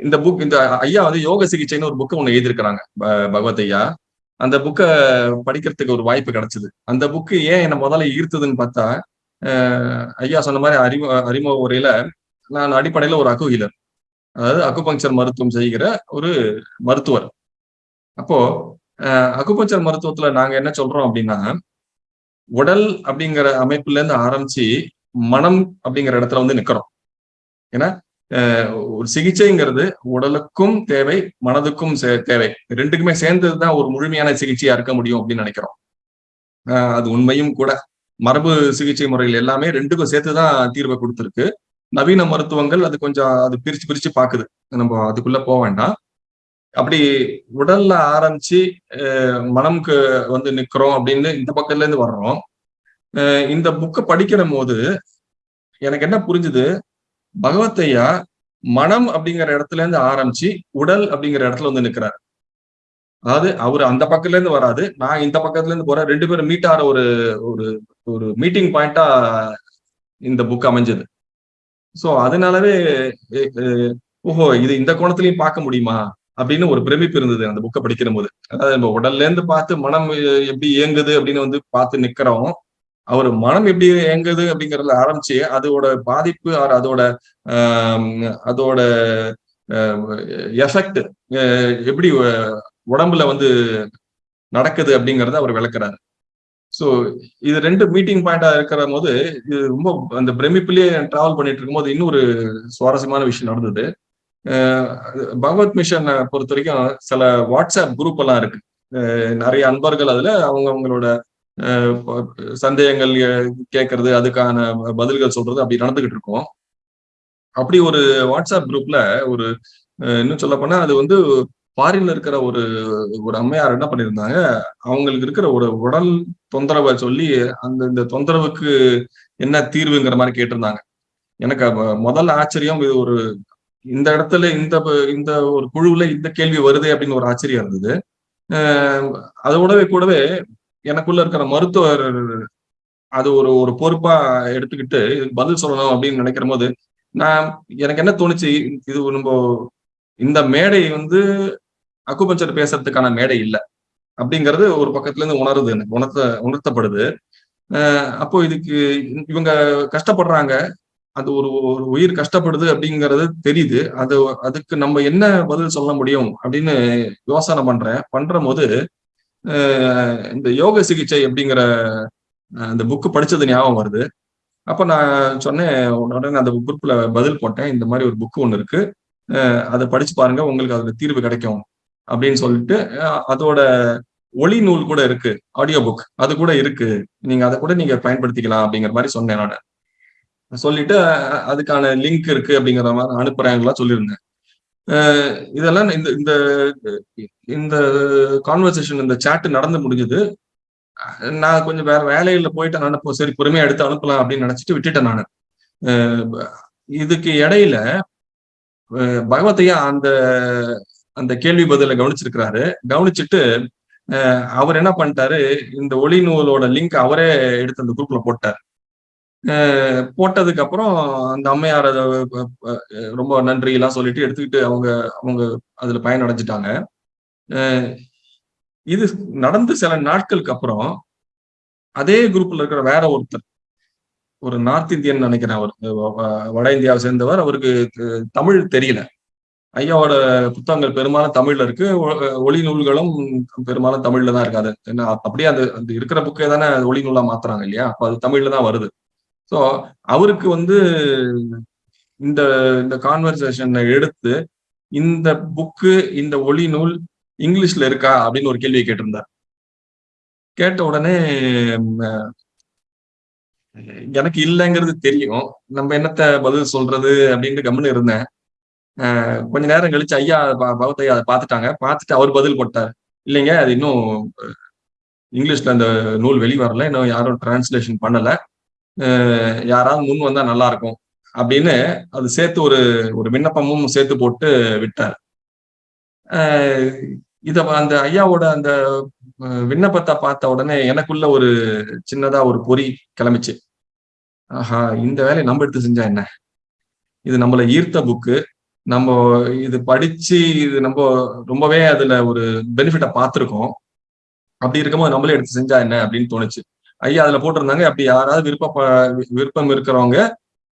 இந்த புக் இந்த ஐயா வந்து யோக சிகிச்சைன்னு ஒரு புக்கு ஒன்று எழுதியிருக்கிறாங்க பகவத் ஐயா. அந்த புக்கை படிக்கிறதுக்கு ஒரு வாய்ப்பு கிடைச்சது. அந்த புக்கு ஏன் என்ன முதல்ல ஈர்த்ததுன்னு பார்த்தா ஐயா சொன்ன மாதிரி அறிமு அறிமுக உரையில நான் அடிப்படையில ஒரு அகு அதாவது அக்குபங்சர் மருத்துவம் செய்கிற ஒரு மருத்துவர். அப்போ அக்குபஞ்சர் மருத்துவத்துல நாங்க என்ன சொல்றோம் அப்படின்னா உடல் அப்படிங்கிற அமைப்புல இருந்து ஆரம்பிச்சு மனம் அப்படிங்கிற இடத்துல வந்து நிக்கிறோம். ஏன்னா ஒரு சிகிச்சைங்கிறது உடலுக்கும் தேவை மனதுக்கும் தேவை. ரெண்டுக்குமே சேர்ந்ததுதான் ஒரு முழுமையான சிகிச்சையா இருக்க முடியும் அப்படின்னு நினைக்கிறோம். அது உண்மையும் கூட. மரபு சிகிச்சை முறைகள் எல்லாமே ரெண்டுக்கும் சேர்த்துதான் தீர்வை கொடுத்துருக்கு. நவீன மருத்துவங்கள் அது கொஞ்சம் அது பிரிச்சு பிரிச்சு பாக்குது நம்ம அதுக்குள்ள போக வேண்டாம். அப்படி உடல்ல ஆரம்பிச்சு மனம்க்கு வந்து நிக்கிறோம் அப்படின்னு இந்த பக்கத்துல இருந்து வர்றோம் இந்த புக்கை படிக்கிற போது எனக்கு என்ன புரிஞ்சுது? பகவத்தையா மனம் அப்படிங்கிற இடத்துல இருந்து ஆரம்பிச்சு உடல் அப்படிங்கிற இடத்துல வந்து நிக்கிறாரு. அதாவது அவர் அந்த பக்கத்துல இருந்து வராது. நான் இந்த பக்கத்துல இருந்து போறேன். ரெண்டு பேரும் மீட் ஆற ஒரு ஒரு ஒரு மீட்டிங் பாயிண்டா இந்த புக் அமைஞ்சது. சோ அதனாலவே ஓஹோ இது இந்த கோணத்திலையும் பார்க்க முடியுமா? அப்படின்னு ஒரு பிரமிப்பு இருந்தது அந்த புக்கை படிக்கிற போது அதாவது நம்ம உடல்ல இருந்து பார்த்து மனம் எப்படி இயங்குது அப்படின்னு வந்து பார்த்து நிக்கிறோம். அவர் மனம் எப்படி இயங்குது அப்படிங்கறதுல ஆரம்பிச்சு அதோட பாதிப்பு அதோட அதோட எஃபெக்ட் எப்படி உடம்புல வந்து நடக்குது அப்படிங்கறத அவர் விளக்குறாரு. ஸோ இது ரெண்டு மீட்டிங் பாயிண்டா இருக்கிற போது இது ரொம்ப அந்த பிரமிப்புலயே டிராவல் பண்ணிட்டு இருக்கும்போது இன்னொரு சுவாரஸ்யமான விஷயம் நடந்தது. பகவத் மிஷன் பொறுத்த வரைக்கும் சில வாட்ஸ்அப் குரூப் எல்லாம் இருக்கு. நிறைய அன்பர்கள் அதுல அவங்க அவங்களோட சந்தேகங்கள் கேட்கறது அதுக்கான பதில்கள் சொல்றது அப்படி நடந்துகிட்டு இருக்கோம். அப்படி ஒரு வாட்ஸ்அப் குரூப்ல ஒரு இன்னும் சொல்ல போனா அது வந்து ஃபாரின்ல இருக்கிற ஒரு ஒரு அம்மையார் என்ன பண்ணியிருந்தாங்க அவங்களுக்கு இருக்கிற ஒரு உடல் தொந்தரவை சொல்லி அந்த இந்த தொந்தரவுக்கு என்ன தீர்வுங்கிற மாதிரி கேட்டிருந்தாங்க. எனக்கு முதல் ஆச்சரியம் இது ஒரு இந்த இடத்துல இந்த இந்த ஒரு குழுவுல இந்த கேள்வி வருது அப்படின்னு ஒரு ஆச்சரியம் இருந்தது. அதோடவே கூடவே எனக்குள்ள இருக்கிற மருத்துவர் அது ஒரு ஒரு பொறுப்பா எடுத்துக்கிட்டு பதில் சொல்லணும் அப்படின்னு நினைக்கிற போது நான் எனக்கு என்ன தோணுச்சு இது நம்ம இந்த மேடை வந்து அக்குபஞ்சர் பேசுறதுக்கான மேடை இல்லை அப்படிங்கிறது ஒரு பக்கத்துல இருந்து உணருது எனக்கு உணர்த்த உணர்த்தப்படுது. அப்போ இதுக்கு இவங்க கஷ்டப்படுறாங்க அது ஒரு ஒரு உயிர் கஷ்டப்படுது அப்படிங்கிறது தெரியுது அது அதுக்கு நம்ம என்ன பதில் சொல்ல முடியும் அப்படின்னு யோசனை பண்றேன் பண்ற போது இந்த யோக சிகிச்சை அப்படிங்கிற அந்த புக்கு படிச்சது ஞாபகம் வருது. அப்ப நான் சொன்னேன் உடனே அந்த குரூப்ல பதில் போட்டேன். இந்த மாதிரி ஒரு புக்கு ஒன்று இருக்கு. அதை படிச்சு பாருங்க உங்களுக்கு அதுல தீர்வு கிடைக்கும் அப்படின்னு சொல்லிட்டு அதோட ஒளி நூல் கூட இருக்கு ஆடியோ புக் அது கூட இருக்கு. நீங்க அதை கூட நீங்க பயன்படுத்திக்கலாம் அப்படிங்கிற மாதிரி சொன்னேன் நான். சொல்லிட்டு அதுக்கான லிங்க் இருக்கு அப்படிங்கிற மாதிரி அனுப்புறாங்களா சொல்லியிருந்தேன். இதெல்லாம் இந்த இந்த இந்த கான்வர்சேஷன் இந்த சாட்டு நடந்து முடிஞ்சது. நான் கொஞ்சம் வேற வேலையில போயிட்டு அனுப்ப சரி பொறுமையா எடுத்து அனுப்பலாம் அப்படின்னு நினைச்சிட்டு விட்டுட்டேன் நான். இதுக்கு இடையில பகவத்தையா அந்த அந்த கேள்வி பதில கவனிச்சிருக்கிறாரு. கவனிச்சுட்டு அவர் என்ன பண்ணிட்டாரு? இந்த ஒளி நூலோட லிங்க் அவரே எடுத்து அந்த குரூப்ல போட்டார். போட்டதுக்கு அப்புறம் அந்த அம்மையார் அதை ரொம்ப நன்றி எல்லாம் சொல்லிட்டு எடுத்துக்கிட்டு அவங்க அவங்க அதுல பயனடைஞ்சிட்டாங்க. இது நடந்து சில நாட்களுக்கு அப்புறம் அதே குரூப்ல இருக்கிற வேற ஒருத்தர் ஒரு நார்த் இந்தியன் நினைக்கிறேன் அவர் வட இந்தியாவை சேர்ந்தவர் அவருக்கு தமிழ் தெரியல. ஐயாவோட புத்தகங்கள் பெரும்பாலும் தமிழ்ல இருக்கு. ஒளி நூல்களும் பெரும்பாலும் தமிழ்ல தான் இருக்காது ஏன்னா அப்படியே அந்த அந்த இருக்கிற புக்கே தானே ஒளி நூலா மாத்துறாங்க இல்லையா? அப்ப அது தமிழ்ல தான் வருது. ஸோ அவருக்கு வந்து இந்த இந்த கான்வர்சேஷனை எடுத்து இந்த புக்கு இந்த ஒளி நூல் இங்கிலீஷ்ல இருக்கா அப்படின்னு ஒரு கேள்வியை கேட்டிருந்தார். கேட்ட உடனே எனக்கு இல்லைங்கிறது தெரியும். நம்ம என்னத்த பதில் சொல்றது அப்படின்ட்டு கம்முன்னு இருந்தேன். கொஞ்ச நேரம் கழிச்சு ஐயா பகவத் ஐயா அதை பார்த்துட்டாங்க. பார்த்துட்டு அவர் பதில் போட்டார். இல்லைங்க அது இன்னும் இங்கிலீஷ்ல அந்த நூல் வெளி வரல இன்னும் யாரும் டிரான்ஸ்லேஷன் பண்ணல. யாராவது முன் வந்தா நல்லா இருக்கும் அப்படின்னு அது சேர்த்து ஒரு ஒரு விண்ணப்பமும் சேர்த்து போட்டு விட்டார். இத அந்த ஐயாவோட அந்த விண்ணப்பத்தை பார்த்த உடனே எனக்குள்ள ஒரு சின்னதா ஒரு பொறி கிளம்பிச்சு. ஆஹா இந்த வேலையை நம்ம எடுத்து செஞ்சா என்ன? இது நம்மள ஈர்த்த புக்கு. நம்ம இது படிச்சு இது நம்ம ரொம்பவே அதுல ஒரு பெனிஃபிட்டை பார்த்துருக்கோம். அப்படி இருக்கும்போது நம்மளே எடுத்து செஞ்சா என்ன அப்படின்னு தோணுச்சு. ஐயா அதுல போட்டிருந்தாங்க. அப்படி யாராவது விருப்ப விருப்பம் இருக்கிறவங்க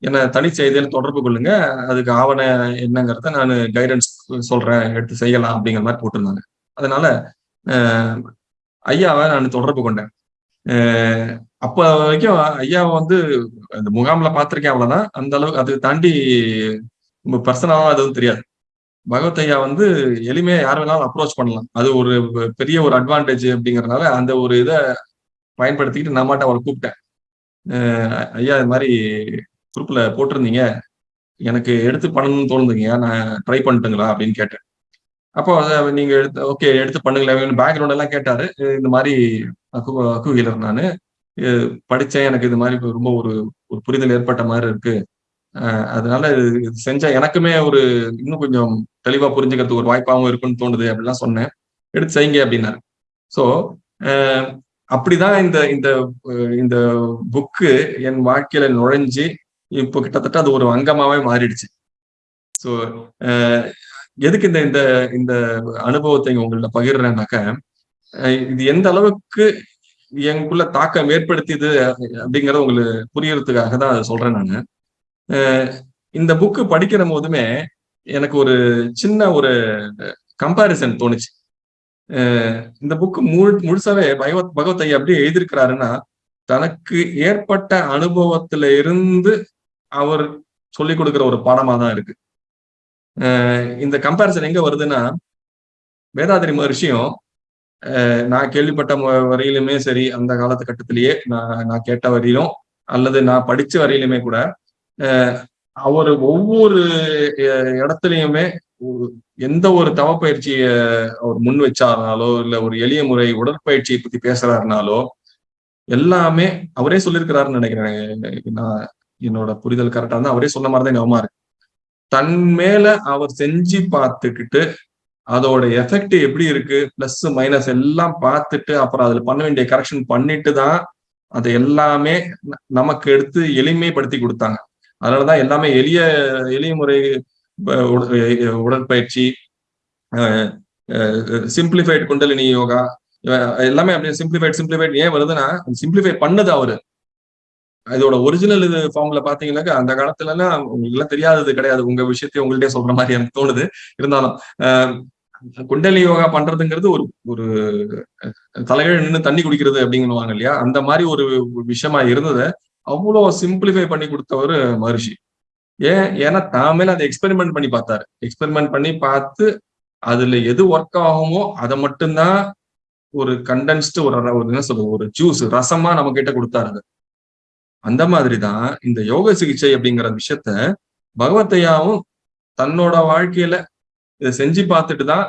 என்ன தனி செய்தியில் தொடர்பு கொள்ளுங்க. அதுக்கு ஆவண என்னங்கிறத நான் கைடன்ஸ் சொல்றேன். எடுத்து செய்யலாம் அப்படிங்கிற மாதிரி போட்டிருந்தாங்க. அதனால ஐயாவை நான் தொடர்பு கொண்டேன். அப்ப வரைக்கும் ஐயாவை வந்து அந்த முகாம்ல பார்த்திருக்கேன் அவ்வளவுதான். அந்த அளவுக்கு அதை தாண்டி பர்சனலா அதுவும் தெரியாது. பகவத் ஐயா வந்து எளிமையா யார் வேணாலும் அப்ரோச் பண்ணலாம். அது ஒரு பெரிய ஒரு அட்வான்டேஜ் அப்படிங்கறதுனால அந்த ஒரு இதை பயன்படுத்திக்கிட்டு நான் மாட்ட அவளை கூப்பிட்டேன். ஐயா இது மாதிரி குரூப்ல போட்டிருந்தீங்க. எனக்கு எடுத்து பண்ணணும்னு தோணுதுங்க. நான் ட்ரை பண்ணிட்டுங்களா அப்படின்னு கேட்டேன். அப்போ அதை நீங்க எடுத்து ஓகே எடுத்து பண்ணுங்களேன். பேக்ரவுண்ட் எல்லாம் கேட்டாரு. இந்த மாதிரி அக்கு அக்கு நான். படித்தேன் எனக்கு இது மாதிரி ரொம்ப ஒரு ஒரு புரிதல் ஏற்பட்ட மாதிரி இருக்கு. அதனால இது செஞ்சா எனக்குமே ஒரு இன்னும் கொஞ்சம் தெளிவா புரிஞ்சுக்கிறதுக்கு ஒரு வாய்ப்பாகவும் இருக்குன்னு தோணுது அப்படிலாம் சொன்னேன். எடுத்து செய்யுங்க அப்படின்னாரு. ஸோ அப்படிதான் இந்த இந்த இந்த புக்கு என் வாழ்க்கையில நுழைஞ்சு இப்போ கிட்டத்தட்ட அது ஒரு அங்கமாவே மாறிடுச்சு. ஸோ எதுக்கு இந்த இந்த இந்த அனுபவத்தை உங்கள்ட்ட பகிர்றேன்னாக்க இது எந்த அளவுக்கு எனக்குள்ள தாக்கம் ஏற்படுத்தியது அப்படிங்கறத உங்களுக்கு புரியறதுக்காக தான் சொல்றேன் நான். இந்த புக்கு படிக்கிற போதுமே எனக்கு ஒரு சின்ன ஒரு கம்பாரிசன் தோணுச்சு. இந்த புக்கு முழு முழுசாவே பகவத் பகவத் ஐயா எப்படி எழுதியிருக்கிறாருன்னா தனக்கு ஏற்பட்ட அனுபவத்துல இருந்து அவர் சொல்லிக் கொடுக்குற ஒரு பாடமா தான் இருக்கு. இந்த கம்பேரிசன் எங்க வருதுன்னா வேதாதிரி மகர்ஷியும் நான் கேள்விப்பட்ட வரையிலுமே சரி அந்த காலத்து கட்டத்திலேயே நான் நான் கேட்ட வரையிலும் அல்லது நான் படிச்ச வரையிலுமே கூட அவர் ஒவ்வொரு இடத்துலயுமே எந்த ஒரு தவப்பயிற்சியை அவர் முன் வச்சாருனாலோ இல்ல ஒரு எளிய முறை உடற்பயிற்சியை பத்தி பேசுறாருனாலோ எல்லாமே அவரே சொல்லியிருக்கிறாருன்னு நினைக்கிறேன். நான் என்னோட புரிதல் கரெக்டா இருந்தா அவரே சொன்ன மாதிரிதான் கவனமா இருக்கு. தன் மேல அவர் செஞ்சு பார்த்துக்கிட்டு அதோட எஃபெக்ட் எப்படி இருக்கு பிளஸ் மைனஸ் எல்லாம் பார்த்துட்டு அப்புறம் அதுல பண்ண வேண்டிய கரெக்ஷன் பண்ணிட்டு தான் அதை எல்லாமே நமக்கு எடுத்து எளிமைப்படுத்தி கொடுத்தாங்க. அதனாலதான் எல்லாமே எளிய எளிய முறை உடற்பயிற்சி சிம்பிளிஃபைட் குண்டலினி யோகா எல்லாமே அப்படியே சிம்பிளிஃபைட் சிம்பிளிஃபைட் ஏன் வருதுன்னா சிம்பிளிஃபை பண்ணது அவரு. இதோட ஒரிஜினல் இது ஃபார்ம்ல பாத்தீங்கன்னாக்கா அந்த காலத்துல எல்லாம் உங்களுக்கு எல்லாம் தெரியாதது கிடையாது. உங்க விஷயத்தையும் உங்கள்கிட்ட சொல்ற மாதிரி எனக்கு தோணுது. இருந்தாலும் குண்டலி யோகா பண்றதுங்கிறது ஒரு ஒரு தலைகள் நின்று தண்ணி குடிக்கிறது அப்படிங்குவாங்க இல்லையா? அந்த மாதிரி ஒரு விஷயமா இருந்ததை அவ்வளவு சிம்பிளிஃபை பண்ணி கொடுத்தவர் மகர்ஷி. ஏன்? ஏன்னா தாமேல அதை எக்ஸ்பெரிமெண்ட் பண்ணி பார்த்தாரு. எக்ஸ்பெரிமெண்ட் பண்ணி பார்த்து அதுல எது ஒர்க் ஆகுமோ அதை மட்டும்தான் ஒரு கண்டென்ஸ்டு ஒரு ஒரு என்ன சொல்றது? ஒரு ஜூஸ் ரசமா நம்ம கிட்ட கொடுத்தாரு அந்த மாதிரிதான் இந்த யோக சிகிச்சை அப்படிங்கிற விஷயத்த பகவத்தையாவும் தன்னோட வாழ்க்கையில இதை செஞ்சு பார்த்துட்டு தான்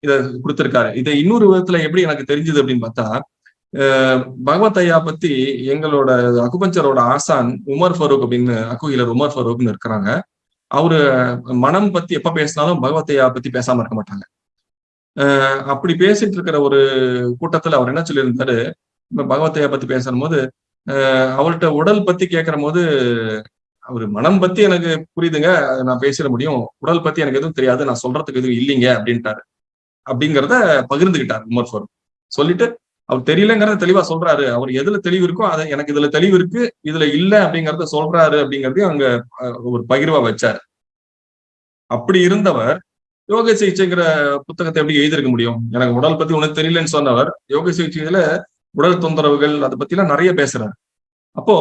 இதை கொடுத்துருக்காரு. இதை இன்னொரு விதத்துல எப்படி எனக்கு தெரிஞ்சது அப்படின்னு பார்த்தா பகவத் ஐயா பத்தி எங்களோட அகுபஞ்சரோட ஆசான் உமர் ஃபரூக் அப்படின்னு அக்குகிலர் உமர் ஃபரூக்னு இருக்கிறாங்க. அவரு மனம் பத்தி எப்ப பேசினாலும் பகவத் ஐயா பத்தி பேசாம இருக்க மாட்டாங்க. அப்படி பேசிட்டு இருக்கிற ஒரு கூட்டத்துல அவர் என்ன சொல்லியிருந்தாரு? பகவத் ஐயா பத்தி பேசும்போது அவர்கிட்ட உடல் பத்தி கேட்கிற போது அவரு மனம் பத்தி எனக்கு புரியுதுங்க நான் பேசிட முடியும். உடல் பத்தி எனக்கு எதுவும் தெரியாது நான் சொல்றதுக்கு எதுவும் இல்லைங்க அப்படின்ட்டாரு. அப்படிங்கிறத பகிர்ந்துகிட்டார் உமர் ஃபரூக். சொல்லிட்டு அவர் தெரியலங்கிறத தெளிவா சொல்றாரு. அவர் எதுல தெளிவு இருக்கோ அதை எனக்கு இதுல தெளிவு இருக்கு இதுல இல்ல அப்படிங்கறத சொல்றாரு அப்படிங்கறதையும் அங்க ஒரு பகிர்வா வச்சார். அப்படி இருந்தவர் யோக சிகிச்சைங்கிற புத்தகத்தை எப்படி எழுதியிருக்க முடியும்? எனக்கு உடல் பத்தி உனக்கு தெரியலன்னு சொன்னவர் யோக சிகிச்சையில உடல் தொந்தரவுகள் அதை பத்தி எல்லாம் நிறைய பேசுறாரு. அப்போ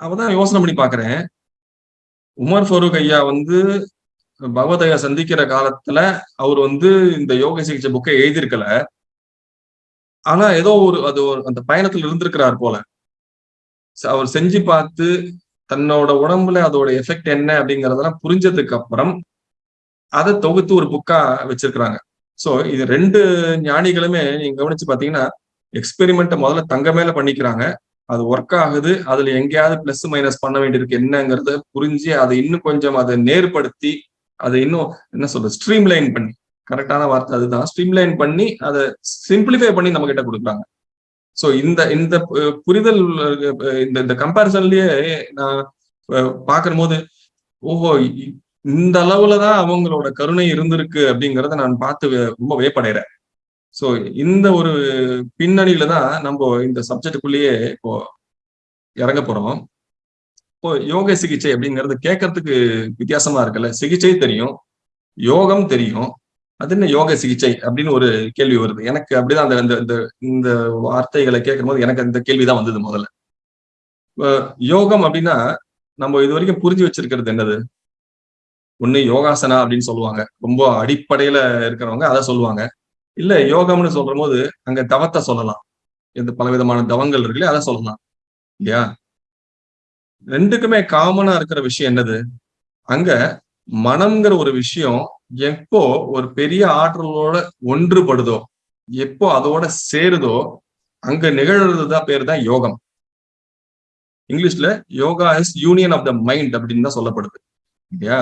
அவதான் யோசனை பண்ணி பாக்குறேன். உமர் ஃபரூக் ஐயா வந்து பகவதையா சந்திக்கிற காலத்துல அவர் வந்து இந்த யோக சிகிச்சை புக்கை எழுதியிருக்கல. ஆனா ஏதோ ஒரு அது ஒரு அந்த பயணத்துல இருந்திருக்கிறார் போல. அவர் செஞ்சு பார்த்து தன்னோட உடம்புல அதோட எஃபெக்ட் என்ன அப்படிங்கறதெல்லாம் புரிஞ்சதுக்கு அப்புறம் அதை தொகுத்து ஒரு புக்கா வச்சிருக்கிறாங்க. சோ இது ரெண்டு ஞானிகளுமே நீங்க கவனிச்சு பாத்தீங்கன்னா எக்ஸ்பெரிமெண்ட்டை முதல்ல தங்க மேல பண்ணிக்கிறாங்க. அது ஒர்க் ஆகுது. அதுல எங்கேயாவது பிளஸ் மைனஸ் பண்ண வேண்டியிருக்கு. என்னங்கிறத புரிஞ்சு அதை இன்னும் கொஞ்சம் அதை நேர்படுத்தி அதை இன்னும் என்ன சொல்றது ஸ்ட்ரீம் லைன் பண்ணி கரெக்டான வார்த்தை அதுதான். ஸ்ட்ரீம்லைன் பண்ணி அதை சிம்பிளிஃபை பண்ணி நம்ம கிட்ட கொடுக்குறாங்க. ஸோ இந்த இந்த புரிதல் இந்த இந்த கம்பேரிசன்லயே நான் பார்க்கும் போது ஓஹோ இந்த அளவுல தான் அவங்களோட கருணை இருந்திருக்கு அப்படிங்கிறத நான் பார்த்து ரொம்ப வேப்படைறேன் ஸோ இந்த ஒரு பின்னணியில தான் நம்ம இந்த சப்ஜெக்டுக்குள்ளேயே இப்போ இறங்க போறோம். இப்போ யோக சிகிச்சை அப்படிங்கிறது கேட்கறதுக்கு வித்தியாசமா இருக்குல்ல? சிகிச்சை தெரியும் யோகம் தெரியும் அது என்ன யோக சிகிச்சை அப்படின்னு ஒரு கேள்வி வருது. எனக்கு அப்படிதான் அந்த இந்த இந்த வார்த்தைகளை கேட்கும் போது எனக்கு அந்த கேள்விதான் வந்தது முதல்ல. யோகம் அப்படின்னா நம்ம இது வரைக்கும் புரிஞ்சு வச்சிருக்கிறது என்னது? ஒண்ணு யோகாசனா அப்படின்னு சொல்லுவாங்க. ரொம்ப அடிப்படையில இருக்கிறவங்க அதை சொல்லுவாங்க. இல்ல யோகம்னு சொல்ற போது அங்க தவத்தை சொல்லலாம். இந்த பலவிதமான தவங்கள் இருக்குல்ல அதை சொல்லலாம். இல்லையா? ரெண்டுக்குமே காமனா இருக்கிற விஷயம் என்னது? அங்க மனம்ங்கிற ஒரு விஷயம் எப்போ ஒரு பெரிய ஆற்றலோட ஒன்றுபடுதோ எப்போ அதோட சேருதோ அங்க நிகழ்றதுதான் பேர் தான் யோகம். இங்கிலீஷ்ல yoga is union of the mind அப்படின்னு தான் சொல்லப்படுது. இல்லையா?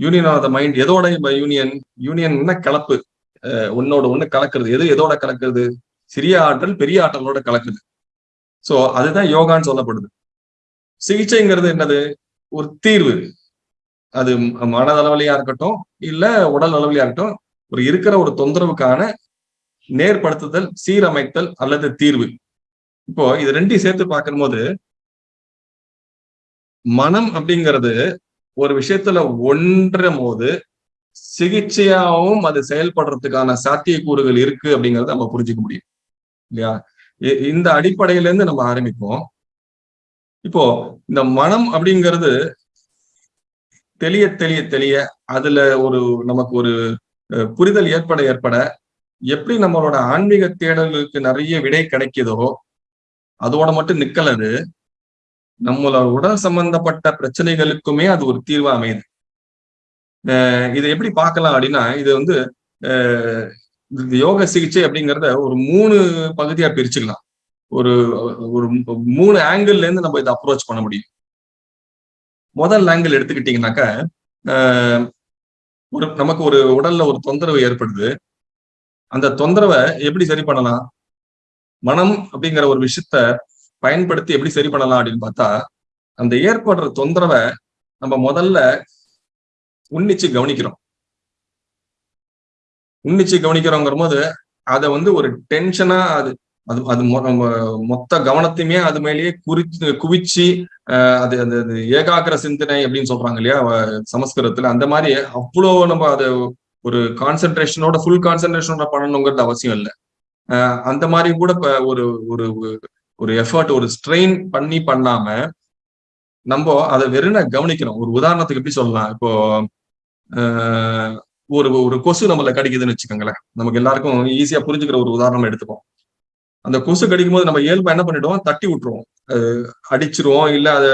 யூனியன் ஆஃப் த மைண்ட் எதோட யூனியன் யூனியன் கலப்பு. ஒன்னோட ஒண்ணு கலக்குறது. எது எதோட கலக்குறது? சிறிய ஆற்றல் பெரிய ஆற்றலோட கலக்குது. சோ அதுதான் யோகான்னு சொல்லப்படுது. சிகிச்சைங்கிறது என்னது? ஒரு தீர்வு. அது மனதளவிலையா இருக்கட்டும் இல்ல உடல் அளவிலையா இருக்கட்டும் ஒரு இருக்கிற ஒரு தொந்தரவுக்கான நேர்படுத்துதல் சீரமைத்தல் அல்லது தீர்வு. இப்போ இது ரெண்டையும் சேர்த்து பார்க்கும்போது மனம் அப்படிங்கிறது ஒரு விஷயத்துல ஒன்றும் போது சிகிச்சையாவும் அது செயல்படுறதுக்கான சாத்தியக்கூறுகள் இருக்கு அப்படிங்கறத நம்ம புரிஞ்சுக்க முடியும். இல்லையா? இந்த அடிப்படையில இருந்து நம்ம ஆரம்பிப்போம். இப்போ இந்த மனம் அப்படிங்கிறது தெளிய தெளிய தெளிய அதுல ஒரு நமக்கு ஒரு புரிதல் ஏற்பட ஏற்பட எப்படி நம்மளோட ஆன்மீக தேடல்களுக்கு நிறைய விடை கிடைக்குதோ அதோட மட்டும் நிக்கலது நம்மளோட உடல் சம்பந்தப்பட்ட பிரச்சனைகளுக்குமே அது ஒரு தீர்வா அமையுது. இதை எப்படி பார்க்கலாம் அப்படின்னா இது வந்து யோக சிகிச்சை அப்படிங்கிறத ஒரு மூணு பகுதியா பிரிச்சுக்கலாம். ஒரு ஒரு மூணு ஆங்கிள் இருந்து நம்ம இதை அப்ரோச் பண்ண முடியும். முதல் ஆங்கிள் எடுத்துக்கிட்டீங்கன்னாக்க ஒரு நமக்கு ஒரு உடல்ல ஒரு தொந்தரவு ஏற்படுது. அந்த தொந்தரவை எப்படி சரி பண்ணலாம்? மனம் அப்படிங்கிற ஒரு விஷயத்த பயன்படுத்தி எப்படி சரி பண்ணலாம் அப்படின்னு பார்த்தா அந்த ஏற்படுற தொந்தரவை நம்ம முதல்ல உன்னிச்சு கவனிக்கிறோம். உன்னிச்சு கவனிக்கிறோங்கிற போது அதை வந்து ஒரு டென்ஷனா அது அது அது மொத்த கவனத்தையுமே அது மேலேயே குறிச்சு குவிச்சு அது அந்த ஏகாகிர சிந்தனை அப்படின்னு சொல்றாங்க இல்லையா சமஸ்கிருதத்துல. அந்த மாதிரி அவ்வளோ நம்ம அதை ஒரு கான்சென்ட்ரேஷனோட ஃபுல் கான்சென்ட்ரேஷனோட பண்ணணுங்கிறது அவசியம் இல்லை. அந்த மாதிரி கூட ஒரு ஒரு ஒரு எஃபர்ட் ஒரு ஸ்ட்ரெயின் பண்ணி பண்ணாம நம்ம அதை வெறும் கவனிக்கிறோம் ஒரு உதாரணத்துக்கு எப்படி சொல்லலாம்? இப்போ ஒரு ஒரு கொசு நம்மள கடிக்குதுன்னு வச்சுக்கோங்களேன். நமக்கு எல்லாருக்கும் ஈஸியா புரிஞ்சுக்கிற ஒரு உதாரணம் எடுத்துப்போம். அந்த கொசு கடிக்கும் போது நம்ம இயல்பா என்ன பண்ணிடுவோம்? தட்டி விட்டுருவோம். அடிச்சிருவோம் இல்ல அதை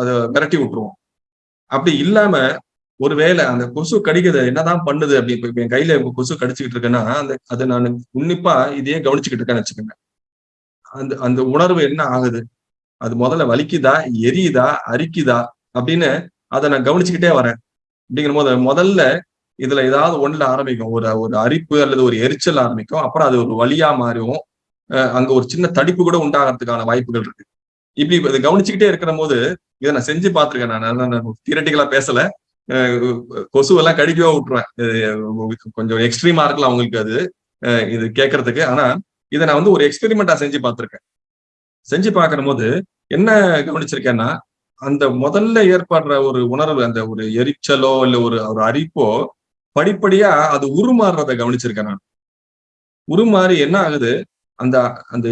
அதை மிரட்டி விட்டுருவோம். அப்படி இல்லாம ஒருவேளை அந்த கொசு கடிக்கிறது என்னதான் பண்ணுது அப்படி இப்போ என் கையில கொசு கடிச்சுக்கிட்டு இருக்கேன்னா அந்த அதை நான் உன்னிப்பா இதையே கவனிச்சுக்கிட்டு இருக்கேன்னு வச்சுக்கோங்க. அந்த அந்த உணர்வு என்ன ஆகுது? அது முதல்ல வலிக்குதா? எரியுதா? அரிக்குதா? அப்படின்னு அதை நான் கவனிச்சுக்கிட்டே வரேன். அப்படிங்கிற போது முதல்ல இதுல ஏதாவது ஒண்ணுல ஆரம்பிக்கும். ஒரு ஒரு அரிப்பு அல்லது ஒரு எரிச்சல் ஆரம்பிக்கும். அப்புறம் அது ஒரு வழியா மாறும் அங்க ஒரு சின்ன தடிப்பு கூட உண்டாகிறதுக்கான வாய்ப்புகள் இருக்கு. இப்படி இதை கவனிச்சுக்கிட்டே இருக்கிற போது இதை நான் செஞ்சு பார்த்திருக்கேன் நான். தியரட்டிக்கலா பேசல. கொசுவெல்லாம் கடிக்கவே விட்டுருவேன். கொஞ்சம் எக்ஸ்ட்ரீமா இருக்கலாம் அவங்களுக்கு அது. இது கேட்கறதுக்கு. ஆனா இதை நான் வந்து ஒரு எக்ஸ்பெரிமெண்டா செஞ்சு பார்த்திருக்கேன். செஞ்சு பார்க்கிற போது என்ன கவனிச்சிருக்கேன்னா அந்த முதல்ல ஏற்படுற ஒரு உணர்வு அந்த ஒரு எரிச்சலோ இல்ல ஒரு ஒரு அரிப்போ படிப்படியா அது உருமாறுறத கவனிச்சிருக்கேன் நான். உருமாறி என்ன ஆகுது? அந்த அந்த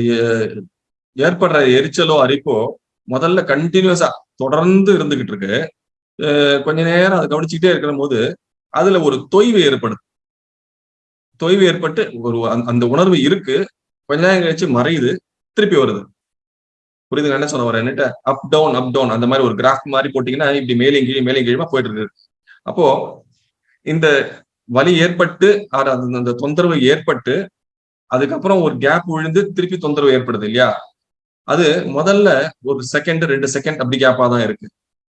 ஏற்படுற எரிச்சலோ அரிப்போ முதல்ல கண்டினியூஸா தொடர்ந்து இருந்துகிட்டு இருக்கு கொஞ்ச நேரம் அதை கவனிச்சுக்கிட்டே இருக்கிற போது அதுல ஒரு தொய்வு ஏற்படுது. தொய்வு ஏற்பட்டு ஒரு அந்த உணர்வு இருக்கு. கொஞ்ச நேரம் கழிச்சு மறையுது திருப்பி வருது. புரியுதுங்க என்ன சொல்ல வரேன்? அப் டவுன் அப் டவுன் அந்த மாதிரி ஒரு கிராஃப் மாதிரி போட்டீங்கன்னா இப்படி மேலும் கீழே மேலும் கீழே போயிட்டு இருக்கு அப்போ இந்த வலி ஏற்பட்டு அந்த தொந்தரவு ஏற்பட்டு அதுக்கப்புறம் ஒரு கேப் விழுந்து திருப்பி தொந்தரவு ஏற்படுது இல்லையா? அது முதல்ல ஒரு செகண்ட் ரெண்டு செகண்ட் அப்படி கேப்பா தான் இருக்கு.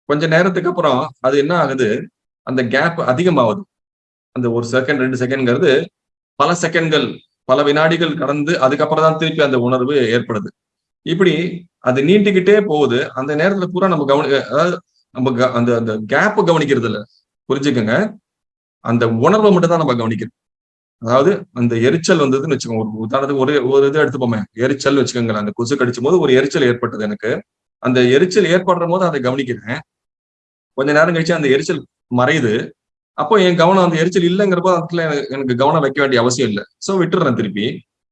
கொஞ்ச நேரத்துக்கு அப்புறம் அது என்ன ஆகுது? அந்த கேப் அதிகமாகுது. அந்த ஒரு செகண்ட் ரெண்டு செகண்ட்ங்கிறது பல செகண்ட்கள் பல வினாடிகள் கடந்து அதுக்கப்புறம் தான் திருப்பி அந்த உணர்வு ஏற்படுது. இப்படி அது நீட்டிக்கிட்டே போகுது. அந்த நேரத்துல பூரா நம்ம கவனி அதாவது நம்ம அந்த அந்த கேப்பை கவனிக்கிறது இல்லை புரிஞ்சுக்கோங்க. அந்த உணர்வை மட்டும் தான் நம்ம கவனிக்கிறோம் அதாவது அந்த எரிச்சல் வந்ததுன்னு வச்சுக்கோங்க. ஒரு உதாரணத்துக்கு ஒரு ஒரு இது எடுத்துப்போமே. எரிச்சல் வச்சுக்கோங்களேன். அந்த கொசு கடிச்சும் போது ஒரு எரிச்சல் ஏற்பட்டது எனக்கு. அந்த எரிச்சல் ஏற்படுற போது அதை கவனிக்கிறேன். கொஞ்ச நேரம் கழிச்சு அந்த எரிச்சல் மறையுது. அப்போ என் கவனம் அந்த எரிச்சல் இல்லைங்கிறப்போ அதுல எனக்கு கவனம் வைக்க வேண்டிய அவசியம் இல்லை. ஸோ விட்டுறேன் திருப்பி.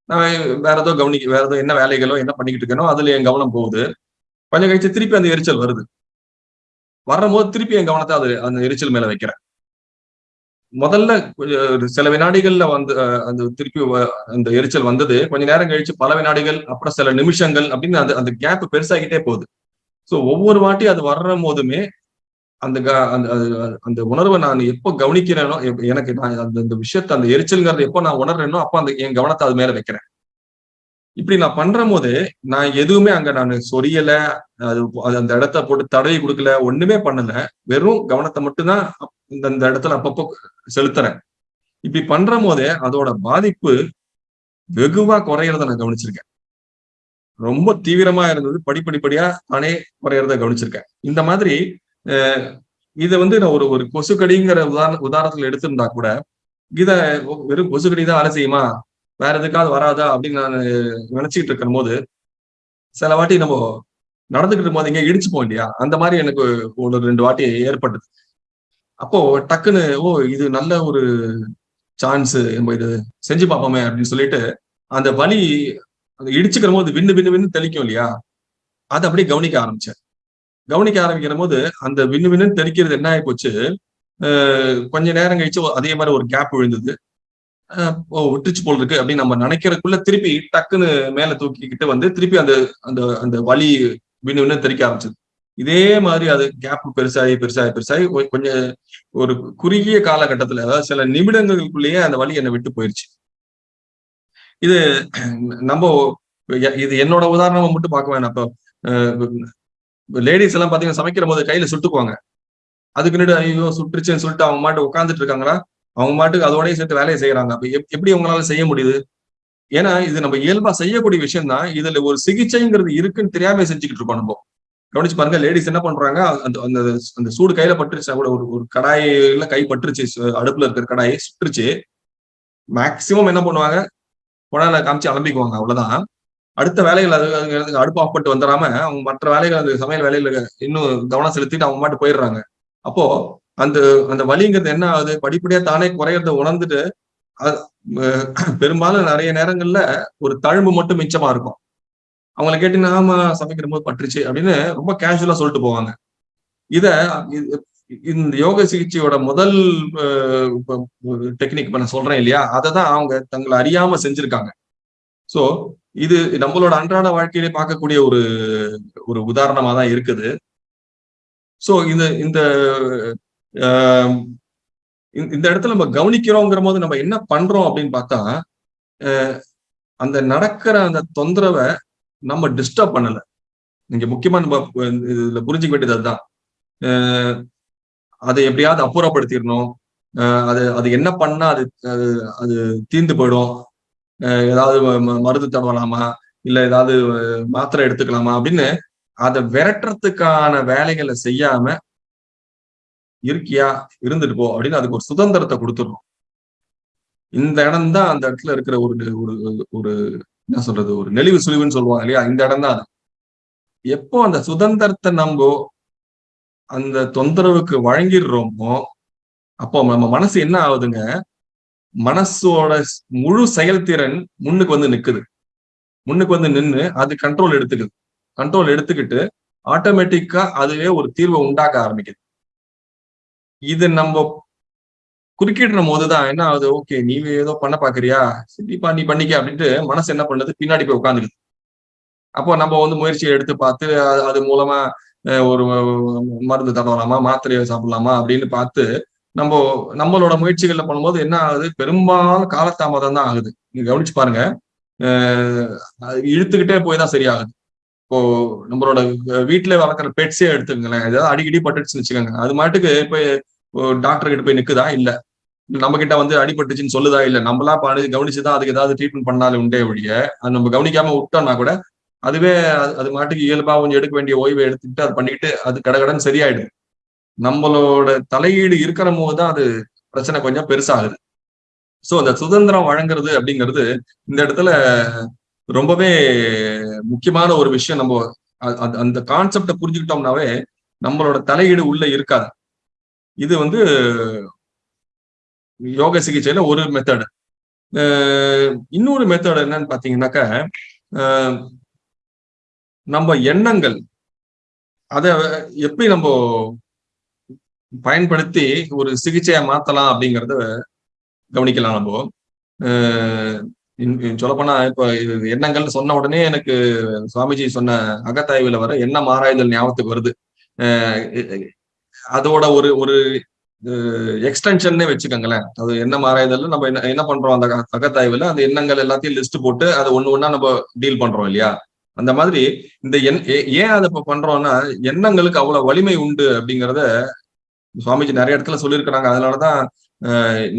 நான் வேற ஏதோ கவனிக்க வேற ஏதோ என்ன வேலைகளோ என்ன பண்ணிக்கிட்டு இருக்கேனோ அதுல என் கவனம் போகுது. கொஞ்சம் கழிச்சு திருப்பி அந்த எரிச்சல் வருது. வரும் போது திருப்பி என் கவனத்தை அது அந்த எரிச்சல் மேல வைக்கிறேன். முதல்ல சில வினாடிகள்ல வந்து அந்த திருப்பி அந்த எரிச்சல் வந்தது. கொஞ்ச நேரம் கழிச்சு பல வினாடிகள் அப்புறம் சில நிமிஷங்கள் அப்படின்னு அந்த அந்த கேப் பெருசாகிட்டே போகுது. ஸோ ஒவ்வொரு வாட்டி அது வர்ற போதுமே அந்த அந்த அந்த உணர்வை நான் எப்போ கவனிக்கிறேனோ எனக்கு நான் அந்த அந்த விஷயத்த அந்த எரிச்சல்ங்கிறது எப்போ நான் உணர்றேனோ அப்போ அந்த என் கவனத்தை அது மேல வைக்கிறேன். இப்படி நான் பண்ற போது நான் எதுவுமே அங்க நான் சொரியல அது அந்த இடத்த போட்டு தடவி கொடுக்கல ஒண்ணுமே பண்ணல. வெறும் கவனத்தை மட்டும்தான் இந்த இந்த இடத்துல அப்பப்போ செலுத்துறேன். இப்படி பண்ற போதே அதோட பாதிப்பு வெகுவா குறையறத நான் கவனிச்சிருக்கேன். ரொம்ப தீவிரமா இருந்தது படிப்படிப்படியா நானே குறையறத கவனிச்சிருக்கேன். இந்த மாதிரி இதை வந்து நான் ஒரு ஒரு கொசுக்கடிங்கிற உதாரண உதாரணத்துல எடுத்திருந்தா கூட இத வெறும் கொசுக்கடி தான் வேலை செய்யுமா? வேற எதுக்காவது வராதா? அப்படின்னு நான் நினைச்சுக்கிட்டு இருக்கும் போது சில வாட்டி நம்ம நடந்துகிட்டு போது இடிச்சு இடிச்சுப்போம் இல்லையா? அந்த மாதிரி எனக்கு ஒரு ரெண்டு வாட்டி ஏற்பட்டது. அப்போ டக்குன்னு ஓ இது நல்ல ஒரு சான்ஸ் நம்ம இது செஞ்சு பார்ப்போமே அப்படின்னு சொல்லிட்டு அந்த வலி அந்த இடிச்சுக்கிற போது விண்ணு விண்ணு விண்ணு தெளிக்கும் இல்லையா? அதை அப்படியே கவனிக்க ஆரம்பிச்சேன். கவனிக்க ஆரம்பிக்கிற போது அந்த விண்ணு விண்ணுன்னு தெளிக்கிறது என்ன ஆகி போச்சு கொஞ்ச நேரம் கழிச்சு அதே மாதிரி ஒரு கேப் விழுந்தது. ஓ விட்டுச்சு போல் இருக்கு அப்படின்னு நம்ம நினைக்கிறதுக்குள்ள திருப்பி டக்குன்னு மேல தூக்கிக்கிட்டு வந்து திருப்பி அந்த அந்த அந்த வலி விண்ணு விண்ணு தெளிக்க ஆரம்பிச்சது. இதே மாதிரி அது கேப் பெருசாகி பெருசாகி பெருசாகி கொஞ்சம் ஒரு குறுகிய காலகட்டத்துல அதாவது சில நிமிடங்களுக்குள்ளேயே அந்த வழி என்னை விட்டு போயிருச்சு. இது நம்ம இது என்னோட உதாரணமா மட்டும் பார்க்க வேணாம். இப்போ லேடிஸ் எல்லாம் பாத்தீங்கன்னா சமைக்கிற போது கையில சுட்டுக்குவாங்க. அதுக்கு ஐயோ சுட்டுருச்சுன்னு சொல்லிட்டு அவங்க மாட்டு உட்காந்துட்டு இருக்காங்களா? அவங்க மாட்டுக்கு அதோடய சேர்த்து வேலையை செய்யறாங்க அப்ப எப்படி அவங்களால செய்ய முடியுது? ஏன்னா இது நம்ம இயல்பா செய்யக்கூடிய விஷயம் தான் இதுல ஒரு சிகிச்சைங்கிறது இருக்குன்னு தெரியாம செஞ்சுக்கிட்டு இருக்கோம் நம்ம. கவனிச்சு பாருங்க லேடிஸ் என்ன பண்றாங்க அந்த அந்த அந்த சூடு கையில பட்டுருச்சு கூட ஒரு ஒரு கடாயில கை பட்டுருச்சு அடுப்புல இருக்கிற கடாயை சுட்டுருச்சு. மேக்சிமம் என்ன பண்ணுவாங்க குழாயில காமிச்சு அலம்பிக்குவாங்க அவ்வளவுதான். அடுத்த வேலைகள் அது அடுப்பு ஆஃப் பண்ணிட்டு வந்துடாம அவங்க மற்ற வேலைகள் அந்த சமையல் வேலையில இன்னும் கவனம் செலுத்திட்டு அவங்க மாட்டு போயிடுறாங்க. அப்போ அந்த அந்த வலிங்கிறது என்ன ஆகுது? படிப்படியா தானே குறையறத உணர்ந்துட்டு பெரும்பாலும் நிறைய நேரங்கள்ல ஒரு தழும்பு மட்டும் மிச்சமா இருக்கும். அவங்களை கேட்டு ஆமா சமைக்கிற போது பட்டுருச்சு அப்படின்னு ரொம்ப கேஷுவலா சொல்லிட்டு போவாங்க. இத இந்த யோக சிகிச்சையோட முதல் டெக்னிக் நான் சொல்றேன் இல்லையா? அதை தான் அவங்க தங்களை அறியாம செஞ்சிருக்காங்க. சோ இது நம்மளோட அன்றாட வாழ்க்கையிலே பார்க்கக்கூடிய ஒரு ஒரு உதாரணமா தான் இருக்குது. சோ இந்த இந்த இந்த இடத்துல நம்ம கவனிக்கிறோங்கிற போது நம்ம என்ன பண்றோம் அப்படின்னு பார்த்தா அந்த நடக்கிற அந்த தொந்தரவை நம்ம டிஸ்டர்ப் பண்ணல. நீங்க முக்கியமா நம்ம இதுல புரிஞ்சுக்க வேண்டியது அதுதான். அதை எப்படியாவது அப்புறப்படுத்திடணும். அது அது என்ன பண்ணா அது அது தீர்ந்து போயிடும். ஏதாவது மருந்து தடவலாமா இல்ல ஏதாவது மாத்திரை எடுத்துக்கலாமா? அப்படின்னு அதை விரட்டுறதுக்கான வேலைகளை செய்யாம இருக்கியா? இருந்துட்டு போ அப்படின்னு அதுக்கு ஒரு சுதந்திரத்தை கொடுத்துடணும். இந்த இடம் தான் அந்த இடத்துல இருக்கிற ஒரு ஒரு ஒரு என்ன சொல்றது ஒரு நெளிவு சுழிவுன்னு சொல்லுவாங்க இல்லையா? இந்த இடம் தான் அது. எப்போ அந்த சுதந்திரத்தை நம்ம அந்த தொந்தரவுக்கு வழங்கிடுறோமோ அப்போ நம்ம மனசு என்ன ஆகுதுங்க? மனசோட முழு செயல்திறன் முன்னுக்கு வந்து நிக்குது. முன்னுக்கு வந்து நின்று அது கண்ட்ரோல் எடுத்துக்குது. கண்ட்ரோல் எடுத்துக்கிட்டு ஆட்டோமேட்டிக்கா அதுவே ஒரு தீர்வை உண்டாக்க ஆரம்பிக்குது. இது நம்ம குறுக்கிடுற போதுதான் என்ன ஆகுது? ஓகே நீ ஏதோ பண்ண பாக்குறியா? சரிப்பா நீ பண்ணிக்க அப்படின்ட்டு மனசு என்ன பண்ணுது? பின்னாடி போய் உட்காந்துருது அப்போ நம்ம வந்து முயற்சியை எடுத்து பார்த்து அது மூலமா ஒரு மருந்து தடவலாமா மாத்திரையை சாப்பிடலாமா? அப்படின்னு பார்த்து நம்ம நம்மளோட முயற்சிகள்ல பண்ணும்போது என்ன ஆகுது? பெரும்பாலும் காலத்தாமதம் தான் ஆகுது. நீங்க கவனிச்சு பாருங்க. இழுத்துக்கிட்டே போய் தான் சரியாகுது. இப்போ நம்மளோட வீட்டுல வளர்க்குற பெட்ஸே எடுத்துக்கங்களேன். ஏதாவது அடிக்கடி பட்டுச்சுன்னு வச்சுக்கோங்க. அது மாட்டுக்கு போய் டாக்டர் கிட்ட போய் நிக்குதா? இல்ல. நம்ம கிட்ட வந்து அடிபட்டுச்சுன்னு சொல்லுதா இல்ல நம்மளா பாடு கவனிச்சுதான் அதுக்கு ஏதாவது ட்ரீட்மெண்ட் பண்ணாலும் உண்டே ஒழிய அது நம்ம கவனிக்காம விட்டோம்னா கூட அதுவே அது மாட்டுக்கு இயல்பா கொஞ்சம் எடுக்க வேண்டிய ஓய்வை எடுத்துக்கிட்டு அது பண்ணிக்கிட்டு அது கடகடன் சரியாயிடுது நம்மளோட தலையீடு இருக்கிற போது தான் அது பிரச்சனை கொஞ்சம் பெருசாகுது. சோ அந்த சுதந்திரம் வழங்குறது அப்படிங்கிறது இந்த இடத்துல ரொம்பவே முக்கியமான ஒரு விஷயம். நம்ம அந்த கான்செப்டை புரிஞ்சுக்கிட்டோம்னாவே நம்மளோட தலையீடு உள்ள இருக்காது. இது வந்து யோக சிகிச்சையில ஒரு மெத்தடு இன்னொரு மெத்தட் என்னன்னு பாத்தீங்கன்னாக்க நம்ம எண்ணங்கள் அத எப்படி நம்ம பயன்படுத்தி ஒரு சிகிச்சையை மாத்தலாம் அப்படிங்கறத கவனிக்கலாம் நம்ம. சொல்லப்போனா இப்ப எண்ணங்கள் சொன்ன உடனே எனக்கு சுவாமிஜி சொன்ன அகத்தாய்வுல வர எண்ணம் ஆராய்தல் ஞாபகத்துக்கு வருது. அதோட ஒரு ஒரு எக்ஸ்டென்ஷன் வச்சுக்கோங்களேன். அது என்ன மாறாயதெல்லாம் நம்ம என்ன என்ன பண்றோம்? அந்த அகத்தாய்வுல அந்த எண்ணங்கள் எல்லாத்தையும் லிஸ்ட் போட்டு அதை ஒண்ணு ஒண்ணா நம்ம டீல் பண்றோம் இல்லையா? அந்த மாதிரி இந்த எண் ஏன் அதை பண்றோம்னா எண்ணங்களுக்கு அவ்வளவு வலிமை உண்டு அப்படிங்கிறத சுவாமிஜி நிறைய இடத்துல சொல்லியிருக்கிறாங்க. அதனாலதான்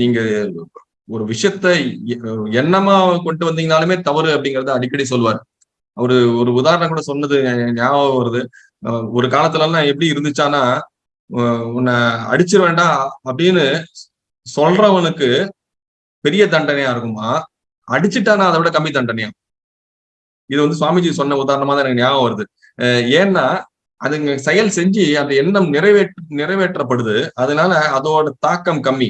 நீங்க ஒரு விஷயத்த எண்ணமா கொண்டு வந்தீங்கனாலுமே தவறு அப்படிங்கறத அடிக்கடி சொல்வார். அவரு ஒரு உதாரணம் கூட சொன்னது ஞாபகம் வருது. ஒரு காலத்துல எல்லாம் எப்படி இருந்துச்சானா உன்னை அடிச்சிட வேண்டாம் அப்படின்னு சொல்றவனுக்கு பெரிய தண்டனையா இருக்குமா? அடிச்சுட்டானா அதை விட கம்மி தண்டனையா? இது வந்து சுவாமிஜி சொன்ன உதாரணமா தான் எனக்கு ஞாபகம் வருது. ஏன்னா அதுங்க செயல் செஞ்சு அந்த எண்ணம் நிறைவேற்ற நிறைவேற்றப்படுது. அதனால அதோட தாக்கம் கம்மி.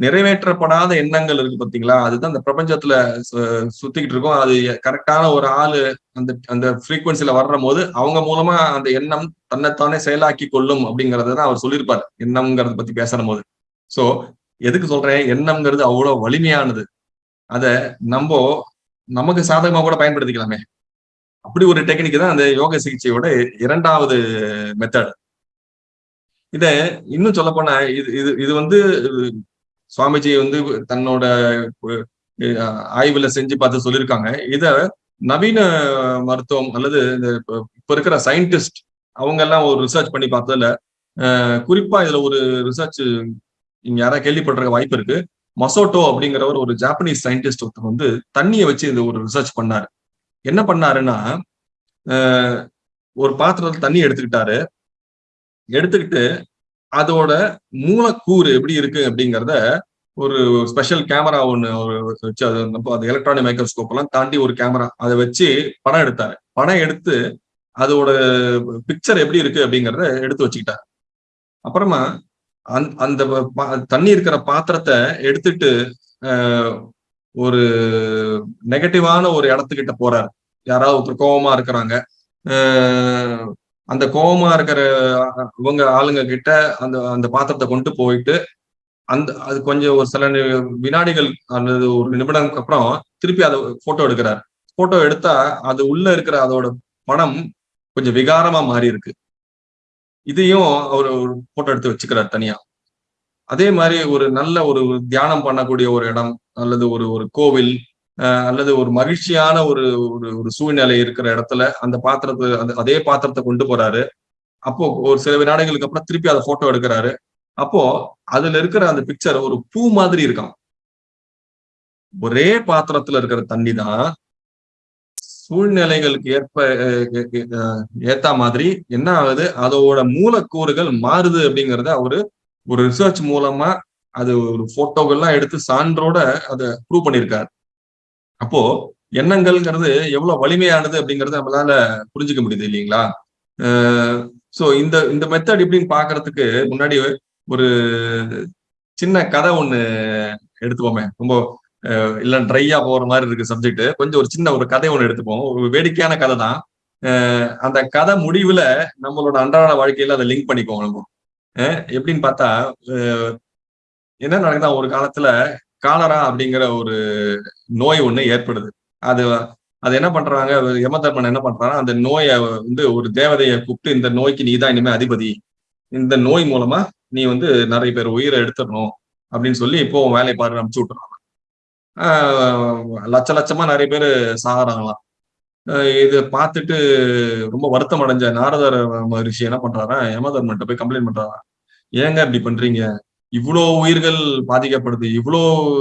நிறைவேற்றப்படாத எண்ணங்கள் இருக்கு பாத்தீங்களா? அதுதான் அந்த பிரபஞ்சத்துல சுத்திக்கிட்டு இருக்கோம். அது கரெக்டான ஒரு ஆளு அந்த அந்த ஃப்ரீக்குவன்சில வர்ற போது அவங்க மூலமா அந்த எண்ணம் தன்னைத்தானே செயலாக்கி கொள்ளும் அப்படிங்கறத தான் அவர் சொல்லியிருப்பாரு. எண்ணம்ங்கிறத பத்தி பேசுற போது சோ எதுக்கு சொல்றேன்? எண்ணம்ங்கிறது அவ்வளவு வலிமையானது. அத நம்ம நமக்கு சாதகமா கூட பயன்படுத்திக்கலாமே. அப்படி ஒரு டெக்னிக் தான் அந்த யோக சிகிச்சையோட இரண்டாவது மெத்தட் இத இன்னும் சொல்ல போனா இது இது இது வந்து சுவாமிஜி வந்து தன்னோட ஆய்வுல செஞ்சு பார்த்து சொல்லியிருக்காங்க. இத நவீன மருத்துவம் அல்லது இந்த இப்ப இருக்கிற சயின்டிஸ்ட் அவங்க எல்லாம் ஒரு ரிசர்ச் பண்ணி பார்த்ததுல குறிப்பா இதுல ஒரு ரிசர்ச் நீங்க யாராவது கேள்விப்படுற வாய்ப்பு இருக்கு. மசோட்டோ அப்படிங்கிறவர் ஒரு ஜாப்பனீஸ் சயின்டிஸ்ட் ஒருத்தர் வந்து தண்ணியை வச்சு இந்த ஒரு ரிசர்ச் பண்ணாரு. என்ன பண்ணாருன்னா ஒரு பாத்திரத்துல தண்ணி எடுத்துக்கிட்டாரு. எடுத்துக்கிட்டு அதோட மூலக்கூறு எப்படி இருக்கு அப்படிங்கிறத ஒரு ஸ்பெஷல் கேமரா ஒன்று வச்சு அது அது எலக்ட்ரானிக் மைக்ரோஸ்கோப் எல்லாம் தாண்டி ஒரு கேமரா அதை வச்சு படம் எடுத்தாரு. படம் எடுத்து அதோட பிக்சர் எப்படி இருக்கு அப்படிங்கிறத எடுத்து வச்சுக்கிட்டாரு. அப்புறமா அந் அந்த தண்ணி இருக்கிற பாத்திரத்தை எடுத்துட்டு ஒரு நெகட்டிவான ஒரு இடத்துக்கிட்ட போறாரு. யாராவது ஒருத்தர் கோபமா இருக்கிறாங்க. அந்த கோபமா இருக்கிற இவங்க ஆளுங்க கிட்ட அந்த அந்த பாத்திரத்தை கொண்டு போயிட்டு அந்த அது கொஞ்சம் ஒரு சில வினாடிகள் அல்லது ஒரு நிமிடங்களுக்கு அப்புறம் திருப்பி அதை போட்டோ எடுக்கிறார். போட்டோ எடுத்தா அது உள்ள இருக்கிற அதோட படம் கொஞ்சம் விகாரமா மாறி இருக்கு இதையும் அவர் ஒரு போட்டோ எடுத்து வச்சுக்கிறார் தனியா. அதே மாதிரி ஒரு நல்ல ஒரு தியானம் பண்ணக்கூடிய ஒரு இடம் அல்லது ஒரு ஒரு கோவில் அல்லது ஒரு மகிழ்ச்சியான ஒரு ஒரு ஒரு சூழ்நிலை இருக்கிற இடத்துல அந்த பாத்திரத்தை அந்த அதே பாத்திரத்தை கொண்டு போறாரு. அப்போ ஒரு சில வினாடிகளுக்கு அப்புறம் திருப்பி அதை போட்டோ எடுக்கிறாரு. அப்போ அதுல இருக்கிற அந்த பிக்சர் ஒரு பூ மாதிரி இருக்கான் ஒரே பாத்திரத்துல இருக்கிற தண்ணி தான் சூழ்நிலைகளுக்கு ஏற்ப ஏத்த மாதிரி என்ன ஆகுது? அதோட மூலக்கூறுகள் மாறுது அப்படிங்கறத அவரு ஒரு ரிசர்ச் மூலமா அது ஒரு போட்டோகள்லாம் எடுத்து சான்றோட அதை ப்ரூவ் பண்ணியிருக்காரு. அப்போ எண்ணங்கள்ங்கிறது எவ்வளவு வலிமையானது அப்படிங்கறத நம்மளால புரிஞ்சுக்க முடியுது இல்லைங்களா? சோ இந்த இந்த மெத்தட் எப்படின்னு பாக்குறதுக்கு முன்னாடி ஒரு சின்ன கதை ஒண்ணு எடுத்துப்போமே. ரொம்ப இல்ல ட்ரையா போற மாதிரி இருக்கு சப்ஜெக்ட் கொஞ்சம் ஒரு சின்ன ஒரு கதை ஒண்ணு எடுத்துப்போம். ஒரு வேடிக்கையான கதை தான். அந்த கதை முடிவுல நம்மளோட அன்றாட வாழ்க்கையில அதை லிங்க் பண்ணிக்குவோம் நம்ம. எப்படின்னு பார்த்தா என்ன நடக்குதா ஒரு காலத்துல காலரா அப்படிங்கிற ஒரு நோய் ஒண்ணு ஏற்படுது. அது அது என்ன பண்றாங்க? யமதர்மன் என்ன பண்றாங்க அந்த நோயை வந்து ஒரு தேவதையை கூப்பிட்டு இந்த நோய்க்கு நீ தான் இனிமே அதிபதி. இந்த நோய் மூலமா நீ வந்து நிறைய பேர் உயிரை எடுத்துடணும் அப்படின்னு சொல்லி இப்போ வேலை பாரு அனுப்பிச்சு விட்டுறாங்க. லட்ச லட்சமா நிறைய பேர் சாகிறாங்களாம் இது பார்த்துட்டு ரொம்ப வருத்தம் அடைஞ்ச நாரதர் மகரிஷி என்ன பண்றாரா யமதர்மன்ட்ட போய் கம்ப்ளைண்ட் பண்றாரா ஏங்க இப்படி பண்றீங்க? இவ்வளோ உயிர்கள் பாதிக்கப்படுது இவ்வளோ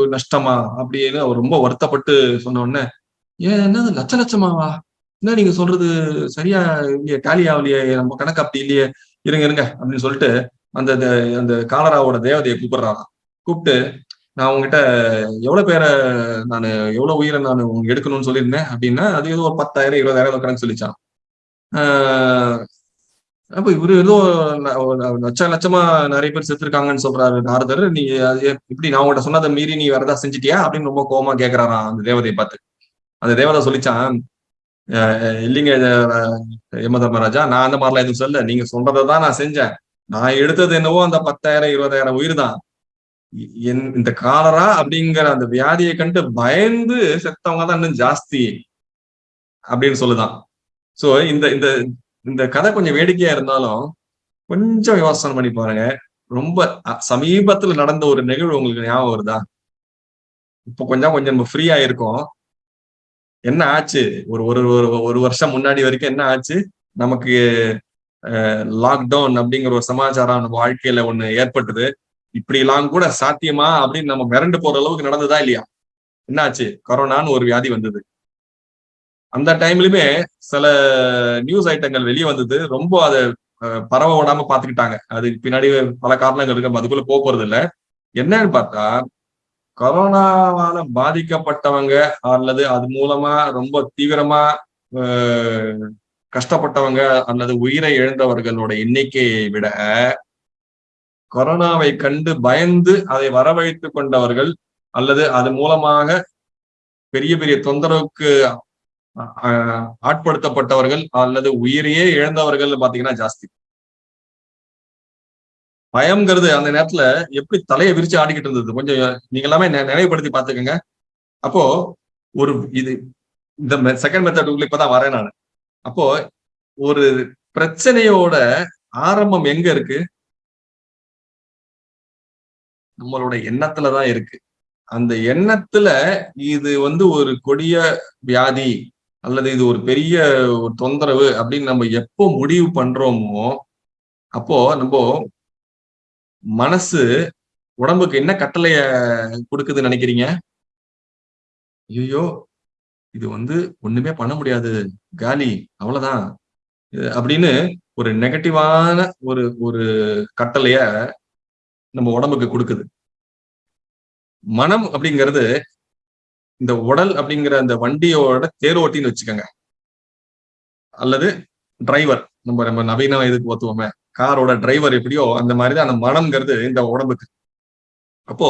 நஷ்டமா அப்படின்னு அவர் ரொம்ப வருத்தப்பட்டு சொன்ன உடனே ஏன் என்னது? லட்ச லட்சமாவா? என்ன நீங்க சொல்றது? சரியா இல்லையே டேலி ஆகலையே நம்ம கணக்கு அப்படி இல்லையே இருங்க இருங்க அப்படின்னு சொல்லிட்டு அந்த அந்த காலராவோட தேவதையை கூப்பிடுறாராம். கூப்பிட்டு நான் உங்ககிட்ட எவ்வளவு பேரை நான் எவ்வளவு உயிரை நான் எடுக்கணும்னு சொல்லியிருந்தேன் அப்படின்னா அது ஏதோ ஒரு பத்தாயிரம் இருபதாயிரம் கணக்கு சொல்லிச்சான் அப்ப இவரு ஏதோ லட்சம் லட்சமா நிறைய பேர் செத்துருக்காங்கன்னு சொல்றாரு நாரதர். நீ இப்படி நான் உங்கள்ட்ட சொன்னதை மீறி நீ வேற ஏதாவது செஞ்சிட்டியா? அப்படின்னு ரொம்ப கோபமா கேக்குறாராம் அந்த தேவதையை பார்த்து. அந்த தேவதை சொல்லிச்சான் இல்லைங்க யம தர்மராஜா நான் அந்த மாதிரிலாம் எதுவும் சொல்ல நீங்க சொல்றதான் நான் செஞ்சேன். நான் எடுத்தது என்னவோ அந்த பத்தாயிரம் இருபதாயிரம் உயிர் தான் என் இந்த காலரா அப்படிங்கிற அந்த வியாதியை கண்டு பயந்து செத்தவங்க தான் இன்னும் ஜாஸ்தி அப்படின்னு சொல்லுதான். சோ இந்த இந்த இந்த கதை கொஞ்சம் வேடிக்கையா இருந்தாலும் கொஞ்சம் யோசனை பண்ணி பாருங்க. ரொம்ப சமீபத்துல நடந்த ஒரு நிகழ்வு உங்களுக்கு ஞாபகம் வருதா? இப்போ கொஞ்சம் கொஞ்சம் நம்ம ஃப்ரீயா இருக்கோம் என்ன ஆச்சு? ஒரு ஒரு ஒரு வருஷம் முன்னாடி வரைக்கும் என்ன ஆச்சு? நமக்கு லாக்டவுன் அப்படிங்கிற ஒரு சமாச்சாரம் நம்ம வாழ்க்கையில ஒண்ணு ஏற்பட்டது. இப்படி எல்லாம் கூட சாத்தியமா அப்படின்னு நம்ம மிரண்டு போற அளவுக்கு நடந்ததா இல்லையா? என்னாச்சு? கொரோனான்னு ஒரு வியாதி வந்தது. அந்த டைம்லயுமே சில நியூஸ் ஐட்டங்கள் வெளியே வந்தது. ரொம்ப அதை பரவ விடாம பாத்துக்கிட்டாங்க அது பின்னாடி பல காரணங்கள் இருக்கு. அதுக்குள்ள போக போறது இல்லை. என்னன்னு பார்த்தா கொரோனாவால பாதிக்கப்பட்டவங்க அல்லது அது மூலமா ரொம்ப தீவிரமா கஷ்டப்பட்டவங்க அல்லது உயிரை இழந்தவர்களோட எண்ணிக்கையை விட கொரோனாவை கண்டு பயந்து அதை வரவழைத்து கொண்டவர்கள் அல்லது அது மூலமாக பெரிய பெரிய தொந்தரவுக்கு ஆட்படுத்தப்பட்டவர்கள் அல்லது உயிரையே இழந்தவர்கள் பாத்தீங்கன்னா ஜாஸ்தி. பயம்ங்கிறது அந்த நேரத்துல எப்படி தலையை விரிச்சு ஆடிக்கிட்டு இருந்தது? கொஞ்சம் நீங்க எல்லாமே நினைவுபடுத்தி பாத்துக்கோங்க. அப்போ ஒரு இது இந்த செகண்ட் மெத்தட் உள்ள இப்பதான் வரேன் நான். அப்போ ஒரு பிரச்சனையோட ஆரம்பம் எங்க இருக்கு? நம்மளோட எண்ணத்துலதான் இருக்கு. அந்த எண்ணத்துல இது வந்து ஒரு கொடிய வியாதி அல்லது இது ஒரு பெரிய ஒரு தொந்தரவு அப்படின்னு நம்ம எப்போ முடிவு பண்றோமோ அப்போ நம்ம மனசு உடம்புக்கு என்ன கட்டளைய கொடுக்குதுன்னு நினைக்கிறீங்க? ஐயோ இது வந்து ஒண்ணுமே பண்ண முடியாது. காலி அவ்வளவுதான். அப்படின்னு ஒரு நெகட்டிவான ஒரு ஒரு கட்டளைய நம்ம உடம்புக்கு கொடுக்குது. மனம் அப்படிங்கிறது இந்த உடல் அப்படிங்கிற அந்த வண்டியோட தேரோட்டின்னு வச்சுக்கோங்க. அல்லது டிரைவர் நம்ம நம்ம நவீன இதுக்கு ஓத்துவோமே காரோட டிரைவர் எப்படியோ அந்த மாதிரிதான் அந்த மனம்ங்கிறது இந்த உடம்புக்கு. அப்போ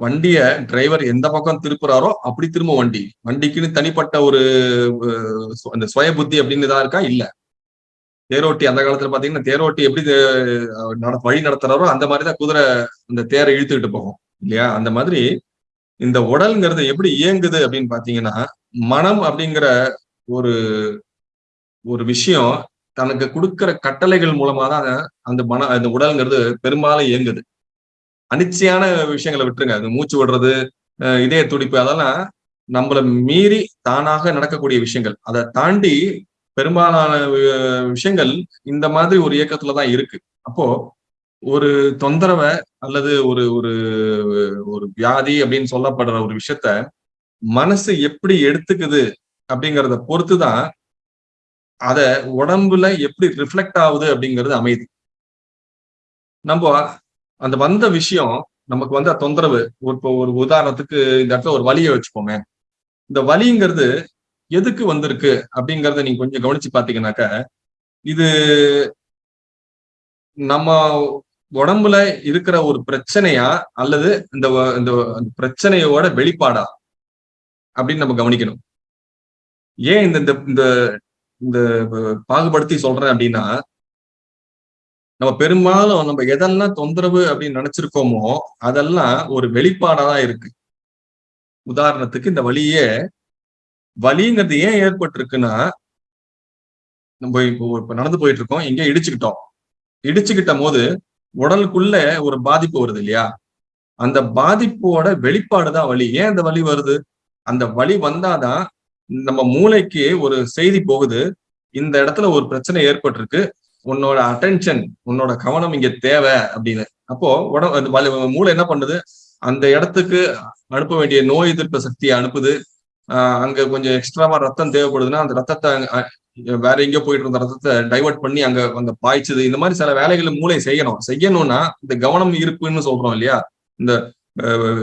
வண்டிய டிரைவர் எந்த பக்கம் திருப்புறாரோ அப்படி திரும்ப வண்டி. வண்டிக்குன்னு தனிப்பட்ட ஒரு அந்த சுய புத்தி அப்படின்னு தான் இருக்கா? இல்ல. தேரோட்டி அந்த காலத்துல பாத்தீங்கன்னா தேரோட்டி எப்படி வழி நடத்துறாரோ அந்த மாதிரிதான் குதிரை அந்த தேரை இழுத்துக்கிட்டு போகும். இல்லையா? அந்த மாதிரி இந்த உடல்ங்கிறது எப்படி இயங்குது அப்படின்னு பாத்தீங்கன்னா மனம் அப்படிங்கிற ஒரு ஒரு விஷயம் தனக்கு கொடுக்கிற கட்டளைகள் மூலமா தான் அந்த மன அந்த உடல்ங்கிறது பெரும்பாலும் இயங்குது. அனிச்சையான விஷயங்களை விட்டுருங்க. அது மூச்சு விடுறது இதய துடிப்பு அதெல்லாம் நம்மளை மீறி தானாக நடக்கக்கூடிய விஷயங்கள். அதை தாண்டி பெரும்பாலான விஷயங்கள் இந்த மாதிரி ஒரு இயக்கத்துலதான் இருக்கு. அப்போ ஒரு தொந்தரவை அல்லது ஒரு ஒரு ஒரு வியாதி அப்படின்னு சொல்லப்படுற ஒரு விஷயத்த மனசு எப்படி எடுத்துக்குது அப்படிங்கிறத பொறுத்துதான் அத உடம்புல எப்படி ரிஃப்ளெக்ட் ஆகுது அப்படிங்கிறது அமைதி நம்ம அந்த வந்த விஷயம் நமக்கு வந்த தொந்தரவு இப்போ ஒரு உதாரணத்துக்கு இந்த இடத்துல ஒரு வலியை வச்சுக்கோங்க. இந்த வலிங்கிறது எதுக்கு வந்திருக்கு அப்படிங்கறத நீங்க கொஞ்சம் கவனிச்சு பாத்தீங்கன்னாக்க இது நம்ம உடம்புல இருக்கிற ஒரு பிரச்சனையா அல்லது இந்த இந்த பிரச்சனையோட வெளிப்பாடா அப்படின்னு நம்ம கவனிக்கணும். ஏன் இந்த இந்த இந்த பாகுபடுத்தி சொல்றேன் அப்படின்னா நம்ம பெரும்பாலும் நம்ம எதெல்லாம் தொந்தரவு அப்படின்னு நினைச்சிருக்கோமோ அதெல்லாம் ஒரு வெளிப்பாடா தான் இருக்கு. உதாரணத்துக்கு இந்த வழியே வலிங்கிறது ஏன் ஏற்பட்டிருக்குன்னா நம்ம இப்போ நடந்து போயிட்டு இருக்கோம் எங்கேயோ இடிச்சுக்கிட்டோம். இடிச்சுக்கிட்ட போது உடலுக்குள்ள ஒரு பாதிப்பு வருது இல்லையா? அந்த பாதிப்போட வெளிப்பாடுதான் வலி. ஏன் அந்த வலி வருது? அந்த வலி வந்தாதான் நம்ம மூளைக்கு ஒரு செய்தி போகுது. இந்த இடத்துல ஒரு பிரச்சனை ஏற்பட்டிருக்கு. உன்னோட அட்டென்ஷன் உன்னோட கவனம் இங்க தேவை அப்படின்னு. அப்போ உடம்பு மூளை என்ன பண்ணுது? அந்த இடத்துக்கு அனுப்ப வேண்டிய நோய் எதிர்ப்பு சக்தியை அனுப்புது. ஆஹ் அங்க கொஞ்சம் எக்ஸ்ட்ராவா ரத்தம் தேவைப்படுதுன்னா அந்த ரத்தத்தை வேற எங்கேயோ போயிட்டு இருந்த ரத்தத்தை டைவர்ட் பண்ணி அங்க அங்க பாய்ச்சது. இந்த மாதிரி சில வேலைகளை மூளை செய்யணும். செய்யணும்னா இந்த கவனம் இருப்புன்னு சொல்றோம் இல்லையா? இந்த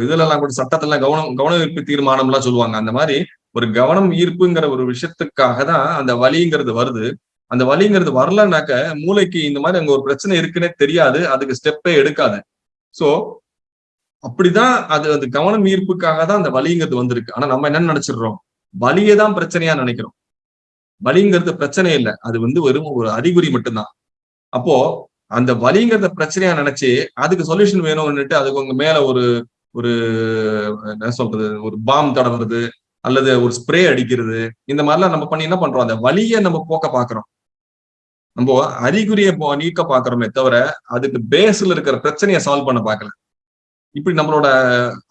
இதுல எல்லாம் கூட சட்டத்துல கவனம் கவன ஈர்ப்பு தீர்மானம் எல்லாம் சொல்லுவாங்க. அந்த மாதிரி ஒரு கவனம் ஈர்ப்புங்கிற ஒரு விஷயத்துக்காக தான் அந்த வலிங்கிறது வருது. அந்த வலிங்கிறது வரலனாக்க மூளைக்கு இந்த மாதிரி அங்க ஒரு பிரச்சனை இருக்குன்னே தெரியாது. அதுக்கு ஸ்டெப்பே எடுக்காது. சோ அப்படிதான் அது அந்த கவனம் ஈர்ப்புக்காக தான் அந்த வலிங்கிறது வந்திருக்கு. ஆனா நம்ம என்ன நினைச்சிடுறோம்? வலியை தான் பிரச்சனையா நினைக்கிறோம். வலிங்கிறது பிரச்சனை இல்லை. அது வந்து வெறும் ஒரு அறிகுறி மட்டும்தான். அப்போ அந்த வலிங்கிறத பிரச்சனையா நினைச்சு அதுக்கு சொல்யூஷன் வேணும்னுட்டு அதுக்கு உங்க மேல ஒரு ஒரு என்ன சொல்றது ஒரு பாம் தடவுறது அல்லது ஒரு ஸ்ப்ரே அடிக்கிறது இந்த மாதிரிலாம் நம்ம பண்ணி என்ன பண்றோம்? அந்த வலியை நம்ம போக்க பாக்குறோம். நம்ம அறிகுறியை நீக்க பாக்குறோமே தவிர அதுக்கு பேஸ்ல இருக்கிற பிரச்சனையை சால்வ் பண்ண பாக்கல. இப்படி நம்மளோட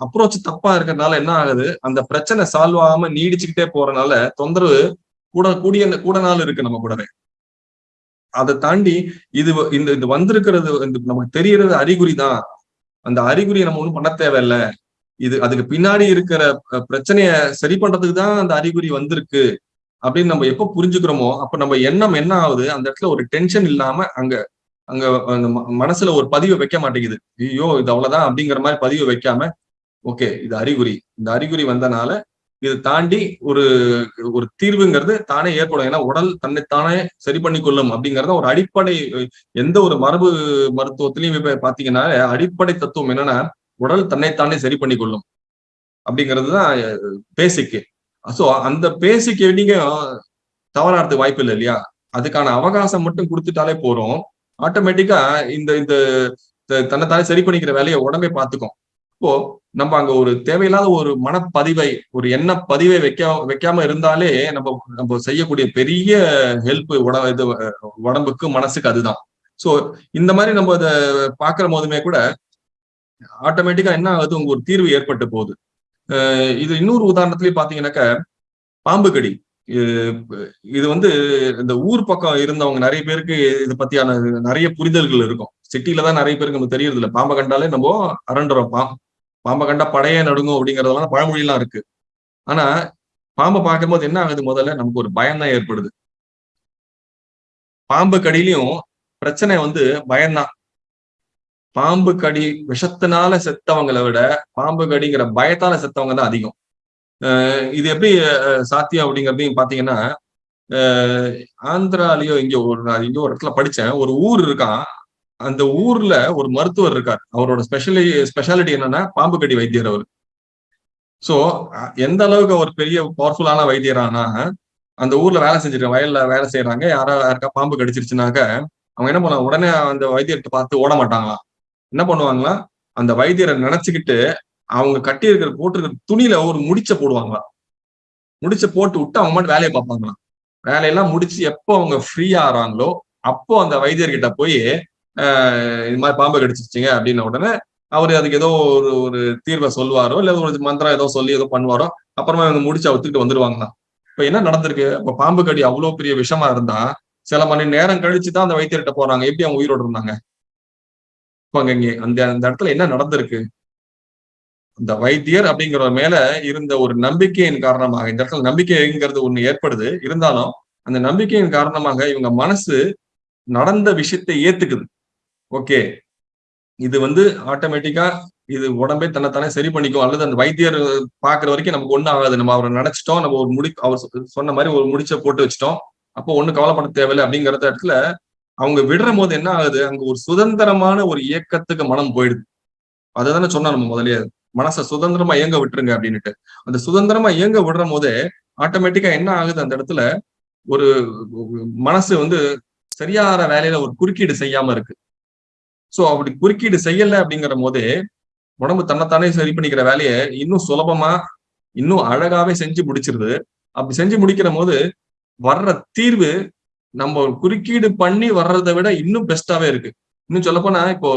அப்ரோச் தப்பா இருக்கிறதுனால என்ன ஆகுது? அந்த பிரச்சனை சால்வ் ஆகாம நீடிச்சுக்கிட்டே போறதுனால தொந்தரவு கூட கூடிய கூட நாள் இருக்கு நம்ம கூடவே. அதை தாண்டி இது இந்த இது வந்திருக்கிறது நமக்கு தெரியறது அறிகுறி தான். அந்த அறிகுறியை நம்ம ஒண்ணும் பண்ண தேவையில்ல. இது அதுக்கு பின்னாடி இருக்கிற பிரச்சனைய சரி பண்றதுக்கு தான் அந்த அறிகுறி வந்திருக்கு. அப்படின்னு நம்ம எப்ப புரிஞ்சுக்கிறோமோ அப்ப நம்ம எண்ணம் என்ன ஆகுது? அந்த இடத்துல ஒரு டென்ஷன் இல்லாம அங்க அங்க அந்த மனசுல ஒரு பதிவை வைக்க மாட்டேங்குது. ஐயோ இது அவ்வளவுதான் அப்படிங்கிற மாதிரி பதிவை வைக்காம ஓகே இது அறிகுறி. இந்த அறிகுறி வந்தனால இது தாண்டி ஒரு ஒரு தீர்வுங்கிறது தானே ஏற்படும். ஏன்னா உடல் தன்னைத்தானே சரி பண்ணி கொள்ளும் அப்படிங்கறத ஒரு அடிப்படை எந்த ஒரு மரபு மருத்துவத்திலையும் இப்ப பாத்தீங்கன்னா அடிப்படை தத்துவம் என்னன்னா உடல் தன்னைத்தானே சரி பண்ணி கொள்ளும் அப்படிங்கிறது தான் பேசிக்கு. ஸோ அந்த பேசிக்கு நீங்க தவறாடுறதுக்கு வாய்ப்பு இல்லை இல்லையா? அதுக்கான அவகாசம் மட்டும் கொடுத்துட்டாலே போறோம் ஆட்டோமேட்டிக்கா இந்த இந்த தன்னைத்தானே சரி பண்ணிக்கிற வேலையை உடம்பே பார்த்துக்கும் இப்போ நம்ம அங்க ஒரு தேவையில்லாத ஒரு மனப்பதிவை ஒரு எண்ண பதிவை வைக்க வைக்காம இருந்தாலே நம்ம நம்ம செய்யக்கூடிய பெரிய ஹெல்ப் உட இது உடம்புக்கு மனசுக்கு அதுதான். சோ இந்த மாதிரி நம்ம அதை பாக்குற போதுமே கூட ஆட்டோமேட்டிக்கா என்ன ஆகுது? உங்க ஒரு தீர்வு ஏற்பட்டு போகுது. இது இன்னொரு உதாரணத்துலயும் பாத்தீங்கன்னாக்க பாம்பு கடி. இது வந்து இந்த ஊர் பக்கம் இருந்தவங்க நிறைய பேருக்கு இதை பத்தியான நிறைய புரிதல்கள் இருக்கும். சிட்டில தான் நிறைய பேருக்கு நம்ம தெரியறது இல்லை பாம்பை கண்டாலே நம்ம அரண்டுறோம் பாம்பை கண்டா படையே நடுங்கும் அப்படிங்கறதெல்லாம் பழமொழியெல்லாம் இருக்கு. ஆனா பாம்பை பார்க்கும்போது என்ன ஆகுது முதல்ல? நமக்கு ஒரு பயம் தான் ஏற்படுது. பாம்பு கடியிலையும் பிரச்சனை வந்து பயம்தான். பாம்பு கடி விஷத்தினால செத்தவங்களை விட பாம்பு கடிங்கிற பயத்தால செத்தவங்க தான் அதிகம். இது எப்படி சாத்தியம் அப்படிங்கிறதையும் பாத்தீங்கன்னா ஆந்திராலயோ இங்க ஒரு நான் இங்க ஒரு இடத்துல படிச்சேன். ஒரு ஊர் இருக்கான். அந்த ஊர்ல ஒரு மருத்துவர் இருக்கார். அவரோட ஸ்பெஷலி ஸ்பெஷாலிட்டி என்னன்னா பாம்பு கடி வைத்தியர் அவர். சோ எந்த அளவுக்கு அவர் பெரிய பவர்ஃபுல்லான வைத்தியரானா அந்த ஊர்ல வேலை செஞ்சிருக்க வயல்ல வேலை செய்யறாங்க. யாரா யாருக்கா பாம்பு கடிச்சிருச்சுனாக்க அவங்க என்ன பண்ணுவாங்க? உடனே அந்த வைத்தியர்கிட்ட பார்த்து ஓட மாட்டாங்களாம் என்ன பண்ணுவாங்களா? அந்த வைத்தியரை நினைச்சுக்கிட்டு அவங்க கட்டி இருக்கிற போட்டிருக்கிற துணியில ஒரு முடிச்ச போடுவாங்களாம் முடிச்ச போட்டு விட்டு அவங்க மட்டும் வேலையை பார்ப்பாங்களாம் வேலையெல்லாம் முடிச்சு எப்போ அவங்க ஃப்ரீ ஆறாங்களோ அப்போ அந்த வைத்தியர்கிட்ட போய் இது மாதிரி பாம்பு கடிச்சிருச்சிங்க அப்படின்ன உடனே அவர் அதுக்கு ஏதோ ஒரு ஒரு தீர்வை சொல்லுவாரோ இல்லை ஒரு மந்திரம் ஏதோ சொல்லி ஏதோ பண்ணுவாரோ அப்புறமா இவங்க முடிச்சு அவுத்துக்கிட்டு வந்துருவாங்கண்ணா. இப்போ என்ன நடந்திருக்கு? இப்போ பாம்பு கடி அவ்வளோ பெரிய விஷமா இருந்தா சில மணி நேரம் கழிச்சு தான் அந்த வைத்தியர்கிட்ட போறாங்க. எப்படி அவங்க உயிரோடு இருந்தாங்க? இப்போ அங்கே அந்த அந்த இடத்துல என்ன நடந்திருக்கு? இந்த வைத்தியர் அப்படிங்கிற மேல இருந்த ஒரு நம்பிக்கையின் காரணமாக இந்த இடத்துல நம்பிக்கைங்கிறது ஒண்ணு ஏற்படுது. இருந்தாலும் அந்த நம்பிக்கையின் காரணமாக இவங்க மனசு நடந்த விஷயத்தை ஏத்துக்குது. ஓகே. இது வந்து ஆட்டோமேட்டிக்கா இது உடம்பே தன்னைத்தானே சரி பண்ணிக்கும். அல்லது அந்த வைத்தியர் பாக்குற வரைக்கும் நமக்கு ஒண்ணு ஆகாது. நம்ம அவரை நினைச்சிட்டோம். நம்ம ஒரு முடி அவர் சொன்ன மாதிரி ஒரு முடிச்ச போட்டு வச்சிட்டோம். அப்போ ஒண்ணு கவலைப்பட தேவையில்லை அப்படிங்கிற இடத்துல அவங்க விடுற போது என்ன ஆகுது? அங்க ஒரு சுதந்திரமான ஒரு இயக்கத்துக்கு மனம் போயிடுது. அதுதானே சொன்னா நம்ம முதலே மனசை சுதந்திரமா இயங்க விட்டுருங்க அப்படின்னுட்டு. அந்த சுதந்திரமா இயங்க விடுற போதே ஆட்டோமேட்டிக்கா என்ன ஆகுது? அந்த இடத்துல ஒரு மனசு வந்து சரியான வேலையில ஒரு குறுக்கீடு செய்யாம இருக்கு. சோ அப்படி குறுக்கீடு செய்யல அப்படிங்கிற போதே உடம்பு தன்னைத்தானே சரி பண்ணிக்கிற வேலையை இன்னும் சுலபமா இன்னும் அழகாவே செஞ்சு முடிச்சிருது. அப்படி செஞ்சு முடிக்கிற போது வர்ற தீர்வு நம்ம குறுக்கீடு பண்ணி வர்றதை விட இன்னும் பெஸ்டாவே இருக்கு. இன்னும் சொல்லப்போனா இப்போ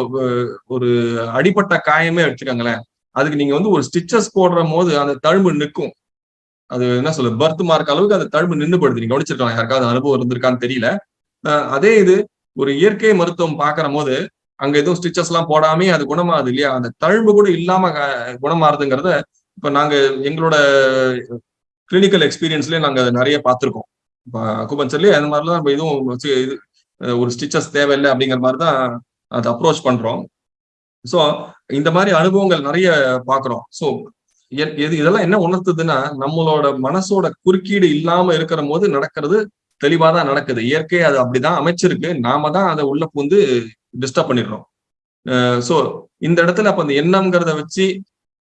ஒரு அடிப்பட்ட காயமே வச்சுக்கோங்களேன். அதுக்கு நீங்க வந்து ஒரு ஸ்டிச்சஸ் போடுற போது அந்த தழும்பு நிற்கும். அது என்ன சொல்ல பர்த் மார்க் அளவுக்கு அந்த தழும்பு நின்றுபடுது நீங்க கவனிச்சிருக்கலாம் யாருக்காவது அனுபவம் இருந்திருக்கான்னு தெரியல. அதே இது ஒரு இயற்கை மருத்துவம் பாக்குற போது அங்க எதுவும் ஸ்டிச்சஸ் எல்லாம் போடாமே அது குணமாகுது இல்லையா? அந்த தழும்பு கூட இல்லாம குணமாறுதுங்கிறத இப்ப நாங்க எங்களோட கிளினிக்கல் எக்ஸ்பீரியன்ஸ்லயே நாங்க நிறைய பார்த்திருக்கோம். அக்குபஞ்சர்லயே அந்த மாதிரிலாம் நம்ம இதுவும் வச்சு இது ஒரு ஸ்டிச்சஸ் தேவையில்லை அப்படிங்கிற மாதிரி தான் அதை அப்ரோச் பண்றோம். ஸோ இந்த மாதிரி அனுபவங்கள் நிறைய பாக்குறோம் ஸோ எது இதெல்லாம் என்ன உணர்த்துதுன்னா நம்மளோட மனசோட குறுக்கீடு இல்லாம இருக்கிற போது நடக்கிறது தெளிவாதான் நடக்குது. இயற்கை அது அப்படிதான் அமைச்சிருக்கு. நாம தான் அதை உள்ள பூந்து டிஸ்டர்ப் பண்ணிடுறோம். ஸோ இந்த இடத்துல அப்போ அந்த எண்ணம்ங்கிறத வச்சு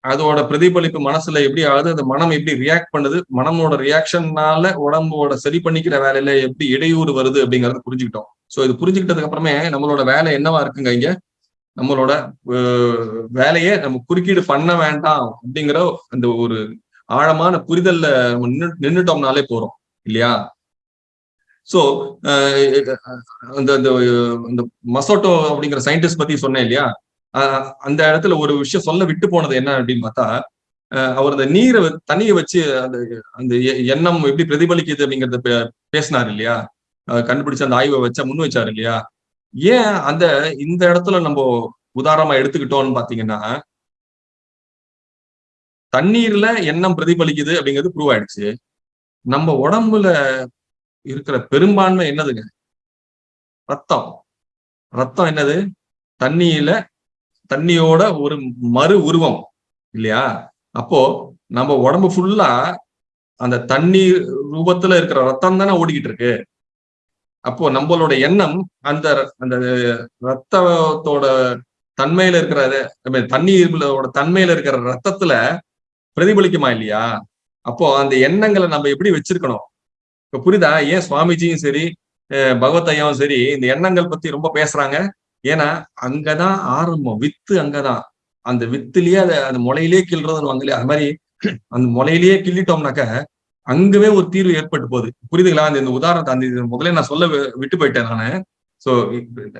அதோட பிரதிபலிப்பு மனசுல எப்படி ஆகுது அந்த மனம் எப்படி ரியாக்ட் பண்ணுது மனமோட ரியாக்ஷன்னால உடம்போட சரி பண்ணிக்கிற வேலையில எப்படி இடையூறு வருது அப்படிங்கறத புரிஞ்சுக்கிட்டோம். ஸோ இது புரிஞ்சுக்கிட்டதுக்கு அப்புறமே நம்மளோட வேலை என்னவா இருக்குங்க இங்க? நம்மளோட வேலையை நம்ம குறுக்கீடு பண்ண வேண்டாம் அப்படிங்கிற அந்த ஒரு ஆழமான புரிதல்ல நம்ம நின்றுட்டோம்னாலே போறோம் இல்லையா? சோ uh, அந்த அந்த மசோட்டோ அப்படிங்கிற சயின்டிஸ்ட் பத்தி சொன்னேன் இல்லையா? அந்த இடத்துல ஒரு விஷயம் சொல்ல விட்டு போனது என்ன அப்படின்னு பார்த்தா அவர் அந்த நீரை தண்ணியை வச்சு அந்த அந்த எண்ணம் எப்படி பிரதிபலிக்குது அப்படிங்கறத பேசினார் இல்லையா? கண்டுபிடிச்ச அந்த ஆய்வை வச்சா முன் வச்சாரு இல்லையா? ஏன் அந்த இந்த இடத்துல நம்ம உதாரணமா எடுத்துக்கிட்டோம்னு பாத்தீங்கன்னா தண்ணீர்ல எண்ணம் பிரதிபலிக்குது அப்படிங்கிறது ப்ரூவ் ஆயிடுச்சு. நம்ம உடம்புல இருக்கிற பெரும்பான்மை என்னதுங்க? ரத்தம். ரத்தம் என்னது? தண்ணியில தண்ணியோட ஒரு மறு உருவம் இல்லையா? அப்போ நம்ம உடம்பு ஃபுல்லா அந்த தண்ணி ரூபத்துல இருக்கிற ரத்தம் தானே ஓடிக்கிட்டு இருக்கு. அப்போ நம்மளோட எண்ணம் அந்த அந்த ரத்தத்தோட தன்மையில இருக்கிற தண்ணீரோட தன்மையில இருக்கிற ரத்தத்துல பிரதிபலிக்குமா இல்லையா? அப்போ அந்த எண்ணங்களை நம்ம எப்படி வச்சிருக்கணும்? இப்ப புரிதா ஏன் சுவாமிஜியும் சரி பகவத் ஐயாவும் சரி இந்த எண்ணங்கள் பத்தி ரொம்ப பேசுறாங்க. ஏன்னா அங்கதான் ஆரம்பம். வித்து அங்கதான். அந்த வித்துலயே அதை அந்த முளையிலேயே கிள்றதுன்னு வாங்கலையே அது மாதிரி அந்த முளையிலேயே கிள்ளிட்டோம்னாக்க அங்கவே ஒரு தீர்வு ஏற்பட்டு போகுது. புரியுதுங்களா? அந்த இந்த உதாரணத்தை அந்த முதல்ல நான் சொல்ல விட்டு போயிட்டேன் நானு. சோ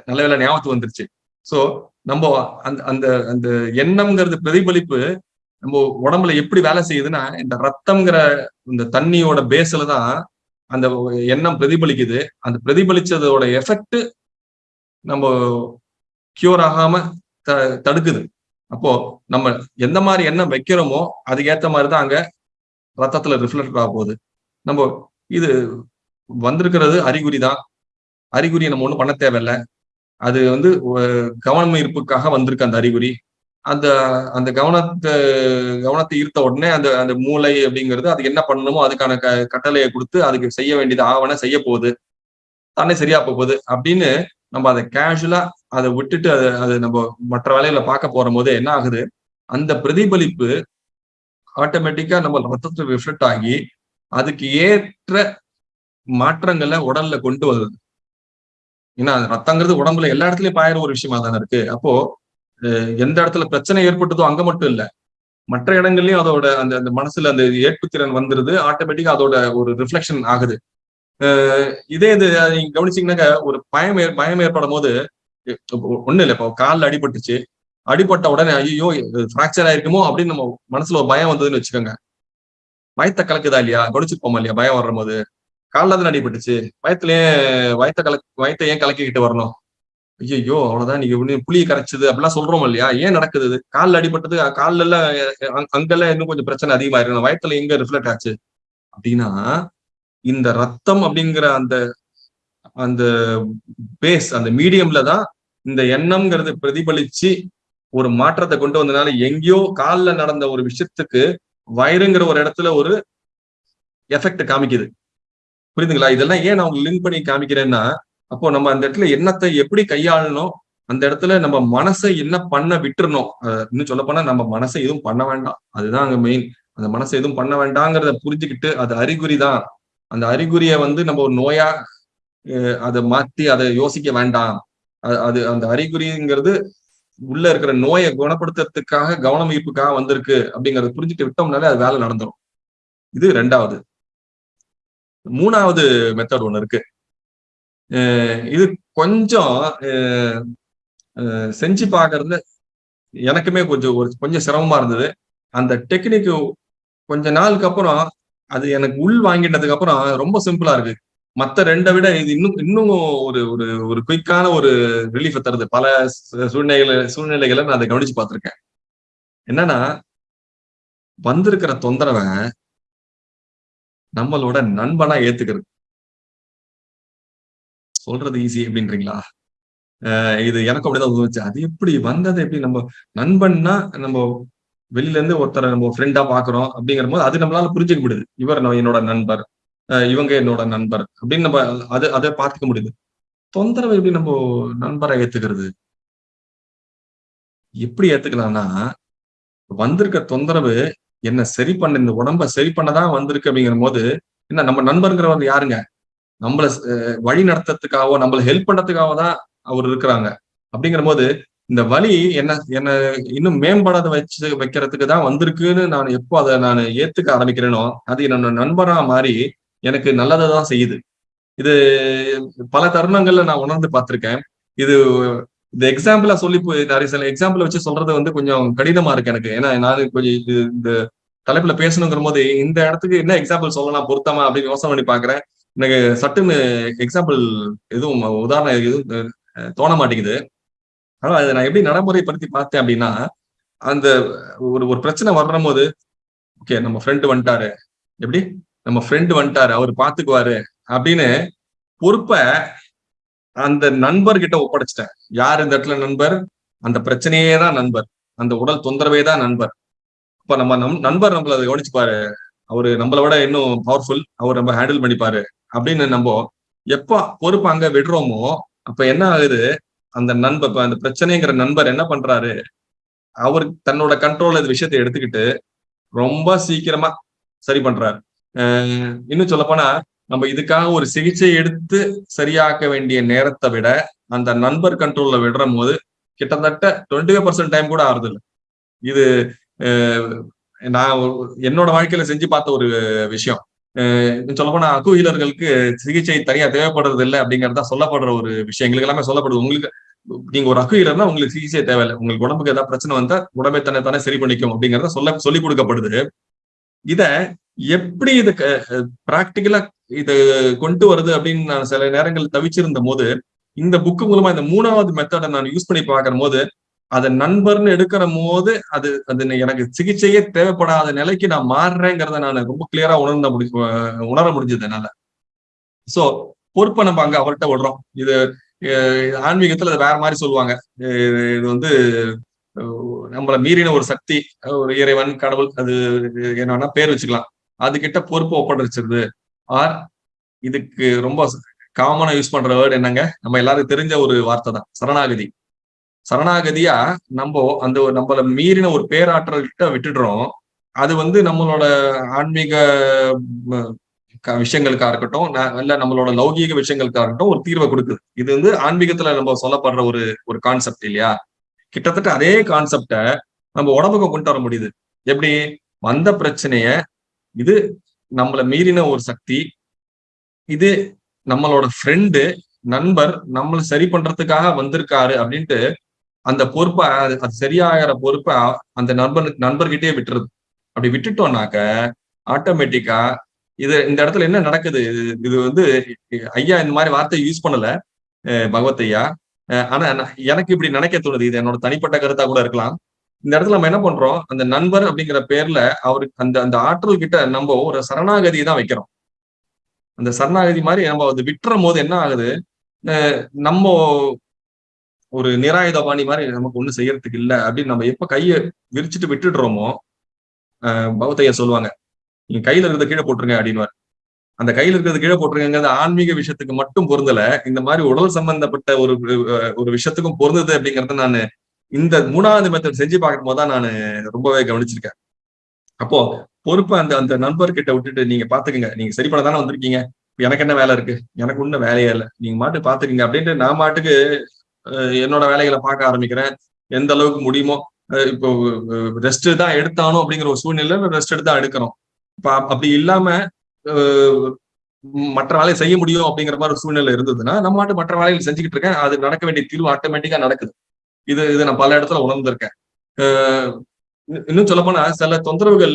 நல்ல வேலை ஞாபகத்து வந்துருச்சு. சோ நம்ம அந்த அந்த அந்த எண்ணம்ங்கிறது பிரதிபலிப்பு நம்ம உடம்புல எப்படி வேலை செய்யுதுன்னா இந்த ரத்தம்ங்கிற இந்த தண்ணியோட பேஸ்ல தான் அந்த எண்ணம் பிரதிபலிக்குது. அந்த பிரதிபலிச்சதோட எஃபெக்ட் நம்ம கியூர் ஆகாம த தடுக்குது. அப்போ நம்ம எந்த மாதிரி எண்ணம் வைக்கிறோமோ அதுக்கேற்ற மாதிரி தான் அங்க ரத்தத்துல ரிஃப்ளெக்ட் ஆக போகுது. நம்ம இது வந்திருக்கிறது அறிகுறி தான் அறிகுறியை நம்ம ஒன்றும் பண்ண தேவையில்லை. அது வந்து கவனம் ஈர்ப்புக்காக வந்திருக்கு அந்த அறிகுறி. அந்த அந்த கவனத்தை கவனத்தை ஈர்த்த உடனே அந்த அந்த மூளை அப்படிங்கிறது அதுக்கு என்ன பண்ணணுமோ அதுக்கான க கட்டளையை கொடுத்து அதுக்கு செய்ய வேண்டியது ஆவண செய்ய போகுது. தானே சரியா போகுது. அப்படின்னு நம்ம அதை கேஷுவலா அதை விட்டுட்டு அதை அது நம்ம மற்ற வேலையில பார்க்க போற போது என்ன ஆகுது? அந்த பிரதிபலிப்பு ஆட்டோமேட்டிக்கா நம்ம ரத்தத்தை ரிஃப்ளெக்ட் ஆகி அதுக்கு ஏற்ற மாற்றங்களை உடல்ல கொண்டு வருது. ஏன்னா ரத்தங்கிறது உடம்புல எல்லா இடத்துலயும் பாயிற ஒரு விஷயமா தானே இருக்கு. அப்போ எந்த இடத்துல பிரச்சனை ஏற்பட்டதோ அங்க மட்டும் இல்ல. மற்ற இடங்கள்லயும் அதோட அந்த அந்த மனசுல அந்த ஏற்புத்திறன் வந்துருது. ஆட்டோமேட்டிக்கா அதோட ஒரு ரிஃப்ளெக்ஷன் ஆகுது. இதே இது நீங்க கவனிச்சீங்கன்னாக்க ஒரு பயம் பயம் ஏற்படும் போது ஒண்ணு இல்லை இப்போ காலில் அடிபட்டுச்சு. அடிபட்ட உடனே ஐயோ ஃப்ராக்சர் ஆயிருக்குமோ அப்படின்னு நம்ம மனசுல ஒரு பயம் வந்ததுன்னு வச்சுக்கோங்க. பயத்தை கலக்குதா இல்லையா? கவனிச்சிருப்போமா இல்லையா? பயம் வரும் போது. காலில் தான் அடிபட்டுச்சு? வயத்துலயே வயத்த கலக் வயத்தை ஏன் கலக்கிக்கிட்டு வரணும்? ஐயோ அவ்வளவுதான். நீங்க புளியை கரைச்சது அப்படிலாம் சொல்றோம் இல்லையா? ஏன் நடக்குது காலில் அடிபட்டது காலில் எல்லாம் அங்கெல்லாம் இன்னும் கொஞ்சம் பிரச்சனை அதிகமா இருக்கு வயத்துல எங்க ரிஃப்ளெக்ட் ஆச்சு? அப்படின்னா இந்த ரத்தம் அப்படிங்கிற அந்த அந்த பேஸ் அந்த மீடியம்ல தான் இந்த எண்ணம்ங்கிறது பிரதிபலிச்சு ஒரு மாற்றத்தை கொண்டு வந்ததுனால எங்கேயோ காலில் நடந்த ஒரு விஷயத்துக்கு வயிறுங்கிற ஒரு இடத்துல ஒரு எஃபெக்ட் காமிக்குது. புரியுதுங்களா? இதெல்லாம் ஏன் நான் உங்களுக்கு லிங்க் பண்ணி காமிக்கிறேன்னா அப்போ நம்ம அந்த இடத்துல எண்ணத்தை எப்படி கையாளணும்? அந்த இடத்துல நம்ம மனசை என்ன பண்ண விட்டுறணும்? இன்னும் சொல்ல போனா நம்ம மனசை எதுவும் பண்ண வேண்டாம். அதுதான் அங்க மெயின் அந்த மனசை எதுவும் பண்ண வேண்டாங்கிறத புரிஞ்சுக்கிட்டு அது அறிகுறி தான். அந்த அறிகுறியை வந்து நம்ம ஒரு நோயா அதை மாத்தி அதை யோசிக்க வேண்டாம். அது அந்த அறிகுறிங்கிறது உள்ள இருக்கிற நோயை குணப்படுத்துறதுக்காக கவனம் ஈர்ப்புக்காக வந்திருக்கு அப்படிங்கறத புரிஞ்சுட்டு விட்டோம்னாலே அது வேலை நடந்துடும் இது ரெண்டாவது. மூணாவது மெத்தட் ஒண்ணு இருக்கு. இது கொஞ்சம் செஞ்சு பார்க்கறது எனக்குமே கொஞ்சம் ஒரு கொஞ்சம் சிரமமா இருந்தது. அந்த டெக்னிக் கொஞ்ச நாளுக்கு அப்புறம் அது எனக்கு உள் வாங்கிட்டதுக்கு அப்புறம் ரொம்ப சிம்பிளா இருக்கு. மத்த ரெண்டை விட இது இன்னும் இன்னும் ஒரு ஒரு ஒரு குயிக்கான ஒரு ரிலீஃப் தருது. பல சூழ்நிலைகளை சூழ்நிலைகளை நான் அதை கவனிச்சு பார்த்துருக்கேன். என்னன்னா வந்திருக்கிற தொந்தரவை நம்மளோட நண்பனா ஏத்துக்கிறது. சொல்றது ஈஸி அப்படின்றீங்களா? இது எனக்கு அப்படிதான் தோணுச்சு. அது எப்படி வந்தது? எப்படி நம்ம நண்பன்னா நம்ம வெளியில இருந்து ஒருத்தரை நம்ம ஃப்ரெண்டா பாக்குறோம் அப்படிங்கிற போது அது நம்மளால புரிஞ்சுக்க முடியுது. இவர் என்னோட நண்பர் இவங்க என்னோட நண்பர் அப்படின்னு நம்ம அது அதை பார்த்துக்க முடியுது. தொந்தரவு எப்படி நம்ம நண்பரை ஏத்துக்கிறது? எப்படி ஏத்துக்கலாம்னா வந்திருக்க தொந்தரவு என்ன சரி பண்ண இந்த உடம்ப சரி பண்ணதான் வந்திருக்கு அப்படிங்கிற போது என்ன நம்ம நண்பருங்கிறவர் யாருங்க? நம்மள வழி நடத்துறதுக்காகவோ நம்மளை ஹெல்ப் பண்றதுக்காக தான் அவர் இருக்கிறாங்க. அப்படிங்கிற போது இந்த வழி என்ன என்ன இன்னும் மேம்படாத வச்சு வைக்கிறதுக்கு தான் வந்திருக்குன்னு நான் எப்போ அதை நான் ஏத்துக்க ஆரம்பிக்கிறேனோ அது என்னோட நண்பரா மாறி எனக்கு நல்லதை தான் செய்யுது. இது பல தருணங்கள்ல நான் உணர்ந்து பார்த்திருக்கேன். இது இந்த எக்ஸாம்பிளா சொல்லி நிறைய சில எக்ஸாம்பிள் வச்சு சொல்றது வந்து கொஞ்சம் கடினமா இருக்கு எனக்கு. ஏன்னா நான் கொஞ்சம் இது இந்த தலைப்புல பேசணுங்கிற போது இந்த இடத்துக்கு என்ன எக்ஸாம்பிள் சொல்லலாம் பொருத்தமா அப்படின்னு யோசனை பண்ணி பாக்குறேன் எனக்கு சட்டுன்னு எக்ஸாம்பிள் எதுவும் உதாரணம் எதுவும் தோண மாட்டேங்குது. ஆனா அதை நான் எப்படி நடைமுறைப்படுத்தி பார்த்தேன் அப்படின்னா அந்த ஒரு ஒரு பிரச்சனை வர்றும் போது ஓகே நம்ம ஃப்ரெண்டு வந்துட்டாரு. எப்படி? நம்ம ஃப்ரெண்டு வந்துட்டாரு அவர் பாத்துக்குவாரு அப்படின்னு பொறுப்பை அந்த நண்பர்கிட்ட ஒப்படைச்சிட்டேன். யார் இந்த இடத்துல நண்பர்? அந்த பிரச்சனையே தான் நண்பர். அந்த உடல் தொந்தரவே தான் நண்பர். இப்ப நம்ம நம் நண்பர் நம்மள அதை கவனிச்சுப்பாரு. அவரு நம்மளை விட இன்னும் பவர்ஃபுல் அவர் நம்ம ஹேண்டில் பண்ணிப்பாரு. அப்படின்னு நம்ம எப்ப பொறுப்பு அங்க விடுறோமோ அப்ப என்ன ஆகுது? அந்த நண்பர் அந்த பிரச்சனைங்கிற நண்பர் என்ன பண்றாரு? அவர் தன்னோட கண்ட்ரோல் இந்த விஷயத்த எடுத்துக்கிட்டு ரொம்ப சீக்கிரமா சரி பண்றாரு. இன்னும் சொல்ல போனா நம்ம இதுக்காக ஒரு சிகிச்சை எடுத்து சரியாக்க வேண்டிய நேரத்தை விட அந்த நண்பர் கண்ட்ரோல்ல விடுற போது கிட்டத்தட்ட டுவெண்ட்டி ஃபைவ் பர்சன்ட் டைம் கூட ஆறுது இது நான் என்னோட வாழ்க்கையில செஞ்சு பார்த்த ஒரு விஷயம். சொல்ல போனா சிகிச்சை தனியா தேவைப்படுறது இல்லை அப்படிங்கறதா சொல்லப்படுற ஒரு விஷயம். எங்களுக்கு எல்லாமே சொல்லப்படுது. உங்களுக்கு நீங்க ஒரு அக்குஹீலர்னா உங்களுக்கு சிகிச்சை தேவையில்லை. உங்களுக்கு உடம்புக்கு ஏதாவது பிரச்சனை வந்தா உடம்பை தன்னை தானே சரி பண்ணிக்கும் அப்படிங்கறத சொல்ல சொல்லி கொடுக்கப்படுது. இத எப்படி இது பிராக்டிக்கலா இது கொண்டு வருது அப்படின்னு நான் சில நேரங்கள் தவிச்சிருந்த போது இந்த புக்கு மூலமா இந்த மூணாவது மெத்தடை நான் யூஸ் பண்ணி பார்க்கிற போது அதை நண்பர்னு எடுக்கிற போது அது அது எனக்கு சிகிச்சையே தேவைப்படாத நிலைக்கு நான் மாறுறேங்கிறத நான் ரொம்ப கிளியரா உணர்ந்த முடி உணர முடிஞ்சது என்னால. சோ பொறுப்பை நம்ம அங்க அவர்கிட்ட விடுறோம். இது ஆன்மீகத்துல வேற மாதிரி சொல்லுவாங்க. இது வந்து நம்மள மீறின ஒரு சக்தி ஒரு இறைவன் கடவுள் அது என்னன்னா பேர் வச்சுக்கலாம். அது கிட்ட பொறுப்பு ஒப்படைச்சிருது. ஆர் இதுக்கு ரொம்ப காமனா யூஸ் பண்ற வேர்டு என்னங்க? நம்ம எல்லாருக்கும் தெரிஞ்ச ஒரு வார்த்தை தான். சரணாகதி. சரணாகதியா நம்ம அந்த நம்மள மீறின ஒரு பேராற்றல் கிட்ட விட்டுடுறோம். அது வந்து நம்மளோட ஆன்மீக விஷயங்களுக்கா இருக்கட்டும் இல்ல நம்மளோட லௌகீக விஷயங்களுக்கா இருக்கட்டும் ஒரு தீர்வை கொடுக்குது. இது வந்து ஆன்மீகத்துல நம்ம சொல்லப்படுற ஒரு ஒரு கான்செப்ட் இல்லையா? கிட்டத்தட்ட அதே கான்செப்ட நம்ம உடம்புக்கு கொண்டு வர முடியுது. எப்படி? வந்த பிரச்சனைய இது நம்மள மீறின ஒரு சக்தி இது நம்மளோட ஃப்ரெண்டு நண்பர் நம்மளை சரி பண்றதுக்காக வந்திருக்காரு அப்படின்ட்டு அந்த பொறுப்பை அது சரியாகிற பொறுப்பை அந்த நண்பனுக்கு நண்பர்கிட்டயே விட்டுருது அப்படி விட்டுட்டோம்னாக்க ஆட்டோமேட்டிக்கா இது இந்த இடத்துல என்ன நடக்குது? இது வந்து ஐயா இந்த மாதிரி வார்த்தையை யூஸ் பண்ணல பகவத் ஐயா. ஆனா எனக்கு இப்படி நினைக்க தோணுது. இது என்னோட தனிப்பட்ட கருத்தா கூட இருக்கலாம். இந்த இடத்துல நம்ம என்ன பண்றோம்? அந்த நண்பர் அப்படிங்கிற பேர்ல அவருக்கு அந்த அந்த ஆற்றல் கிட்ட நம்ம ஒரு சரணாகதி தான் வைக்கிறோம். அந்த சரணாகதி மாதிரி நம்ம அது விட்டுற போது என்ன ஆகுது? நம்ம ஒரு நிராயுதபாணி மாதிரி நமக்கு ஒண்ணு செய்யறதுக்கு இல்லை அப்படின்னு நம்ம எப்ப கையை விரிச்சுட்டு விட்டுடுறோமோ பௌத்தையா சொல்லுவாங்க நீங்க கையில இருக்கிறத கீழே போட்டுருங்க அப்படின்னு அந்த கையில இருக்கிறது கீழே போட்டுருங்கிறது ஆன்மீக விஷயத்துக்கு மட்டும் பொருந்தல இந்த மாதிரி உடல் சம்பந்தப்பட்ட ஒரு ஒரு விஷயத்துக்கும் பொருந்தது அப்படிங்கறத நான் இந்த மூணாவது மெத்தட் செஞ்சு பார்க்கும் போது தான் நான் ரொம்பவே கவனிச்சிருக்கேன். அப்போ பொறுப்பை அந்த அந்த நண்பர்கிட்ட விட்டுட்டு நீங்க பாத்துக்கங்க நீங்க சரி பண்ண தானே வந்திருக்கீங்க எனக்கு என்ன வேலை இருக்கு? எனக்கு ஒன்றும் வேலையே இல்லை நீங்க மாட்டு பாத்துக்கங்க அப்படின்ட்டு நான் மாட்டுக்கு என்னோட வேலைகளை பார்க்க ஆரம்பிக்கிறேன். எந்த அளவுக்கு முடியுமோ இப்போ ரெஸ்ட் தான் எடுத்தானோ அப்படிங்கிற ஒரு சூழ்நிலை ரெஸ்ட் எடுத்தா எடுக்கிறோம் அப்படி இல்லாம மற்ற வேலையை செய்ய முடியும் அப்படிங்கிற மாதிரி ஒரு சூழ்நிலை இருந்ததுன்னா நம்ம மாட்டு மற்ற வேலைகள் செஞ்சுக்கிட்டு இருக்கேன். அது நடக்க வேண்டிய தீர்வு ஆட்டோமேட்டிக்கா நடக்குது. இது இது நான் பல இடத்துல உணர்ந்திருக்கேன். இன்னும் சொல்ல போனா சில தொந்தரவுகள்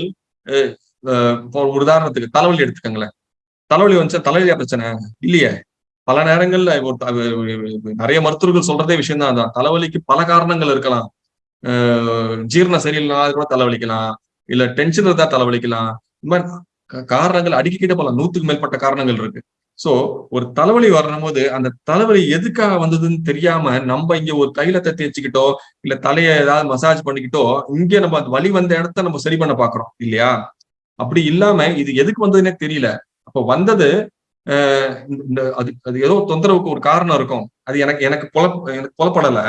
ஒரு உதாரணத்துக்கு தலைவலி எடுத்துக்கங்களேன். தலைவலி வந்துச்சா? தலைவலியா பிரச்சனை? இல்லையே. பல நேரங்கள்ல நிறைய மருத்துவர்கள் சொல்றதே விஷயம் தான் தலைவலிக்கு பல காரணங்கள் இருக்கலாம். ஜீரணம் சரியில்லைனா கூட தலைவலிக்கலாம். இல்ல டென்ஷன் இருந்தா தலைவலிக்கலாம். இந்த மாதிரி காரணங்கள் அடிக்கிட்ட போல நூத்துக்கு மேற்பட்ட காரணங்கள் இருக்கு. சோ ஒரு தலைவலி வரும்போது அந்த தலைவலி எதுக்காக வந்ததுன்னு தெரியாம நம்ம இங்க ஒரு கையில தத்தி வச்சுக்கிட்டோ இல்ல தலைய ஏதாவது மசாஜ் பண்ணிக்கிட்டோ இங்க நம்ம அந்த வலி வந்த இடத்த நம்ம சரி பண்ண பாக்குறோம். இல்லையா? அப்படி இல்லாம இது எதுக்கு வந்ததுன்னே தெரியல. அப்ப வந்தது இந்த அது அது ஏதோ தொந்தரவுக்கு ஒரு காரணம் இருக்கும். அது எனக்கு எனக்கு புல எனக்கு புலப்படல.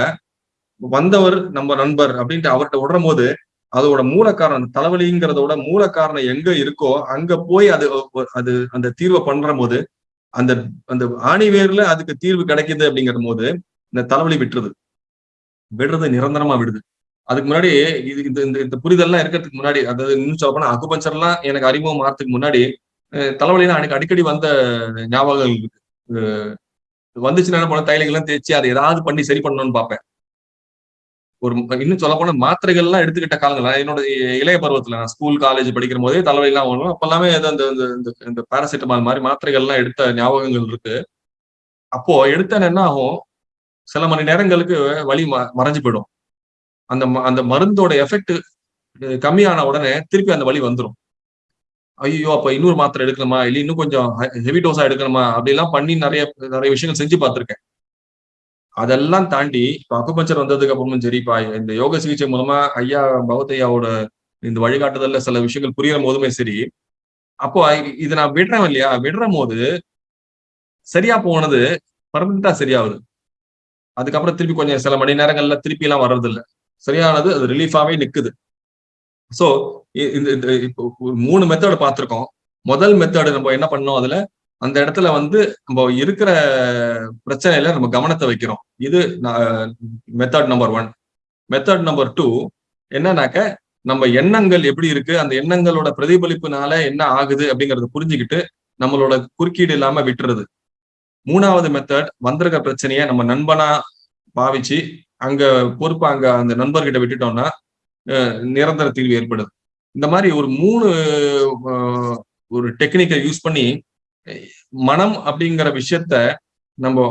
வந்தவர் நம்ம நண்பர் அப்படின்ட்டு அவர்கிட்ட விடுறும் போது அதோட மூல காரணம் தலைவலிங்கிறதோட மூல காரணம் எங்க இருக்கோ அங்க போய் அது அது அந்த தீர்வை பண்ற போது அந்த அந்த ஆணி வேர்ல அதுக்கு தீர்வு கிடைக்குது அப்படிங்கிற போது இந்த தலைவலி விட்டுருது. விடுறது நிரந்தரமா விடுது. அதுக்கு முன்னாடி இது இந்த இந்த இந்த புரிதல்லாம் இருக்கிறதுக்கு முன்னாடி அதாவது இன்னும் சொல்ல போனா அகுபஞ்சர்லாம் எனக்கு அறிமுகம் ஆகிறதுக்கு முன்னாடி தலைவலினா எனக்கு அடிக்கடி வந்த ஞாபகங்கள் இருக்கு. வந்துச்சுன்னா என்ன பண்ண தைலங்கள்லாம் தேய்ச்சி அதை ஏதாவது பண்ணி சரி பண்ணணும்னு பார்ப்பேன். ஒரு இன்னும் சொல்ல போனா மாத்திரைகள் எல்லாம் எடுத்துக்கிட்ட காலங்கள். என்னோட இளைய பருவத்துல நான் ஸ்கூல் காலேஜ் படிக்கிற போதே தலைவலி எல்லாம் வரும். அப்ப எல்லாமே அந்த இந்த பாராசிட்டமால் மாதிரி மாத்திரைகள் எல்லாம் எடுத்த ஞாபகங்கள் இருக்கு. அப்போ எடுத்த என்ன ஆகும்? சில மணி நேரங்களுக்கு வலி மறைஞ்சு போயிடும். அந்த அந்த மருந்தோட எஃபெக்ட் கம்மியான உடனே திருப்பி அந்த வலி வந்துடும் ஐயோ அப்ப இன்னொரு மாத்திரை எடுக்கணுமா? இல்ல இன்னும் கொஞ்சம் ஹெவி டோஸா எடுக்கணுமா? அப்படி எல்லாம் பண்ணி நிறைய நிறைய விஷயங்கள் செஞ்சு பார்த்திருக்கேன். அதெல்லாம் தாண்டி இப்போ அக்குபஞ்சர் வந்ததுக்கு அப்புறமும் சரிப்பா இந்த யோக சிகிச்சை மூலமா ஐயா பகவத்தையாவோட இந்த வழிகாட்டுதல்ல சில விஷயங்கள் புரியுற போதுமே சரி. அப்போ இதை நான் விடுறேன் இல்லையா? விடுற போது சரியா போனது பர்மனண்டா சரியாகுது அதுக்கப்புறம் திருப்பி கொஞ்சம் சில மணி நேரங்கள்ல திருப்பி எல்லாம் வர்றது இல்லை சரியானது அது ரிலீஃபாவே நிக்குது. சோ இந்த இப்போ மூணு மெத்தட் பார்த்திருக்கோம். முதல் மெத்தடு நம்ம என்ன பண்ணோம் அதுல? அந்த இடத்துல வந்து நம்ம இருக்கிற பிரச்சனையில நம்ம கவனத்தை வைக்கிறோம். இது method number one method number two என்னன்னாக்க நம்ம எண்ணங்கள் எப்படி இருக்கு? அந்த எண்ணங்களோட பிரதிபலிப்புனால என்ன ஆகுது அப்படிங்கறத புரிஞ்சுக்கிட்டு நம்மளோட குறுக்கீடு இல்லாம விட்டுறது. மூணாவது மெத்தட் வந்திருக்க பிரச்சனைய நம்ம நண்பனா பாவிச்சு அங்க பொறுப்பா அங்க அந்த நண்பர்கிட்ட விட்டுட்டோம்னா நிரந்தர தீர்வு ஏற்படுது. இந்த மாதிரி ஒரு மூணு ஒரு டெக்னிக்கை யூஸ் பண்ணி மனம் அப்படிங்கிற விஷயத்த நம்ம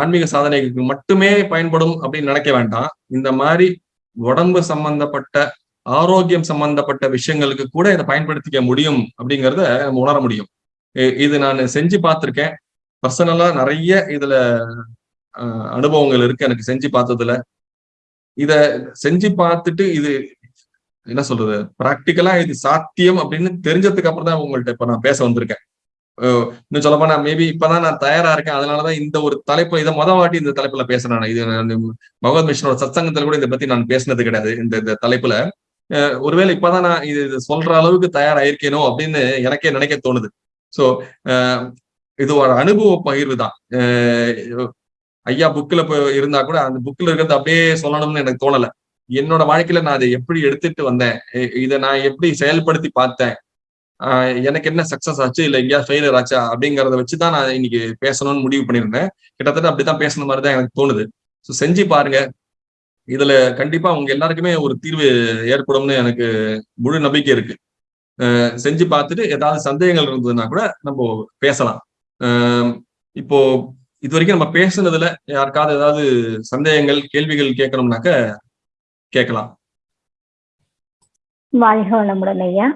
ஆன்மீக சாதனைக்கு மட்டுமே பயன்படும் அப்படின்னு நினைக்க வேண்டாம். இந்த மாதிரி உடம்பு சம்பந்தப்பட்ட ஆரோக்கியம் சம்பந்தப்பட்ட விஷயங்களுக்கு கூட இதை பயன்படுத்திக்க முடியும் அப்படிங்கிறத நம்ம உணர முடியும். இது நான் செஞ்சு பார்த்துருக்கேன். பர்சனலா நிறைய இதுல அனுபவங்கள் இருக்கு எனக்கு செஞ்சு பார்த்ததுல. இத செஞ்சு பார்த்துட்டு இது என்ன சொல்றது? ப்ராக்டிக்கலா இது சாத்தியம் அப்படின்னு தெரிஞ்சதுக்கு அப்புறம் தான் உங்கள்ட்ட இப்ப நான் பேச வந்திருக்கேன். இன்னும் சொல்ல போனா மேபி இப்பதான் நான் தயாரா இருக்கேன். அதனாலதான் இந்த ஒரு தலைப்பு இதை மொதல் வாட்டி இந்த தலைப்புல பேசுறேன் இது பகவத் மிஷனோட சத்சங்கத்துல கூட இதை பத்தி நான் பேசினது கிடையாது இந்த இந்த தலைப்புல. ஒருவேளை இப்பதான் நான் இது சொல்ற அளவுக்கு தயாராயிருக்கேனோ அப்படின்னு எனக்கே நினைக்க தோணுது. சோ இது ஒரு அனுபவ பகிர்வு தான். ஐயா புக்ல இருந்தா கூட அந்த புக்ல இருக்கிறது அப்படியே சொல்லணும்னு எனக்கு தோணல. என்னோட வாழ்க்கையில நான் அதை எப்படி எடுத்துட்டு வந்தேன்? இதை நான் எப்படி செயல்படுத்தி பார்த்தேன்? எனக்கு என்ன சக்சஸ் ஆச்சு? இல்ல எங்கேயா ஃபெயிலியர் ஆச்சா? அப்படிங்கறத வச்சுதான் நான் இன்னைக்கு பேசணும்னு முடிவு பண்ணியிருந்தேன். கிட்டத்தட்ட அப்படித்தான் பேசுன மாதிரி தான் எனக்கு தோணுது. ஸோ செஞ்சு பாருங்க. இதுல கண்டிப்பா உங்க எல்லாருக்குமே ஒரு தீர்வு ஏற்படும்னு எனக்கு முழு நம்பிக்கை இருக்கு. செஞ்சு பார்த்துட்டு ஏதாவது சந்தேகங்கள் இருந்ததுன்னா கூட நம்ம பேசலாம். இப்போ இது வரைக்கும் நம்ம பேசுனதுல யாருக்காவது ஏதாவது சந்தேகங்கள் கேள்விகள் கேட்கணும்னாக்க கேட்கலாம். வாழ்க வளமுடன் ஐயா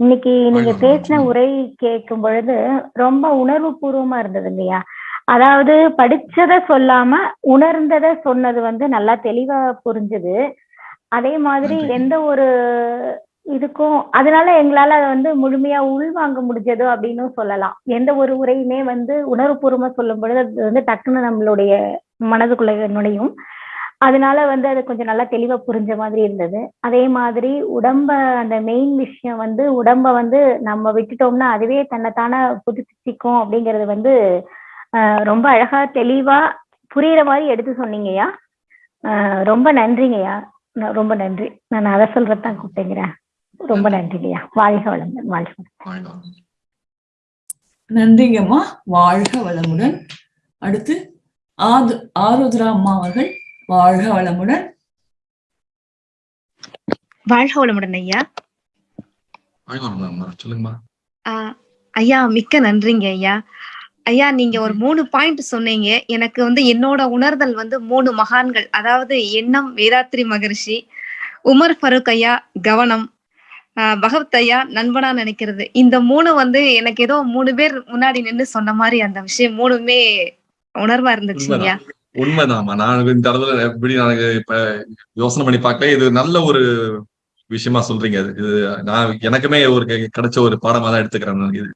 இன்னைக்கு நீங்க பேசின உரை கேட்கும் பொழுது ரொம்ப உணர்வு பூர்வமா இருந்தது இல்லையா அதாவது படிச்சத சொல்லாம உணர்ந்தத சொன்னது வந்து நல்லா தெளிவா புரிஞ்சுது. அதே மாதிரி எந்த ஒரு இதுக்கும் அதனால எங்களால வந்து முழுமையா உள்வாங்க முடிஞ்சதோ அப்படின்னு சொல்லலாம். எந்த ஒரு உரையுமே வந்து உணர்வுபூர்வமா சொல்லும் பொழுது அது வந்து டக்குன்னு நம்மளுடைய மனதுக்குள்ள நுழையும். அதனால வந்து அது கொஞ்சம் நல்லா தெளிவா புரிஞ்ச மாதிரி இருந்தது. அதே மாதிரி உடம்ப அந்த மெயின் விஷயம் வந்து உடம்ப வந்து நம்ம விட்டுட்டோம்னா அதுவே தன்னைத்தானே புதுப்பிக்கும் அப்படிங்கறது வந்து ரொம்ப அழகா தெளிவா புரியுற மாதிரி எடுத்து சொன்னீங்கய்யா. ரொம்ப நன்றிங்கய்யா. ரொம்ப நன்றி. நான் அதை சொல்றதுதான் கூப்பிட்டேங்கிறேன். ரொம்ப நன்றிங்கய்யா. வாழ்க வளமுடன் வாழ்க நன்றிங்கம்மா. வாழ்க வளமுடன். அடுத்து ஆது ஆருத்ரா அம்மா அவர்கள் வாழ்க வளமுடன். வாழ்க வளமுடன் ஐயா. ஐயா மிக்க நன்றிங்க ஐயா. ஐயா நீங்க ஒரு மூணு பாயிண்ட் சொன்னீங்க. எனக்கு வந்து என்னோட உணர்தல் வந்து மூணு மகான்கள். அதாவது எண்ணம் வேதாத்ரி மகரிஷி உமர் ஃபருக் ஐயா கவனம். ஆஹ் பகவத் ஐயா நண்பனா நினைக்கிறது. இந்த மூணு வந்து எனக்கு ஏதோ மூணு பேர் முன்னாடி நின்னு சொன்ன மாதிரி அந்த விஷயம் மூணுமே உணர்வா இருந்துச்சு ஐயா. உண்மைதாம்மா. நான் இந்த இடத்துல எப்படி நான் இப்ப யோசனை பண்ணி பார்க்கல. இது நல்ல ஒரு விஷயமா சொல்றீங்க இது நான் எனக்குமே ஒரு கிடைச்ச ஒரு பாடமா தான் எடுத்துக்கிறேன் இது.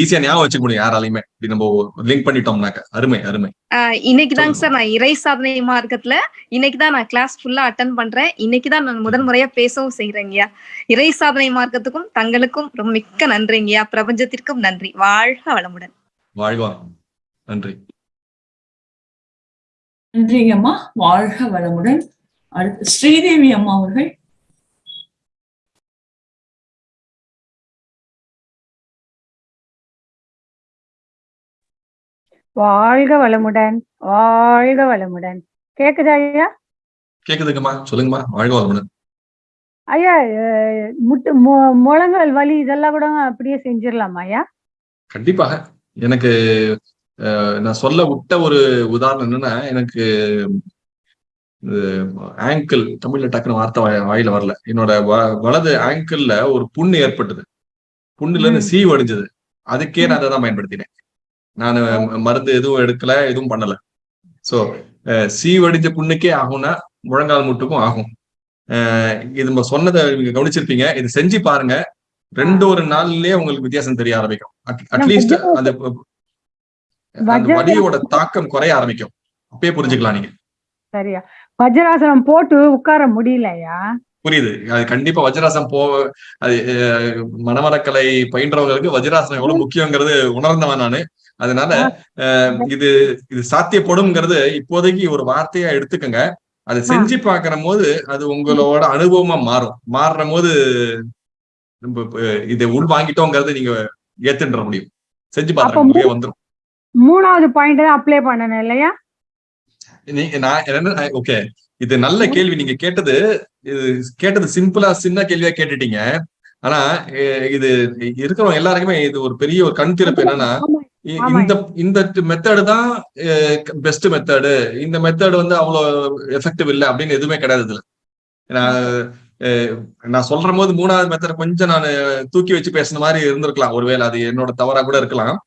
ஈஸியா ஞாபகம் வச்சுக்க முடியும் யாராலையுமே. இப்படி நம்ம லிங்க் பண்ணிட்டோம்னாக்க. அருமை அருமை. இன்னைக்கு தாங்க சார் நான் இறை சாதனை மார்க்கத்துல இன்னைக்கு தான் நான் கிளாஸ் ஃபுல்லா அட்டன் பண்றேன். இன்னைக்கு தான் நான் முதன் முறையா பேசவும் செய்யறேங்கய்யா இறை சாதனை மார்க்கத்துக்கும் தங்களுக்கும் ரொம்ப மிக்க நன்றிங்கய்யா பிரபஞ்சத்திற்கும் நன்றி. வாழ்க வளமுடன். வாழ்வா நன்றி. நன்றிங்க அம்மா வாழ்க வளமுடன். அடுத்து ஸ்ரீதேவி அம்மா அவர்கள். வாழ்க வளமுடன் வாழ்க வளமுடன். கேக்குதா ஐயா? கேக்குதுங்கம்மா சொல்லுங்கம்மா வாழ்க வளமுடன். ஐயா முட்டு மு- முழங்கால் வலி இதெல்லாம் கூட அப்படியே செஞ்சிடலாமா ஐயா? கண்டிப்பாக. எனக்கு நான் சொல்ல விட்ட ஒரு உதாரணம் என்னன்னா எனக்கு ஆங்கிள் தமிழ்ல டக்குனு வார்த்தை வாய்- வாயில வரல. என்னோட வ- வலது ஆங்கிள்ல ஒரு புண்ணு ஏற்பட்டது. புண்ணுல இருந்து. சீ வடிஞ்சது. அதுக்கே நான் அதை தான் பயன்படுத்தினேன். நான் மருந்து எதுவும் எடுக்கல எதுவும் பண்ணல. சோ சீ வடிஞ்ச புண்ணுக்கே ஆகும்னா முழங்கால் முட்டுக்கும் ஆகும். இது நம்ம சொன்னதை நீங்க கவனிச்சிருப்பீங்க. இது செஞ்சு பாருங்க. ரெண்டு ஒரு நாள்லயே உங்களுக்கு வித்தியாசம் தெரிய ஆரம்பிக்கும். அட்லீஸ்ட் அந்த அந்த வலியோட தாக்கம் குறைய ஆரம்பிக்கும். அப்பயே புரிஞ்சுக்கலாம் நீங்க. சரியா. வஜ்ராசனம் போட்டு உட்கார முடியல ஐயா புரியுது. அது கண்டிப்பா வஜ்ராசனம் போ அது மனவளக்கலை பயின்றவங்களுக்கு வஜ்ராசனம் எவ்வளவு முக்கியங்கிறது உணர்ந்தவன் நானு. அதனால இது இது சாத்தியப்படும்ங்கிறது இப்போதைக்கு ஒரு வார்த்தையா எடுத்துக்கங்க. அதை செஞ்சு பார்க்கிற போது அது உங்களோட அனுபவமா மாறும். மாறுற போது இதை உள் வாங்கிட்டோங்கிறத நீங்க ஏத்துன்ற முடியும். செஞ்சு பாருங்க உங்களுக்கே வந்துரும். மூணாவது பாயிண்ட் தான் அப்ளை பண்ணணும் இல்லையா? நீங்க நான் என்ன ஓகே இது நல்ல கேள்வி. நீங்க கேட்டது இது கேட்டது சிம்பிளா சின்ன கேள்வியா கேட்டுட்டீங்க. ஆனா இது இருக்கிறவங்க எல்லாருக்குமே இது ஒரு பெரிய ஒரு கண் திறப்பு என்னன்னா. இந்த இந்த மெத்தடு தான் பெஸ்ட் மெத்தடு இந்த மெத்தடு வந்து அவ்வளவு எஃபெக்டிவ் இல்லை அப்படின்னு எதுவுமே கிடையாது இதுல. நான் சொல்ற போது மூணாவது மெத்தட் கொஞ்சம் நான் தூக்கி வச்சு பேசுன மாதிரி இருந்திருக்கலாம். ஒருவேளை அது என்னோட தவறா கூட இருக்கலாம்.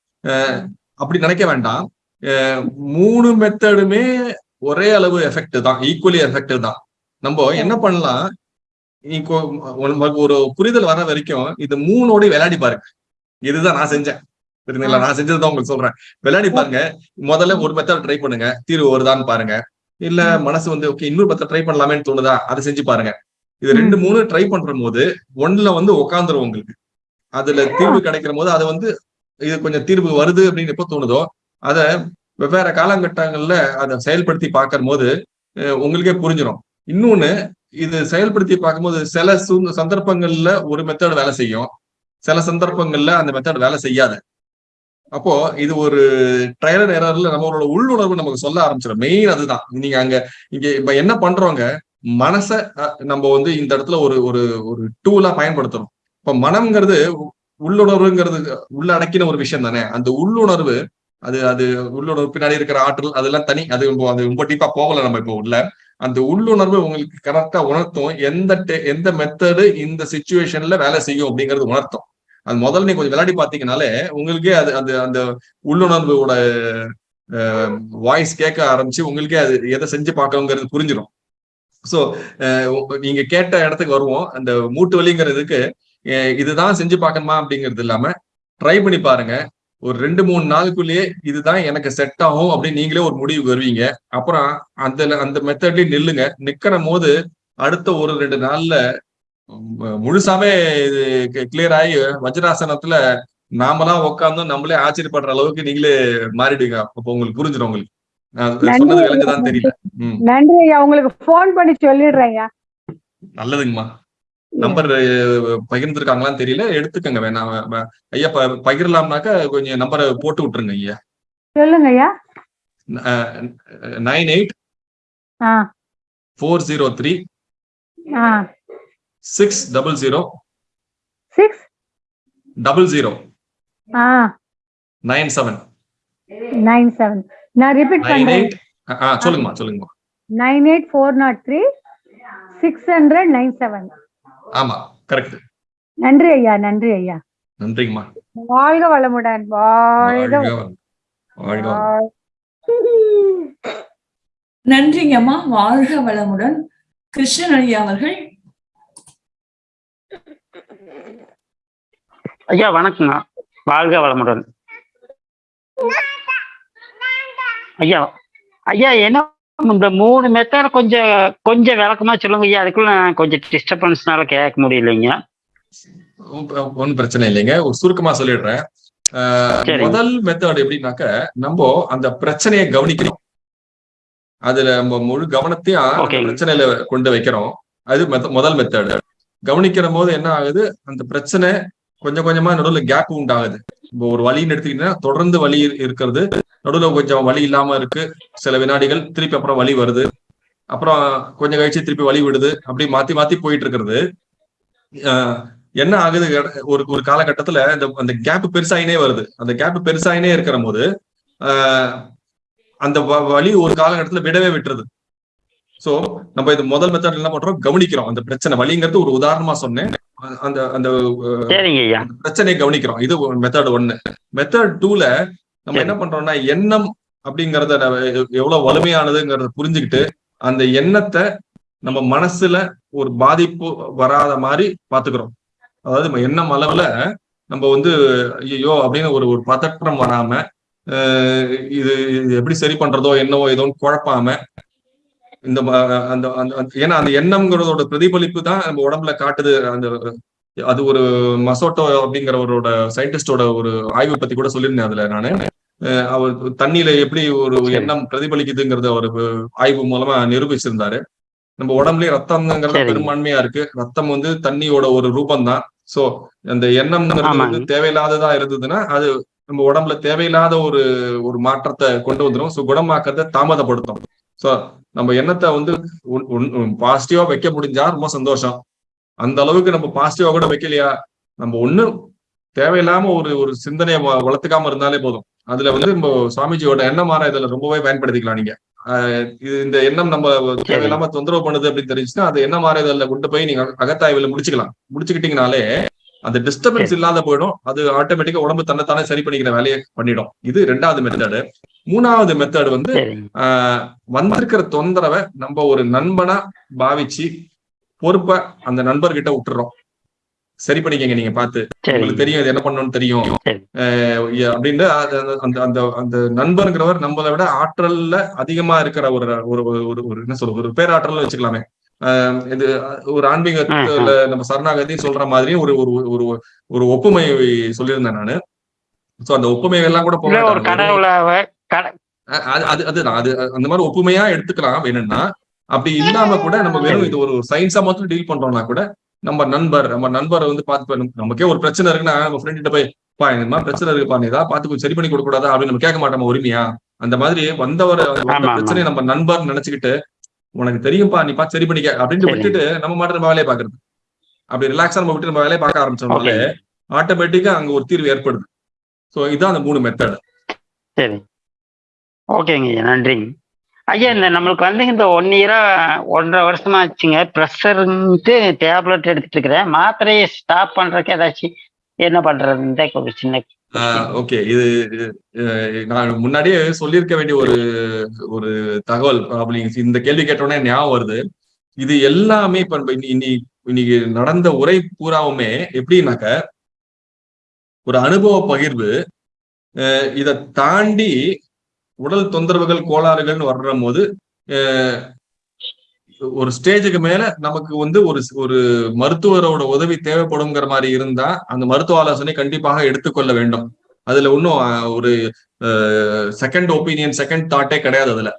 அப்படி நினைக்க வேண்டாம். மூணு மெத்தடுமே ஒரே அளவு எஃபெக்ட் தான் ஈக்குவலி எஃபெக்டிவ் தான். நம்ம என்ன பண்ணலாம்? உங்களுக்கு ஒரு புரிதல் வர வரைக்கும் இது மூணோட விளையாடி பாருங்க. இதுதான் நான் செஞ்சேன். சரிங்களா நான் செஞ்சதுதான் உங்களுக்கு சொல்றேன். விளையாடி பாருங்க. முதல்ல ஒரு மெத்தட் ட்ரை பண்ணுங்க. தீர்வு வருதான்னு பாருங்க. இல்ல மனசு வந்து ஓகே இன்னொரு மெத்தட் ட்ரை பண்ணலாமேன்னு தோணுதா? அதை செஞ்சு பாருங்க. இது ரெண்டு மூணு ட்ரை பண்ற போது ஒண்ணுல வந்து உட்காந்துரும் உங்களுக்கு. அதுல தீர்வு கிடைக்கிற போது அது வந்து இது கொஞ்சம் தீர்வு வருது அப்படின்னு எப்போ தோணுதோ அதை வெவ்வேறு காலகட்டங்கள்ல அதை செயல்படுத்தி பார்க்கும் போது உங்களுக்கே புரிஞ்சிடும் இன்னொன்னு இது செயல்படுத்தி பார்க்கும்போது சில சு சந்தர்ப்பங்கள்ல ஒரு மெத்தட் வேலை செய்யும். சில சந்தர்ப்பங்கள்ல அந்த மெத்தட் வேலை செய்யாது. அப்போ இது ஒரு ட்ரையல் அண்ட் எரர்ல நம்மளோட உள்ளுணர்வு நமக்கு சொல்ல ஆரம்பிச்சிடும் மெயின் அதுதான். நீங்க அங்க இங்க இப்ப என்ன பண்றோங்க? மனச நம்ம வந்து இந்த இடத்துல ஒரு ஒரு ஒரு டூலா பயன்படுத்துறோம் இப்ப மனம்ங்கிறது உள்ளுணர்வுங்கிறது உள்ள அடக்கின ஒரு விஷயம் தானே? அந்த உள்ளுணர்வு அது அது உள்ளுணர்வு பின்னாடி இருக்கிற ஆற்றல் அதெல்லாம் தனி அது ரொம்ப அது ரொம்ப டீப்பா போகல நம்ம இப்போ உள்ள. அந்த உள்ளுணர்வு உங்களுக்கு கரெக்டா உணர்த்தும் எந்த எந்த மெத்தடு இந்த சுச்சுவேஷன்ல வேலை செய்யும் அப்படிங்கறது உணர்த்தும். அது முதல்ல நீங்க கொஞ்சம் விளையாடி பாத்தீங்கனாலே உங்களுக்கே அது அந்த அந்த உள்ளுணர்வோட வாய்ஸ் கேட்க ஆரம்பிச்சு உங்களுக்கே அது எதை செஞ்சு பார்க்கணுங்கிறது புரிஞ்சிடும் ஸோ நீங்க கேட்ட இடத்துக்கு வருவோம். அந்த மூட்டு வலிங்கிறதுக்கு இதுதான் செஞ்சு பார்க்கணுமா அப்படிங்கிறது இல்லாம ட்ரை பண்ணி பாருங்க. ஒரு ரெண்டு மூணு நாளுக்குள்ளேயே இதுதான் எனக்கு செட் ஆகும் அப்படின்னு நீங்களே ஒரு முடிவு வருவீங்க. அப்புறம் அந்த அந்த மெத்தட்லயே நில்லுங்க. நிக்கிற போது அடுத்த ஒரு ரெண்டு நாள்ல முழுசாவே இது கிளியர் ஆகி வஜ்ராசனத்துல நாமளா உட்கார்ந்து நம்மளே ஆச்சரியப்படுற அளவுக்கு நீங்களே மாறிடுங்க அப்போ உங்களுக்கு புரிஞ்சிடும் உங்களுக்கு. சொன்னது விளங்குதான்னு தெரியல. நன்றி ஐயா. உங்களுக்கு ஃபோன் பண்ணி சொல்லிடுறேன் ஐயா. நல்லதுங்கம்மா. நம்பர் பகிர்ந்துருக்காங்களான்னு தெரியல. எடுத்துக்கங்க வேணாம் ஐயா பகிரலாம்னாக்கா கொஞ்சம் நம்பரை போட்டு விட்டுருங்க ஐயா. சொல்லுங்க ஐயா. Nine eight four zero three six double zero six double zero nine seven. Nine seven. நான் ரிப்பீட் நைன் பண்றேன். சொல்லுங்கம்மா சொல்லுங்கம்மா. Nine eight four nought three six hundred nine seven. ஆமா கரெக்ட் நன்றி ஐயா நன்றி ஐயா. நன்றிங்கம்மா. வாழ்க வளமுடன் வாழ்க வாழ்க நன்றிங்கம்மா வாழ்க வளமுடன். கிருஷ்ணன் ஐயா அவர்கள். ஐயா வணக்கங்க வாழ்க வளமுடன். ஐயா ஐயா என்ன இந்த மூணு மெத்தட் கொஞ்சம் கொஞ்சம் விளக்கமா சொல்லுங்க ஐயா. அதுக்குள்ள நான் கொஞ்சம் டிஸ்டர்பன்ஸ்னால கேட்க முடியலைங்க. ஒன்றும் பிரச்சனை இல்லைங்க. ஒரு சுருக்கமா சொல்லிடுறேன். முதல் மெத்தட் எப்படின்னாக்க நம்ம அந்த பிரச்சனையை கவனிக்கணும். அதுல நம்ம முழு கவனத்தையும். பிரச்சனையில கொண்டு வைக்கிறோம். அது முதல் மெத்தட் கவனிக்கிற போது என்ன ஆகுது? அந்த பிரச்சனை கொஞ்சம் கொஞ்சமா நடுவில் கேப் உண்டாகுது. இப்போ ஒரு வலின்னு எடுத்துக்கிட்டீங்கன்னா தொடர்ந்து வலி இருக்கிறது. நடுவில் கொஞ்சம் வலி இல்லாம இருக்கு. சில வினாடிகள் திருப்பி அப்புறம் வலி வருது. அப்புறம் கொஞ்சம் கழிச்சு திருப்பி வலி விடுது. அப்படி மாத்தி மாத்தி போயிட்டு இருக்கிறது. என்ன ஆகுது? ஒரு ஒரு காலகட்டத்துல இந்த அந்த கேப் பெருசாயினே வருது. அந்த கேப் பெருசாயினே இருக்கிற போது ஆஹ் அந்த வ- வலி ஒரு காலகட்டத்துல விடவே விட்டுருது. சோ நம்ம இது முதல் மெத்தட் என்ன பண்றோம்? கவனிக்கிறோம். அந்த பிரச்சனை வலிங்கிறது ஒரு உதாரணமா சொன்னேன். அந்த அந்த பிரச்சனையை கவனிக்கிறோம். இது மெத்தட் ஒன்னு மெத்தட் டூல நம்ம. என்ன பண்றோம்னா எண்ணம் அப்படிங்கறத எவ்வளவு வலிமையானதுங்கிறத புரிஞ்சுக்கிட்டு அந்த எண்ணத்தை நம்ம மனசுல ஒரு பாதிப்பு வராத மாதிரி பாத்துக்கிறோம். அதாவது நம்ம எண்ணம் அளவுல நம்ம வந்து ஐயோ அப்படின்னு ஒரு ஒரு பதற்றம் வராம இது எப்படி சரி பண்றதோ என்னவோ ஏதோன்னு குழப்பாம இந்த அந்த அந்த ஏன்னா அந்த எண்ணம்ங்கிறதோட பிரதிபலிப்பு தான் நம்ம உடம்புல காட்டுது. அந்த அது ஒரு மசோட்டோ அப்படிங்கிறவரோட சயின்டிஸ்டோட ஒரு ஆய்வு பத்தி கூட சொல்லியிருந்தேன் அதுல நானு. அவர் தண்ணியில எப்படி ஒரு. எண்ணம் பிரதிபலிக்குதுங்கிறத அவர் ஆய்வு மூலமா நிரூபிச்சிருந்தாரு. நம்ம உடம்புலயே ரத்தம்ங்கிறது. பெரும்பான்மையா இருக்கு. ரத்தம் வந்து தண்ணியோட ஒரு ரூபம் தான் சோ அந்த எண்ணம்ங்கிறது வந்து. தேவையில்லாததா இருந்ததுன்னா அது நம்ம உடம்புல தேவையில்லாத ஒரு ஒரு மாற்றத்தை கொண்டு வந்துரும். ஸோ குணமாக்கத்தை தாமதப்படுத்தும். சோ நம்ம எண்ணத்தை வந்து பாசிட்டிவா வைக்க முடிஞ்சா ரொம்ப சந்தோஷம். அந்த அளவுக்கு நம்ம பாசிட்டிவா கூட வைக்கலையா? நம்ம ஒண்ணு தேவையில்லாம ஒரு ஒரு சிந்தனையை வளர்த்துக்காம இருந்தாலே போதும். அதுல வந்து நம்ம சுவாமிஜியோட எண்ணம் மாற இதுல ரொம்பவே பயன்படுத்திக்கலாம் நீங்க. இது இந்த எண்ணம் நம்ம தேவையில்லாம தொந்தரவு பண்ணுது அப்படின்னு தெரிஞ்சுன்னா அது என்ன மாற இதுல கொண்டு போய் நீங்க அகத்தாய்வுல முடிச்சுக்கலாம். முடிச்சுக்கிட்டீங்கனாலே அந்த டிஸ்டர்பன்ஸ் இல்லாத போயிடும். அது ஆட்டோமேட்டிக்கா உடம்பு தன்னைத்தானே சரி பண்ணிக்கிற வேலையை பண்ணிடும். இது ரெண்டாவது மெத்தடு மூணாவது மெத்தட் வந்து வந்திருக்கிற தொந்தரவை நம்ம ஒரு நண்பனா பாவிச்சு பொறுப்பை அந்த நண்பர்கிட்ட விட்டுறோம். சரி பண்ணிக்கங்க நீங்க பார்த்து. சரிங்க உங்களுக்கு தெரியும் இது என்ன பண்ணணும்னு தெரியும். அப்படின்னு அந்த- அந்த அந்த நண்பர்ங்கிறவர் நம்மளை விட ஆற்றல்ல அதிகமா இருக்கிற ஒரு ஒரு ஒரு- என்ன சொல்றது? ஒரு பேராற்றல் வச்சுக்கலாமே. இது ஒரு ஆன்மீகத்துல நம்ம சரணாகதி சொல்ற மாதிரி ஒரு ஒரு ஒரு ஒரு ஒப்புமை சொல்லியிருந்தேன் நானு. சோ அந்த ஒப்புமை எல்லாம் கூட அது அது அதுதான் அது அந்த மாதிரி ஒப்புமையா எடுத்துக்கலாம் வேணும்னா அப்படி இல்லாம கூட நம்ம வெறும் இது ஒரு சயின்ஸா மட்டும் டீல் பண்றோம்னா கூட நம்ம நண்பர் நம்ம நண்பரை வந்து பார்த்து நமக்கே ஒரு பிரச்சனை இருக்குன்னா நம்ம ஃப்ரெண்ட் கிட்ட போய் பா இந்த மாதிரி பிரச்சனை இருக்குப்பா நீ ஏதாவது பார்த்து சரி பண்ணி கொடுக்க கூடாதா அப்படின்னு நம்ம கேட்க மாட்டோமா உரிமையா? அந்த மாதிரி வந்தவர். பிரச்சனையை நம்ம நண்பர் நினைச்சுக்கிட்டு உனக்கு தெரியும்பா நீ பார்த்து சரி பண்ணிக்க அப்படின்னு. விட்டுட்டு நம்ம மாட்டு நம்ம வேலையை பாக்குறது அப்படி ரிலாக்ஸா நம்ம விட்டு நம்ம வேலையை பார்க்க ஆரம்பிச்சோம்னாலே ஆட்டோமேட்டிக்கா அங்க ஒரு தீர்வு ஏற்படுது. சோ இதான் அந்த மூணு மெத்தட் சரி. ஓகேங்க நன்றிங்க ஐயா இந்த நம்மளுக்கு வந்து இந்த ஒன் இயரா ஒன்றரை வருஷமா ஆச்சுங்க ப்ரெஷர்ன்ட்டு டேப்லெட் எடுத்துட்டு இருக்கிறேன். மாத்திரையை ஸ்டாப் பண்றதுக்கு ஏதாச்சும் என்ன பண்றதுன்னு ஒரு சின்ன ஓகே. இது நான் முன்னாடியே சொல்லியிருக்க வேண்டிய ஒரு ஒரு தகவல் அப்படி இந்த கேள்வி கேட்டோடனே ஞாபகம் வருது. இது எல்லாமே இப்ப இன்னைக்கு இன்னைக்கு நடந்த உரை பூராவுமே எப்படின்னாக்க ஒரு அனுபவ பகிர்வு இதை தாண்டி உடல் தொந்தரவுகள் கோளாறுகள்னு வர்ற போது ஒரு ஸ்டேஜுக்கு மேல நமக்கு வந்து ஒரு ஒரு மருத்துவரோட உதவி தேவைப்படுங்கிற மாதிரி இருந்தா அந்த மருத்துவ ஆலோசனை கண்டிப்பாக எடுத்துக்கொள்ள வேண்டும். அதுல ஒன்றும் ஒரு செகண்ட் ஒப்பீனியன் செகண்ட் தாட்டே கிடையாது அதுல.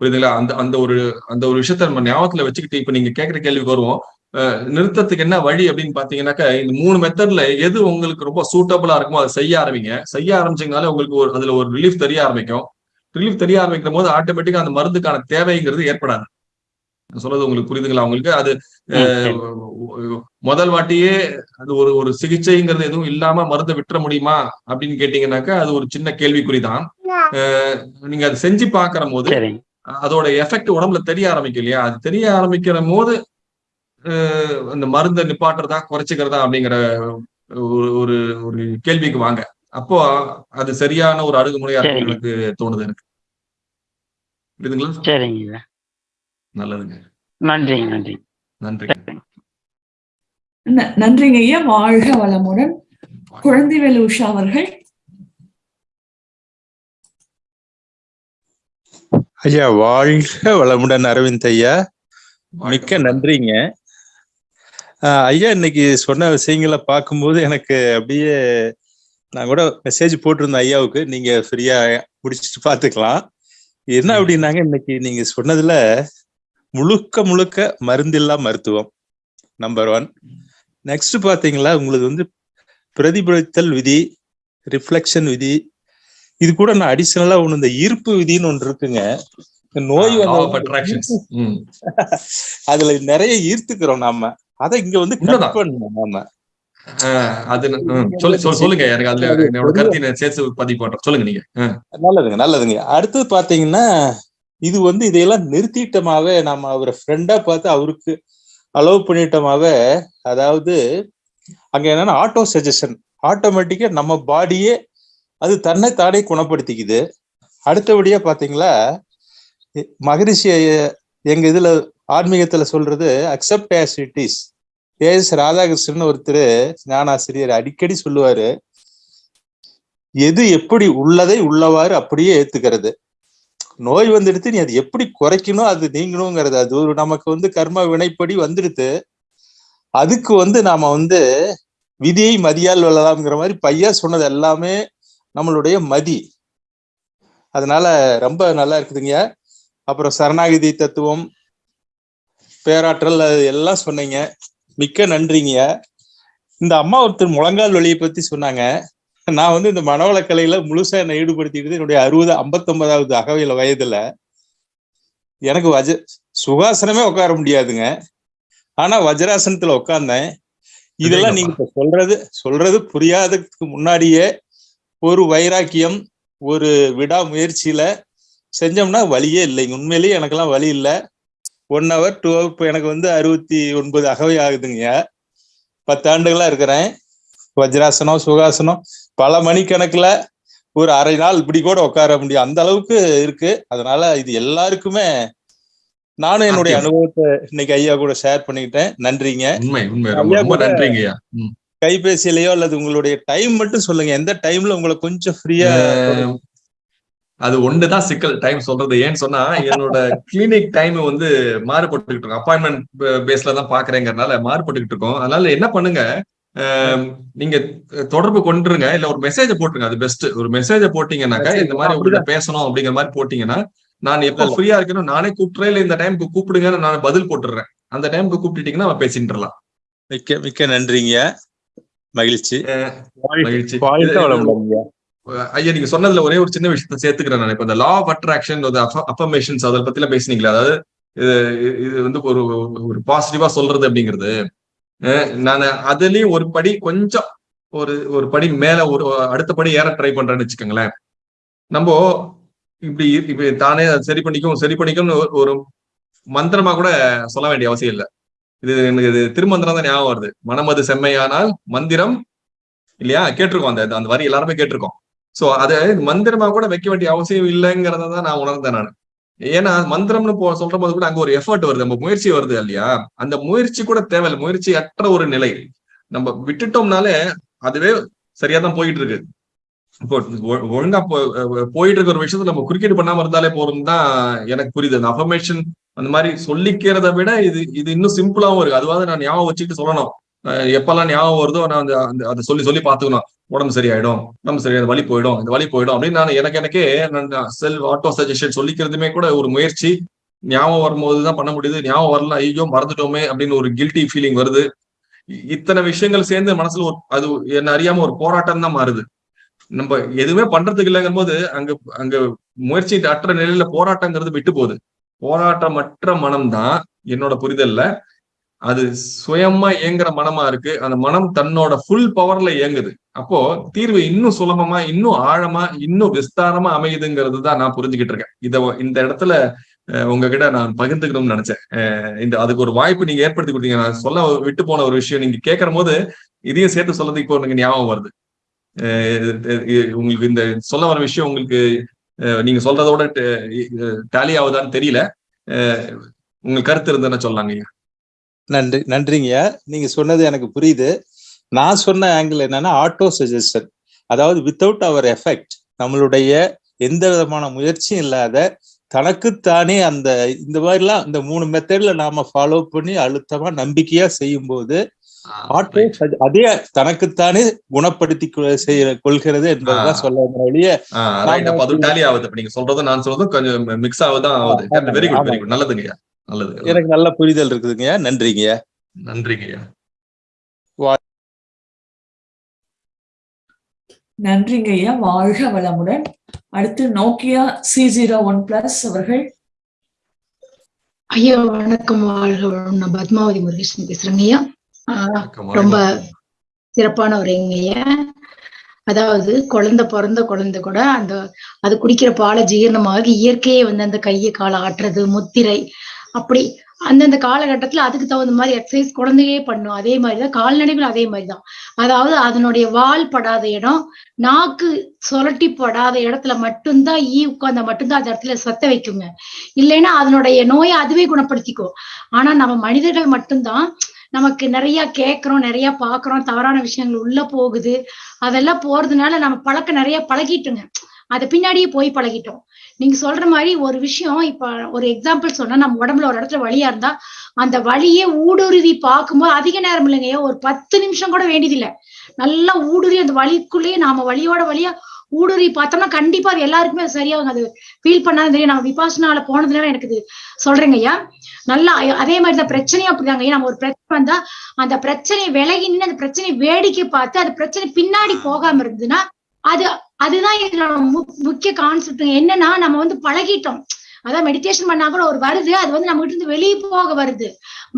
புரியுதுங்களா? அந்த அந்த ஒரு அந்த ஒரு விஷயத்த நம்ம ஞாபகத்துல வச்சுக்கிட்டு இப்ப நீங்க கேட்கிற கேள்விக்கு வருவோம். நிறுத்தத்துக்கு என்ன வழி அப்படின்னு பாத்தீங்கன்னாக்கா இந்த மூணு மெத்தட்ல எது உங்களுக்கு ரொம்ப சூட்டபிளா இருக்குமோ அதை செய்ய ஆரம்பிங்க. செய்ய ஆரம்பிச்சிங்கனாலே உங்களுக்கு ஒரு அதுல ஒரு ரிலீஃப் தெரிய ஆரம்பிக்கும். ரிலீஃப் தெரிய ஆரம்பிக்கும் போது ஆட்டோமேட்டிக்கா அந்த மருந்துக்கான தேவைங்கிறது ஏற்படாது. சொல்றது உங்களுக்கு புரியுதுங்களா உங்களுக்கு? அது முதல் வாட்டியே அது ஒரு ஒரு சிகிச்சைங்கிறது எதுவும் இல்லாம மருந்தை விட்டுற முடியுமா அப்படின்னு கேட்டீங்கன்னாக்கா அது ஒரு சின்ன கேள்விக்குறிதான். நீங்க அதை செஞ்சு பாக்குற போது அதோட எஃபெக்ட் உடம்புல தெரிய ஆரம்பிக்கும் இல்லையா? அது தெரிய ஆரம்பிக்கிற போது அந்த மருந்தை நிப்பாட்டுறதா குறைச்சிக்கிறதா அப்படிங்கிற ஒரு ஒரு ஒரு கேள்விக்கு வாங்க. அப்போ அது சரியான ஒரு அணுகுமுறையா. எனக்கு தோணுது எனக்கு. புரியுதுங்களா? சரிங்க. நல்லதுங்க. நன்றிங்க நன்றி. நன்றிங்க. நன்றிங்க ஐயா. வாழ்க வளமுடன். குழந்தைவேலு உஷா அவர்கள். ஐயா வாழ்க வளமுடன் அரவிந்த் ஐயா. மிக்க நன்றிங்க. ஐயா இன்னைக்கு சொன்ன விஷயங்களை பார்க்கும்போது எனக்கு அப்படியே நான் கூட மெசேஜ் போட்டிருந்தேன் ஐயாவுக்கு. நீங்க ஃப்ரீயா முடிச்சுட்டு பார்த்துக்கலாம். என்ன அப்படின்னாங்க இன்னைக்கு நீங்க சொன்னதுல முழுக்க முழுக்க மருந்தில்லா மருத்துவம் நம்பர் ஒன் நெக்ஸ்ட் பாத்தீங்களா உங்களுக்கு வந்து பிரதிபலித்தல் விதி ரிஃப்ளெக்ஷன் விதி. இது கூட நான் அடிஷனலா ஒண்ணு இந்த ஈர்ப்பு விதின்னு ஒன்று இருக்குங்க. நோய். அதுல நிறைய ஈர்த்துக்கிறோம் நாம. அதை இங்க வந்து. பண்ணணும் நாம. அது சொல்லுங்க எனக்கு அதுல என்னோட கருத்தை நான் சேர்த்து பதிவு பண்றேன். சொல்லுங்க நீங்க. நல்லதுங்க நல்லதுங்க. அடுத்தது பாத்தீங்கன்னா இது வந்து இதையெல்லாம் நிறுத்திட்டமாக நாம அவரை ஃப்ரெண்டா பார்த்து அவருக்கு அலோவ் பண்ணிட்டோமாவே அதாவது அங்க என்னன்னா ஆட்டோ சஜஷன் ஆட்டோமேட்டிக்கா நம்ம பாடியே அது தன்னை தானே குணப்படுத்திக்குது. அடுத்தபடியா பாத்தீங்களா மகரிஷி எங்க இதுல ஆன்மீகத்துல சொல்றது accept as it is A Radhakrishnan ஒருத்தர் ஞானாசிரியர் அடிக்கடி சொல்லுவாரு எது எப்படி உள்ளதை உள்ளவாறு அப்படியே ஏத்துக்கிறது. நோய் வந்துடுத்து நீ அது எப்படி குறைக்கணும் அது நீங்கணுங்கிறது. அது ஒரு நமக்கு வந்து கர்ம வினைப்படி வந்துடுது அதுக்கு வந்து நாம வந்து விதியை மதியால் வெல்லலாம்ங்கிற மாதிரி பையா சொன்னது எல்லாமே நம்மளுடைய மதி. அதனால ரொம்ப நல்லா இருக்குதுங்க. அப்புறம் சரணாகிதி தத்துவம் பேராற்றல் அது எல்லாம் சொன்னீங்க. மிக்க நன்றிங்க. இந்த அம்மா ஒருத்தர் முழங்கால் வழியை பத்தி சொன்னாங்க. நான் வந்து இந்த மனவளக்கலையில முழுசா என்னை ஈடுபடுத்திக்கிட்டு என்னுடைய அறுபது ஐம்பத்தொன்பதாவது அகவையில வயதுல எனக்கு வஜ சுகாசனமே உட்கார முடியாதுங்க. ஆனா வஜ்ராசனத்துல உட்கார்ந்தேன். இதெல்லாம் நீங்க இப்ப சொல்றது சொல்றது புரியாததுக்கு முன்னாடியே ஒரு வைராக்கியம் ஒரு விடாமுயற்சியில செஞ்சோம்னா வழியே இல்லைங்க உண்மையிலேயே எனக்கெல்லாம் வழி இல்லை. ஒன் ஹவர் டூ ஹவர் இப்போ எனக்கு வந்து அறுபத்தி ஒன்பது அகவை ஆகுதுங்க பத்தாண்டுகளா இருக்கிறேன். வஜ்ராசனம் சுகாசனம் பல மணிக்கணக்குல ஒரு அரை நாள் இப்படி கூட உட்கார முடியும். அந்த அளவுக்கு இருக்கு. அதனால இது எல்லாருக்குமே நானும் என்னுடைய. அனுபவத்தை இன்னைக்கு ஐயா கூட ஷேர் பண்ணிக்கிட்டேன். நன்றிங்க. உண்மை உண்மை. ரொம்ப ஐயா ரொம்ப கூட- நன்றிங்கய்யா ம். கைபேசியிலயோ அல்லது உங்களுடைய டைம் மட்டும் சொல்லுங்க. எந்த டைம்ல உங்களை கொஞ்சம் ஃப்ரீயா அது ஒண்ணுதான் சிக்கல். டைம் சொல்றது ஏன்னு சொன்னா என்னோட கிளினிக் டைம் வந்து மாறுபட்டுக்கிட்டு இருக்கும் அப்பாயின்மெண்ட் பேஸ்ல தான் பாக்குறேங்கிறதுனால மாறுபட்டுக்கிட்டு இருக்கோம். அதனால என்ன பண்ணுங்க? நீங்க தொடர்பு கொண்டுருங்க. இல்ல ஒரு மெசேஜ் போட்டுருங்க. அது பெஸ்ட் ஒரு மெசேஜ போட்டீங்கன்னாக்கா இந்த மாதிரி உங்கள்கிட்ட பேசணும் அப்படிங்கிற மாதிரி போட்டீங்கன்னா நான் எப்ப. ஃப்ரீயா இருக்கணும் நானே கூப்பிட்டுறேன் இல்ல இந்த டைமுக்கு கூப்பிடுங்கன்னு நான் பதில் போட்டுடுறேன். அந்த டைமுக்கு கூப்பிட்டுட்டீங்கன்னா நம்ம பேசிட்டுலாம் மிக்க மிக்க நன்றிங்க. மகிழ்ச்சி. மகிழ்ச்சி. ஐயா நீங்க சொன்னதுல ஒரே ஒரு சின்ன விஷயத்த சேர்த்துக்கிறேன் நான். இப்ப இந்த லா ஆஃப் அட்ராக்ஷன் அஃபர்மேஷன்ஸ் அதை பத்தி எல்லாம் பேசுனீங்களா? அதாவது இது இது வந்து ஒரு ஒரு பாசிட்டிவா சொல்றது அப்படிங்கிறது. நான் அதுலயும் ஒரு படி கொஞ்சம் ஒரு ஒரு படி மேல ஒரு அடுத்த படி ஏற ட்ரை பண்றேன்னு வச்சுக்கோங்களேன். நம்ம இப்படி இப்படி தானே அதை சரி பண்ணிக்கும் சரி பண்ணிக்கும்னு ஒரு- ஒரு மந்திரமா கூட சொல்ல வேண்டிய அவசியம் இல்லை. இது எனக்கு இது திருமந்திரம் தான் ஞாபகம் வருது. மனமது செம்மையானால் மந்திரம் இல்லையா? கேட்டிருக்கோம் அந்த அந்த வரி எல்லாருமே கேட்டிருக்கோம். சோ அதை மந்திரமா கூட வைக்க வேண்டிய அவசியம் இல்லைங்கிறத தான் நான் உணர்ந்தேன் நான். ஏன்னா மந்திரம்னு போ சொல்ற போது கூட அங்க ஒரு எஃபர்ட் வருது. நம்ம முயற்சி வருது இல்லையா? அந்த முயற்சி கூட தேவையில்லை. முயற்சி அற்ற ஒரு நிலை. நம்ம விட்டுட்டோம்னாலே அதுவே சரியா தான் போயிட்டு இருக்கு இப்போ ஒழுங்கா போயிட்டு இருக்க ஒரு விஷயத்த நம்ம குறுக்கீடு பண்ணாம இருந்தாலே போறோம் தான் எனக்கு புரியுது. அந்த அஃபர்மேஷன் அந்த மாதிரி சொல்லிக்கிறத விட இது இது இன்னும் சிம்பிளாவும் இருக்கு. அதுவாது நான் ஞாபகம் வச்சுட்டு சொல்லணும். எப்பெல்லாம் ஞாபகம் வருதோ நான் அந்த அந்த அதை சொல்லி சொல்லி பார்த்துக்கணும். உடம்பு சரியாயிடும் உடம்பு சரியாயிடும் வலி போயிடும் இந்த வலி போயிடும் அப்படின்னு நான் எனக்கு எனக்கே நான் செல் ஆட்டோ சஜஷன் சொல்லிக்கிறதுமே கூட ஒரு முயற்சி. ஞாபகம் வரும்போது தான் பண்ண முடியுது. ஞாபகம் வரல ஐயோ மறந்துட்டோமே அப்படின்னு ஒரு கில்ட்டி ஃபீலிங் வருது. இத்தனை விஷயங்கள் சேர்ந்து மனசுல ஒரு அது என்ன அறியாம ஒரு போராட்டம் தான் மாறுது. நம்ம எதுவுமே பண்றதுக்கு இல்லைங்கும் போது அங்க அங்க முயற்சி அற்ற நிலையில போராட்டங்கிறது விட்டு போகுது. போராட்டமற்ற மனம்தான் என்னோட புரிதல்ல. அது சுயமா இயங்குற மனமா இருக்கு. அந்த மனம் தன்னோட ஃபுல் பவர்ல இயங்குது. அப்போ தீர்வு இன்னும் சுலபமா இன்னும் ஆழமா இன்னும் விஸ்தாரமா அமையுதுங்கிறது தான் நான் புரிஞ்சுக்கிட்டு இருக்கேன். இத இந்த இடத்துல உங்ககிட்ட நான் பகிர்ந்துக்கணும்னு நினைச்சேன். இந்த அதுக்கு ஒரு வாய்ப்பு நீங்க ஏற்படுத்தி கொடுத்தீங்க. நான் சொல்ல விட்டு போன ஒரு விஷயம் நீங்க கேட்கிற போது இதையும் சேர்த்து சொல்லது இப்போ எனக்கு ஞாபகம் வருது. இது- உங்களுக்கு இந்த சொல்ல வர விஷயம் உங்களுக்கு நீங்க சொல்றதோட டேலி ஆகுதான்னு தெரியல. உங்களுக்கு கருத்து இருந்ததுன்னா சொல்லலாங்க ஐயா. நன்றி நன்றிங்கய்யா நீங்க சொன்னது எனக்கு புரியுது. நான் சொன்ன ஆங்கிள் என்னன்னா ஆட்டோ சஜஷன் அதாவது வித்தவுட் அவர் எஃபெக்ட் நம்மளுடைய எந்த விதமான முயற்சியும் இல்லாத தனக்குத்தானே அந்த இந்த மாதிரிலாம் இந்த மூணு மெத்தட்ல நாம ஃபாலோ பண்ணி அழுத்தமா நம்பிக்கையா செய்யும் போது ஆட்டோ அதே தனக்குத்தானே குணப்படுத்தி செய்ய கொள்கிறது என்பதுதான். சொல்ல அது டேலி ஆகுது. இப்ப நீங்க சொல்றதும் நான் சொல்றதும் கொஞ்சம் மிக்ஸ் ஆகுதான் ஆகுது. Very good very. குட் நல்லதுங்கய்யா. நல்லது எனக்கு நல்ல புரிதல் இருக்குதுங்கய்யா. நன்றிங்கய்யா. நன்றிங்கய்யா. நன்றிங்க ஐயா வாழ்க வளமுடன். அடுத்து Nokia C zero one plus அவர்கள். ஐயா வணக்கம். வாழ்க வளம் நான் பத்மாவதி முருகேசன் பேசுறேங்க ஐயா ரொம்ப. சிறப்பான ஒரு ஐயா அதாவது குழந்தை பிறந்த குழந்தை கூட அந்த அது குடிக்கிற பாலை ஜீரணமாகி இயற்கையே வந்து அந்த கையை காலை ஆட்டுறது முத்திரை அப்படி அந்தந்த காலகட்டத்துல அதுக்கு தகுந்த மாதிரி எக்ஸசைஸ் குழந்தையே பண்ணும். அதே மாதிரிதான் கால்நடைகள் அதே மாதிரிதான். அதாவது அதனுடைய வால் படாத இடம் நாக்கு சொலட்டி படாத இடத்துல மட்டும்தான் ஈ உட்கார்ந்தா மட்டும்தான் அந்த இடத்துல சத்த வைக்குங்க. இல்லைன்னா அதனுடைய நோயை அதுவே குணப்படுத்திக்கும். ஆனா நம்ம மனிதர்கள் மட்டும்தான் நமக்கு நிறைய கேட்கிறோம் நிறைய பாக்குறோம் தவறான விஷயங்கள் உள்ள போகுது. அதெல்லாம் போறதுனால நம்ம பழக்கம் நிறைய பழகிட்டோங்க. அதை பின்னாடியே போய் பழகிட்டோம். நீங்க சொல்ற மாதிரி ஒரு விஷயம் இப்ப ஒரு எக்ஸாம்பிள் சொன்னா நம்ம உடம்புல ஒரு இடத்துல வலியா இருந்தா அந்த வலியே ஊடுருவி பார்க்கும்போது அதிக நேரம் இல்லைங்க. ஒரு பத்து நிமிஷம் கூட வேண்டியதில்லை. நல்லா ஊடுருவி அந்த வலிக்குள்ளேயே நாம வலியோட வலியா ஊடுருவி பார்த்தோம்னா கண்டிப்பா அது எல்லாருக்குமே சரியாகும் அது ஃபீல் பண்ணாலும் தெரியும். நம்ம விபாசனால போனதுனால எனக்கு இது சொல்றேங்க ஐயா. நல்லா அதே மாதிரி தான் பிரச்சனையும் அப்படிதாங்க ஐயா. நம்ம ஒரு பிரச்சனை வந்தா அந்த பிரச்சனையை விலகி நின்று அந்த பிரச்சனையை வேடிக்கை பார்த்து அந்த பிரச்சனை பின்னாடி போகாம இருந்ததுன்னா அது அதுதான் இதோட முக்கிய கான்செப்ட் என்னன்னா நம்ம வந்து பழகிட்டோம். அதான் மெடிடேஷன் பண்ணா கூட ஒரு வருது அது வந்து நம்ம கிட்ட இருந்து வெளியே போக வருது.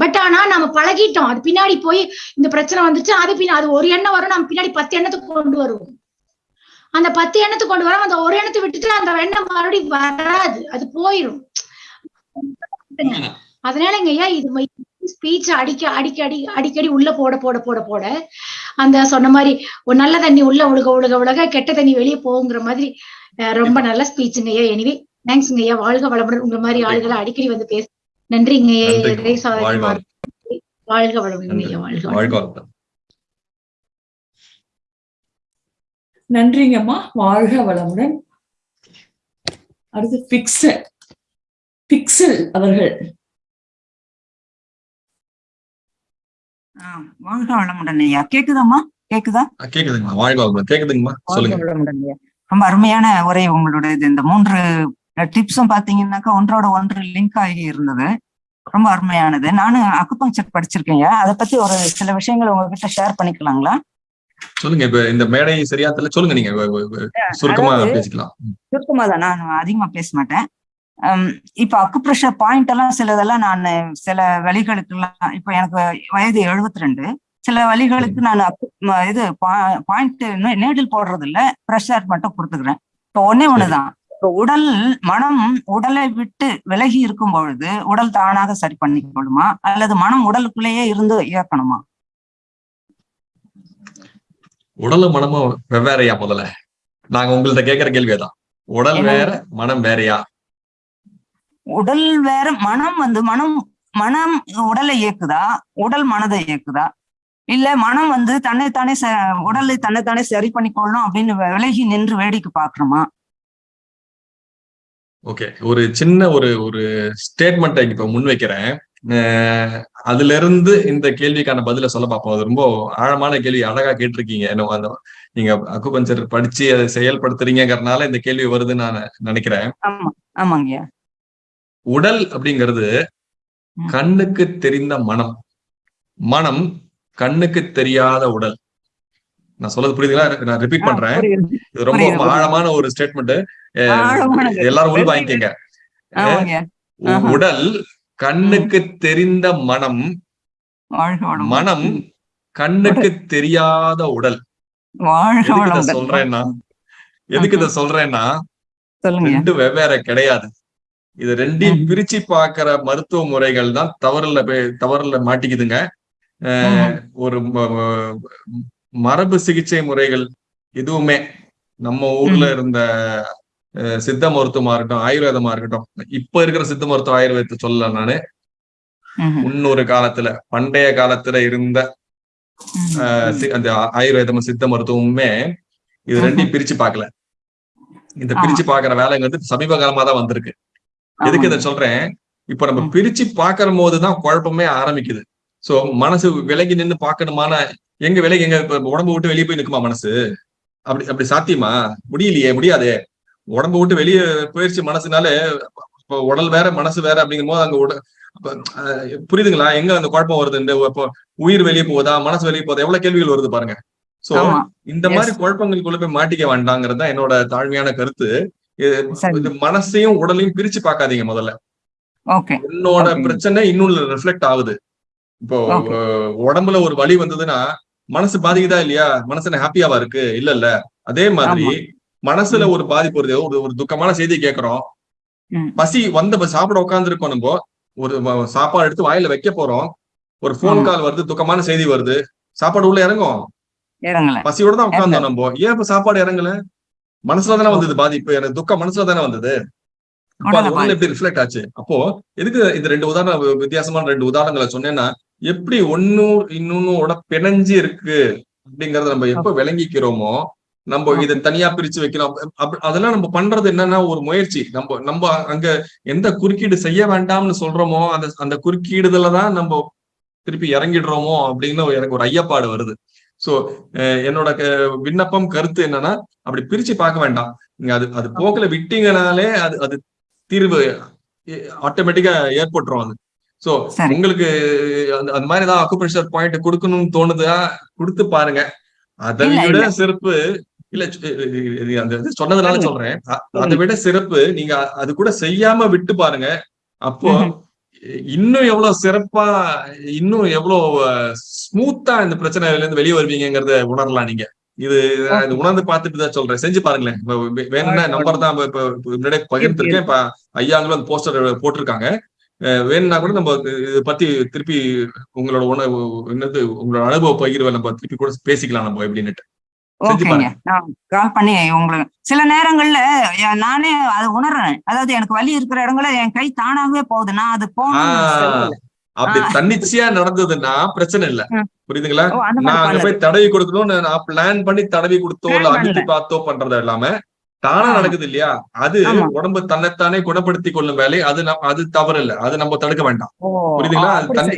பட் ஆனா நம்ம பழகிட்டோம். அது பின்னாடி போய் இந்த பிரச்சனை வந்துச்சு அது பின்னா அது ஒரு எண்ணம் வரும் நம்ம பின்னாடி பத்து எண்ணத்துக்கு கொண்டு வருவோம். அந்த பத்து எண்ணத்துக்கு கொண்டு வரோம் அந்த ஒரு எண்ணத்தை விட்டுட்டு அந்த எண்ணம் மறுபடியும் வராது. அது போயிடும் அதனாலங்க ஐயா இது ஸ்பீச் அடிக்க அடிக்கடி அடிக்கடி உள்ள போட போட போட போட. அந்த சொன்ன மாதிரி ஒரு நல்ல தண்ணி உள்ள ஒழுக ஒழுக ஒழுக கெட்ட தண்ணி வெளியே போகுங்கிற மாதிரி ரொம்ப நல்ல ஸ்பீச்சுங்க ஐயா எனிவே தேங்க்ஸ்ங்க ஐயா வாழ்க வளமுடன். உங்க மாதிரி ஆளுகளை அடிக்கடி வந்து பேச நன்றிங்க. வாழ்க வளமுடன் ஐயா வாழ்க. நன்றிங்கம்மா. வாழ்க வளமுடன். அடுத்து பிக்சல் பிக்சல் அவர்கள். வாழ்க வளமுடன் ஐயா. கேக்குதாம்மா? கேக்குதா? கேக்குதுங்கம்மா. வாழ்க வளமுடன். கேக்குதுங்கம்மா. சொல்லுங்க. ரொம்ப அருமையான உரை உங்களோட இது இந்த மூன்று டிப்ஸும் பாத்தீங்கன்னாக்கா ஒன்றோட ஒன்று லிங்க் ஆகி இருந்தது. ரொம்ப அருமையானது. நானும் அக்குபங்சர் படிச்சிருக்கேன் அதை பத்தி ஒரு சில விஷயங்கள் உங்ககிட்ட ஷேர் பண்ணிக்கலாங்களா? சொல்லுங்க. இப்ப இந்த மேடை சரியா தெரியல. சொல்லுங்க நீங்க. சுருக்கமா பேசிக்கலாம். சுருக்கமா தான் நான் அதிகமா பேச மாட்டேன். இப்ப அக்குப்ரெஷர் பாயிண்ட் எல்லாம் சிலதெல்லாம் நான் சில வழிகளுக்கு எல்லாம் இப்ப எனக்கு வயது 72 ரெண்டு சில வழிகளுக்கு நான் இது பாயிண்ட் நேடில் போடுறது இல்ல ப்ரெஷர் மட்டும் கொடுத்துக்கிறேன். இப்போ ஒன்னே ஒண்ணுதான். இப்போ உடல் மனம் உடலை விட்டு விலகி இருக்கும் பொழுது உடல் தானாக சரி பண்ணிக்கொள்ளுமா? அல்லது மனம் உடலுக்குள்ளேயே இருந்து இயக்கணுமா? உடலும் மனமும் வெவ்வேறையா முதல்ல? நாங்க உங்கள்ட்ட கேட்கிற கேள்வியதான். உடல்? வேற மனம் வேறயா? உடல் வேற மனம் வந்து மனம் மனம் உடலை இயக்குதா? உடல் மனதை இயக்குதா? இல்ல மனம் வந்து தன்னைத்தானே ச உடலை தன்னைத்தானே சரி பண்ணிக்கொள்ளணும் அப்படின்னு விலகி நின்று வேடிக்கை பாக்குறோமா ஓகே. ஒரு சின்ன ஒரு ஒரு ஸ்டேட்மெண்ட்டை இப்ப முன்வைக்கிறேன். அதுல இருந்து இந்த கேள்விக்கான பதில சொல்ல பார்ப்போம். அது ரொம்ப ஆழமான கேள்வி. அழகா கேட்டிருக்கீங்க. என்ன அந்த நீங்க அக்குபஞ்சர் படிச்சு அதை செயல்படுத்துறீங்கறதுனால இந்த கேள்வி வருதுன்னு நான் நினைக்கிறேன். ஆமா ஆமாங்கய்யா. உடல் அப்படிங்கிறது. கண்ணுக்கு தெரிந்த மனம். மனம் கண்ணுக்கு தெரியாத உடல். நான் சொல்றது புரியுதுங்களா? நான் ரிப்பீட் பண்றேன். இது ரொம்ப. ஆழமான ஒரு ஸ்டேட்மெண்ட். எல்லாரும் உள் வாங்கிக்கங்க. உடல் கண்ணுக்கு தெரிந்த மனம். மனம் கண்ணுக்கு தெரியாத உடல். சொல்றேன்னா? எதுக்கு இதை சொல்றேன்னா? ரெண்டு வெவ்வேறு கிடையாது. இது ரெண்டையும் பிரிச்சு பார்க்கிற மருத்துவ முறைகள் தான் தவறுல தவறுல மாட்டிக்குதுங்க. ஒரு மரபு சிகிச்சை முறைகள் எதுவுமே நம்ம ஊர்ல இருந்த சித்த மருத்துவமா இருக்கட்டும் ஆயுர்வேதமா இருக்கட்டும் இப்ப இருக்கிற சித்த மருத்துவ ஆயுர்வேதத்தை சொல்லல நானு. முன்னொரு காலத்துல பண்டைய காலத்துல இருந்த அந்த ஆயுர்வேதமும் சித்த மருத்துவமுமே இது ரெண்டையும் பிரிச்சு பார்க்கல. இந்த. பிரிச்சு பார்க்கிற வேலைங்கிறது சமீப காலமா தான் வந்திருக்கு. எதுக்கு இதை சொல்றேன்? இப்ப நம்ம. பிரிச்சு பார்க்கிற போதுதான் குழப்பமே ஆரம்பிக்குது. சோ மனசு விலகி நின்னு பார்க்கணுமான எங்க விலகி எங்க உடம்பு விட்டு வெளியே போய் நிக்குமா மனசு? அப்படி அப்படி சாத்தியமா? முடியலையே முடியாதே. உடம்பு விட்டு வெளியே போயிடுச்சு மனசுனாலே உடல் வேற மனசு வேற அப்படிங்கும் போது அங்க உட- புரியுதுங்களா? எங்க அந்த குழப்பம் வருது? இந்த இப்போ உயிர் வெளியே போகுதா? மனசு வெளியே போகுதா? எவ்வளவு கேள்விகள் வருது பாருங்க. சோ இந்த. மாதிரி குழப்பங்களுக்குள்ள போய் மாட்டிக்க வேண்டாங்கிறது தான் என்னோட தாழ்மையான கருத்து. மனசையும் உடலையும் பிரிச்சு பார்க்காதீங்க முதல்ல. என்னோட. பிரச்சனை இன்னொன்னு ரிஃப்ளெக்ட் ஆகுது. இப்போ உடம்புல ஒரு வலி வந்ததுன்னா மனசு பாதிக்குதா இல்லையா? மனசு என்ன ஹாப்பியாவா இருக்கு? இல்ல இல்ல. அதே மாதிரி மனசுல ஒரு பாதிப்பு வருது. ஒரு ஒரு துக்கமான செய்தி கேட்கறோம். பசி வந்த சாப்பிட உட்கார்ந்து இருக்கோம் நம்ம. ஒரு சாப்பாடு எடுத்து வாயில வைக்க போறோம். ஒரு ஆமா. கால் வருது துக்கமான செய்தி வருது. சாப்பாடு உள்ள இறங்கும். பசியோட தான் உட்கார்ந்தோம் நம்ம. ஏன் இப்ப சாப்பாடு இறங்கல? மனசுல தானே வந்தது பாதிப்பு எனக்கு துக்கம் மனசுல தானே வந்தது? எப்படி ரிஃப்ளெக்ட் ஆச்சு? அப்போ எதுக்கு இந்த ரெண்டு உதாரண வித்தியாசமான ரெண்டு உதாரணங்களை சொன்னேன்னா எப்படி ஒன்னும் இன்னொன்னோட பிணைஞ்சு இருக்கு அப்படிங்கறத நம்ம எப்ப விளங்கிக்கிறோமோ நம்ம இதை தனியா பிரிச்சு வைக்கிறோம் அப்ப- அதெல்லாம் நம்ம பண்றது என்னன்னா ஒரு முயற்சி. நம்ம நம்ம அங்க எந்த குறுக்கீடு செய்ய வேண்டாம்னு சொல்றோமோ அந்த அந்த குறுக்கீடுதல தான் நம்ம திருப்பி இறங்கிடுறோமோ அப்படின்னு எனக்கு ஒரு ஐயப்பாடு வருது. சோ என்னோட விண்ணப்பம் கருத்து என்னன்னா அப்படி பிரிச்சு பார்க்க வேண்டாம் நீங்க அது அது போக்குல விட்டீங்கனாலே அது அது தீர்வு ஆட்டோமேட்டிக்கா ஏற்பட்டுரும் அது சோ. உங்களுக்கு அந்த அந்த மாதிரி ஏதாவது அக்குப்ரெஷர் பாயிண்ட் கொடுக்கணும்னு தோணுதா கொடுத்து பாருங்க அதை விட. சிறப்பு இல்ல அந்த சொன்னதுனால. சொல்றேன் அதை விட சிறப்பு நீங்க அது கூட செய்யாம விட்டு பாருங்க அப்போ. இன்னும் எவ்வளவு சிறப்பா இன்னும் எவ்வளவு ஸ்மூத்தா இந்த பிரச்சனையில இருந்து வெளியே வருவீங்கங்கறத உணரலாம் நீங்க. இது உணர்ந்து பார்த்துட்டு தான் சொல்றேன். செஞ்சு பாருங்களேன். வேணும்னா நம்பர் தான் இப்ப முன்னாடியே பகிர்ந்துருக்கேன். இப்ப ஐயாங்களும் அந்த போஸ்டர் போட்டிருக்காங்க. வேணும்னா கூட நம்ம இதை பத்தி திருப்பி உங்களோட உணவு என்னது உங்களோட அனுபவ பகிர்வை நம்ம திருப்பி கூட பேசிக்கலாம் நம்ம எப்படின்னுட்டு ஓகேங்க பாருங்க. நான் கால் பண்ணி உங்களுக்கு சில நேரங்கள்ல நானே அதை உணர்றேன் அதாவது எனக்கு வலி இருக்கிற இடங்கள்ல என் கை தானாகவே போகுது நான் அது. அப்படி. தன்னிச்சையா நடந்ததுன்னா பிரச்சனை இல்ல. புரியுதுங்களா நான் அங்க. போய் தடவி கொடுக்கணும்னு நான் பிளான் பண்ணி தடவி கொடுத்தோ இல்ல பண்ணல. பார்த்தோ பண்றது இல்லாம தானா. நடக்குது இல்லையா அது. உடம்பு தன்னைத்தானே குணப்படுத்திக் கொள்ளும் வேலை அது அது தவறு இல்ல அது நம்ம தடுக்க வேண்டாம் புரியுதுங்களா.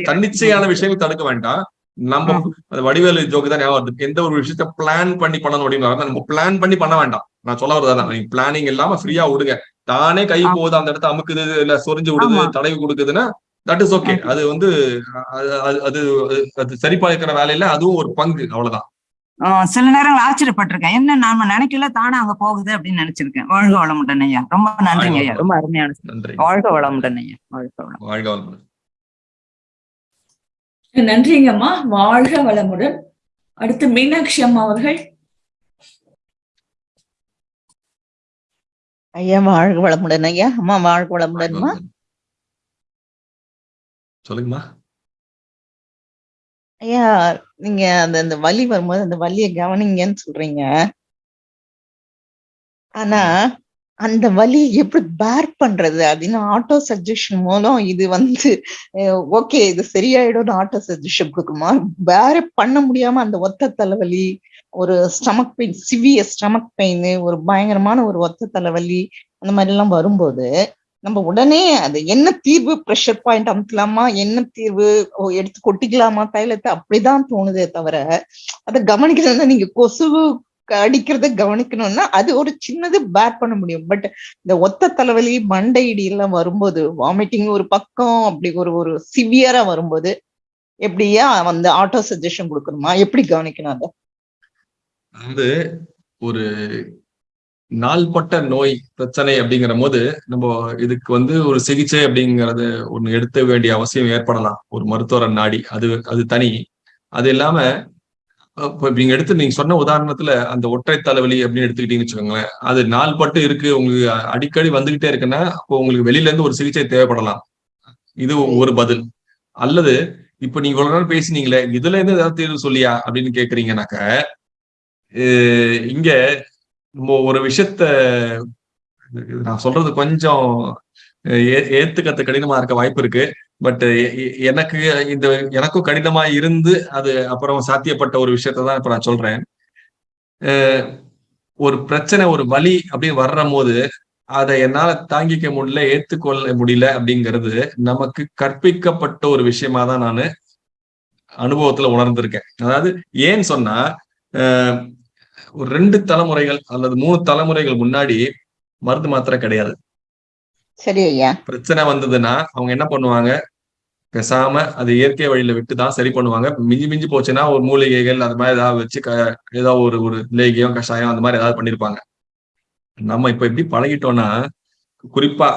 தன்னிச்சையான விஷயங்கள் தடுக்க வேண்டாம் நம்ம வடிவேலு ஜோக்கு தான் ஞாபகம் வருது. எந்த ஒரு விஷயத்த பிளான் பண்ணி பண்ணணும் அப்படின்னு நம்ம பிளான் பண்ணி பண்ண வேண்டாம். நான் சொல்ல வரதான் நீங்க பிளானிங் இல்லாம ஃப்ரீயா விடுங்க. தானே கை. போகுது அந்த இடத்த அமுக்குது இல்ல சொரிஞ்சு விடுது. தடவி கொடுக்குதுன்னா தட் இஸ் ஓகே அது வந்து அது அது- அது அது சரி பார்க்கிற வேலையில அதுவும் ஒரு பங்கு. அவ்வளவுதான். சில நேரங்கள் ஆச்சரியப்பட்டிருக்கேன். என்ன நாம நினைக்கல தானே அங்க போகுது அப்படின்னு நினைச்சிருக்கேன். வாழ்க வளமுடன் ஐயா. ரொம்ப நன்றிங்க ஐயா. ரொம்ப அருமையான நன்றி. வாழ்க வளமுடன் ஐயா. வாழ்க வளம் வாழ்க வளமுடன். நன்றிங்கம்மா. வாழ்க வளமுடன். அடுத்து மீனாட்சி அம்மா அவர்கள். ஐயா வாழ்க வளமுடன் ஐயா. அம்மா வாழ்க வளமுடன்மா வளமுடன். சொல்லுங்கம்மா. ஐயா நீங்க அந்த அந்த வலி வரும்போது அந்த வலியை கவனிங்கன்னு சொல்றீங்க. ஆனா அந்த வலி எப்படி பேர் பண்றது? அப்படின்னு ஆட்டோ சஜஷன் மூலம் இது வந்து ஓகே இது சரியாயிடும்னு ஆட்டோ சஜஷன் கொடுக்குமா? பேர் பண்ண முடியாம அந்த ஒத்த தலைவலி ஒரு stomach pain severe stomach pain ஒரு பயங்கரமான ஒரு ஒத்த தலைவலி அந்த மாதிரி எல்லாம் வரும்போது நம்ம உடனே அது என்ன தீர்வு? ப்ரெஷர் பாயிண்ட் அமுத்தலாமா என்ன தீர்வு? எடுத்து கொட்டிக்கலாமா? தைலத்தை? அப்படிதான் தோணுதே தவிர அதை கவனிக்கிறதுனா நீங்க கொசு அடிக்கிறத கவனிக்கணும்னா அது ஒரு சின்னது பேர் பண்ண முடியும். பட் இந்த ஒத்த தலைவலி மண்டை இடி எல்லாம் வரும்போது வாமிட்டிங் ஒரு பக்கம் அப்படி ஒரு ஒரு சிவியரா வரும்போது எப்படியா வந்து ஆட்டோ சஜஷன் கொடுக்கணுமா? எப்படி கவனிக்கணும் அதை? வந்து ஒரு நாள்பட்ட நோய் பிரச்சனை அப்படிங்கிற போது நம்ம இதுக்கு வந்து ஒரு சிகிச்சை அப்படிங்கறது ஒண்ணு எடுத்த வேண்டிய அவசியம் ஏற்படலாம். ஒரு மருத்துவரை நாடி அது அது தனி. அது இல்லாம இப்போ நீங்க எடுத்து நீங்க சொன்ன உதாரணத்துல அந்த ஒற்றை தலைவலி அப்படின்னு எடுத்துக்கிட்டீங்கன்னு வச்சுக்கோங்களேன். அது நாள் பட்டு இருக்கு உங்களுக்கு அடிக்கடி வந்துகிட்டே இருக்குன்னா அப்போ உங்களுக்கு வெளியில இருந்து ஒரு சிகிச்சை தேவைப்படலாம். இது ஒரு பதில். அல்லது இப்ப நீங்க இவ்வளவு நேரம் பேசினீங்களே இதுல இருந்து ஏதாவது தீர்வு சொல்லியா அப்படின்னு கேக்குறீங்கனாக்க இங்க நம்ம ஒரு விஷயத்த நான் சொல்றது கொஞ்சம் ஏ- கடினமா இருக்க வாய்ப்பு இருக்கு. பட் எனக்கு இந்த எனக்கும் கடினமா இருந்து அது அப்புறம் சாத்தியப்பட்ட ஒரு விஷயத்த தான் இப்ப நான் சொல்றேன். ஒரு பிரச்சனை ஒரு வலி அப்படின்னு வர்ற போது அதை என்னால தாங்கிக்க முடியல ஏத்துக்கொள்ள முடியல அப்படிங்கிறது நமக்கு கற்பிக்கப்பட்ட ஒரு விஷயமா தான் நான் அனுபவத்துல உணர்ந்திருக்கேன். அதாவது ஏன் சொன்னா ஒரு ரெண்டு தலைமுறைகள் அல்லது மூணு தலைமுறைகள் முன்னாடி மருந்து மாத்திரை கிடையாது. சரி ஐயா. பிரச்சனை வந்ததுன்னா அவங்க என்ன பண்ணுவாங்க? பேசாம அது இயற்கை வழியில விட்டு தான் சரி பண்ணுவாங்க. மிஞ்சி மிஞ்சி போச்சுன்னா ஒரு மூலிகைகள் அது மாதிரி ஏதாவது வச்சு க ஏதாவது ஒரு ஒரு லேகியம் கஷாயம் அந்த மாதிரி ஏதாவது பண்ணிருப்பாங்க. நம்ம இப்ப எப்படி பழகிட்டோம்னா குறிப்பா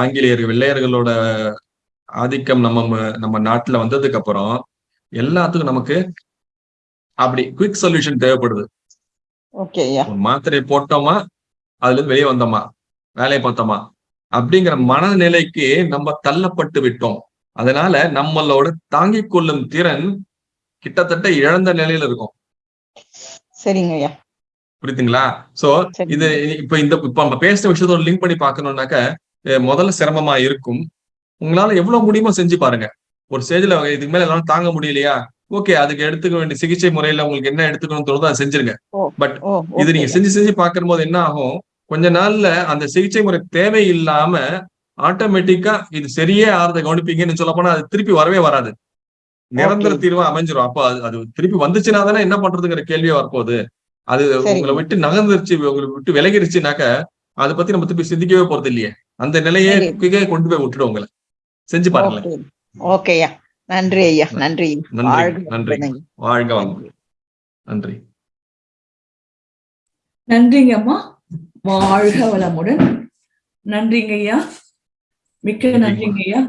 ஆங்கிலேயர்கள் வெள்ளையர்களோட ஆதிக்கம் நம்ம நம்ம நாட்டுல வந்ததுக்கு அப்புறம் எல்லாத்துக்கும் நமக்கு அப்படி குயிக் சொல்யூஷன் தேவைப்படுது. மாத்திரை போட்டோமா அதுல இருந்து வெளியே வந்தோமா வேலையை பார்த்தோமா அப்படிங்கிற மனநிலைக்கு நம்ம தள்ளப்பட்டு விட்டோம். அதனால நம்மளோட தாங்கிக் கொள்ளும் திறன் கிட்டத்தட்ட இழந்த நிலையில இருக்கும். சரிங்க ஐயா. புரியுதுங்களா? சோ. இது இப்ப இந்த இப்ப நம்ம பேசுற விஷயத்தோட லிங்க் பண்ணி பார்க்கணும்னாக்க அஹ் முதல்ல சிரமமா இருக்கும். உங்களால எவ்வளவு முடியுமோ செஞ்சு பாருங்க. ஒரு ஸ்டேஜ்ல இதுக்கு மேல எல்லாம் தாங்க முடியலையா? ஓகே அதுக்கு எடுத்துக்க வேண்டிய சிகிச்சை முறையில உங்களுக்கு என்ன எடுத்துக்கணும்னு தோணுதோ அதை செஞ்சிருங்க. பட் இது நீங்க செஞ்சு செஞ்சு பார்க்கும் போது என்ன ஆகும்? கொஞ்ச நாள்ல அந்த சிகிச்சை முறை தேவையில்லாம ஆட்டோமேட்டிக்கா இது சரியே ஆறத கவனிப்பீங்கன்னு சொல்ல போனா அது திருப்பி வரவே வராது. நிரந்தர. தீர்வா அமைஞ்சிரும். அப்ப அது அது திருப்பி வந்துச்சுன்னா தானே என்ன பண்றதுங்கிற கேள்வியே வரப்போகுது. அது. உங்களை விட்டு நகர்ந்துருச்சு உங்களை விட்டு விலகிருச்சுனாக்க அதை பத்தி நம்ம திருப்பி சிந்திக்கவே போறது இல்லையே. அந்த நிலையே கொண்டு போய் விட்டுடும் உங்களை. செஞ்சு பாருங்களேன். ஓகே ஐயா. நன்றி ஐயா. நன்றி. நன்றி. வாழ்க வாங்க நன்றி. நன்றிங்க அம்மா. வாழ்க வளமுடன். நன்றிங்க ஐயா. மிக்க நன்றிங்க ஐயா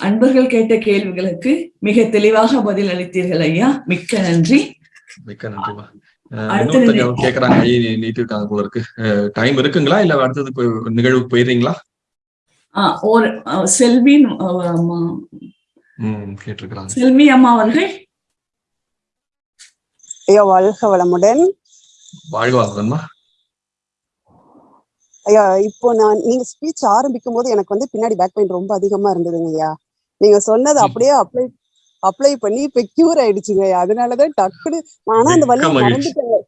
அன்பர்கள் கேட்ட கேள்விகளுக்கு மிக தெளிவாக பதில் அளித்தீர்கள் ஐயா. மிக்க நன்றி. மிக்க நன்றிமா கேக்குறாங்க ஐ நீட்டு இருக்காங்க போல இருக்கு. டைம் இருக்குங்களா? இல்ல அடுத்தது நிகழ்வுக்கு போயிடுறீங்களா? ஒரு ஆ, செல்வி ஆ, அம்மா, ம் கேட்டிருக்கிறாங்க. செல்வி அம்மா அவர்கள். ஐயா வாழ்க வளமுடன். வாழ்க ஐயா இப்போ நான் நீங்க ஸ்பீச் ஆரம்பிக்கும் போது எனக்கு வந்து பின்னாடி பேக் பெயின் ரொம்ப அதிகமா இருந்ததுங்க ஐயா. நீங்க சொன்னது. அப்படியே அப்ளை அப்ளை பண்ணி இப்ப கியூர் ஆயிடுச்சுங்க ஐயா. அதனாலதான் டக்குனு ஆனா அந்த மகிழ்ச்சி. மறந்துட்டேங்க.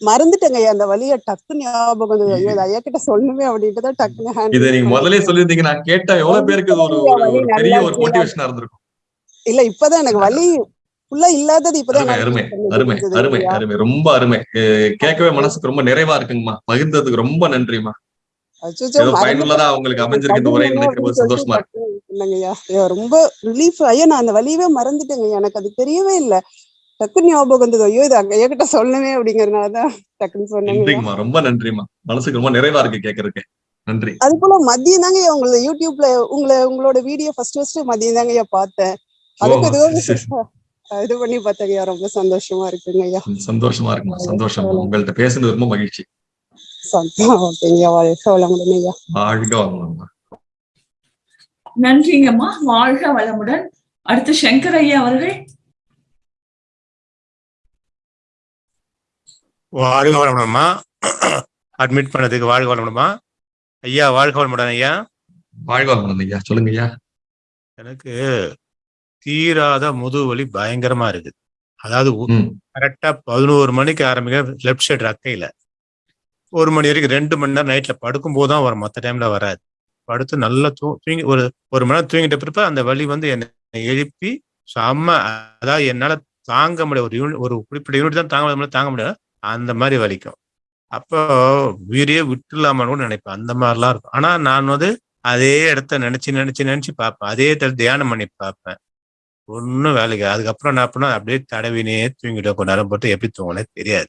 மறந்துட்டேங்க ஐயா. அந்த வலியை டக்கு ஞாபகம் வந்தது ஐயோ ஐயா கிட்ட சொல்லணுமே அப்படின்ட்டு தான் டக்குனு hand இதை நீங்க. முதல்ல சொல்லியிருந்தீங்க. நான் கேட்டா எவ்வளவு பேருக்கு ஒரு பெரிய ஒரு மோட்டிவேஷனா இருந்திருக்கும். இல்ல இப்பதான் எனக்கு வலி ஃபுல்லா இல்லாதது இப்பதான் அருமை அருமை அருமை அருமை ஐயா. ரொம்ப அருமை. கேட்கவே மனசுக்கு ரொம்ப நிறைவா இருக்குங்கம்மா. பகிர்ந்ததுக்கு ரொம்ப மறந்துட்டேன். பயனுள்ளதா உங்களுக்கு அமைஞ்சிருக்கு இந்த உரை நினைக்கும் சந்தோஷமா ரொம்ப ரிலீஃப் ஐயா நான் அந்த வலியவே மறந்துட்டேங்க. எனக்கு அது தெரியவே இல்ல. டக்குன்னு ஞாபகம் வந்தது ஐயோ இது அங்க சொல்லணுமே அப்படிங்கறதுனாலதான் டக்குன்னு. நன்றிங்கம்மா. ரொம்ப மனசுக்கு ரொம்ப நிறைவா இருக்கு கேட்கறதுக்கு நன்றி. அது போல மதியம் தாங்க உங்களோட யூடியூப்ல உங்களை உங்களோட வீடியோ ஃபர்ஸ்ட் ஃபர்ஸ்ட் மதியம் தாங்க பார்த்தேன். அதுக்கு. இது பண்ணி பார்த்தேங்க ரொம்ப சந்தோஷமா இருக்குங்க ஐயா. சந்தோஷமா இருக்குமா சந்தோஷம் உங்கள்ட்ட பேசுனது ரொம்ப மகிழ்ச்சி. ஐயா வாழ்க வளமுடன் நன்றிங்கம்மா. வாழ்க வளமுடன். அடுத்து சங்கர் ஐயா அவர்கள். வாழ்க வளமுடன்மா. அட்மிட் பண்ணதுக்கு வாழ்க வளமுடன்மா. ஐயா வாழ்க வளமுடன் ஐயா. வாழ்க வாங்கணும் ஐயா. சொல்லுங்க ஐயா. எனக்கு தீராத முதுவலி பயங்கரமா இருக்கு அதாவது கரெக்டா பதினோரு மணிக்கு ஆரம்பிக்க லெஃப்ட் சைடு ரக்கையில. ஒரு மணி வரைக்கும் ரெண்டு மணி நேரம் நைட்ல படுக்கும்போது தான் வரும். மற்ற டைம்ல வராது. படுத்து நல்லா தூ தூங்கி ஒரு ஒரு மணி நேரம் தூங்கிட்ட பிறப்ப அந்த வலி வந்து என்னை எழுப்பி செம்ம அதாவது என்னால தாங்க முடியாது ஒரு யூனிட் ஒரு குறிப்பிட்ட யூனிட் தான் தாங்க முடியாது தாங்க முடியாது அந்த மாதிரி வலிக்கும். அப்போ உயிரையே விட்டுலாமான்னு கூட நினைப்பேன். அந்த மாதிரிலாம் இருக்கும். ஆனா நான் வந்து அதே இடத்த நினைச்சு நினைச்சு நினைச்சு பார்ப்பேன். அதே இடத்துல தியானம் பண்ணி பார்ப்பேன். ஒன்றும் வேலைக்கு அதுக்கப்புறம் என்ன பண்ணா அப்படியே தடவினே தூங்கிட்டு கொஞ்ச நேரம் போட்டு எப்படி தூங்கினே தெரியாது.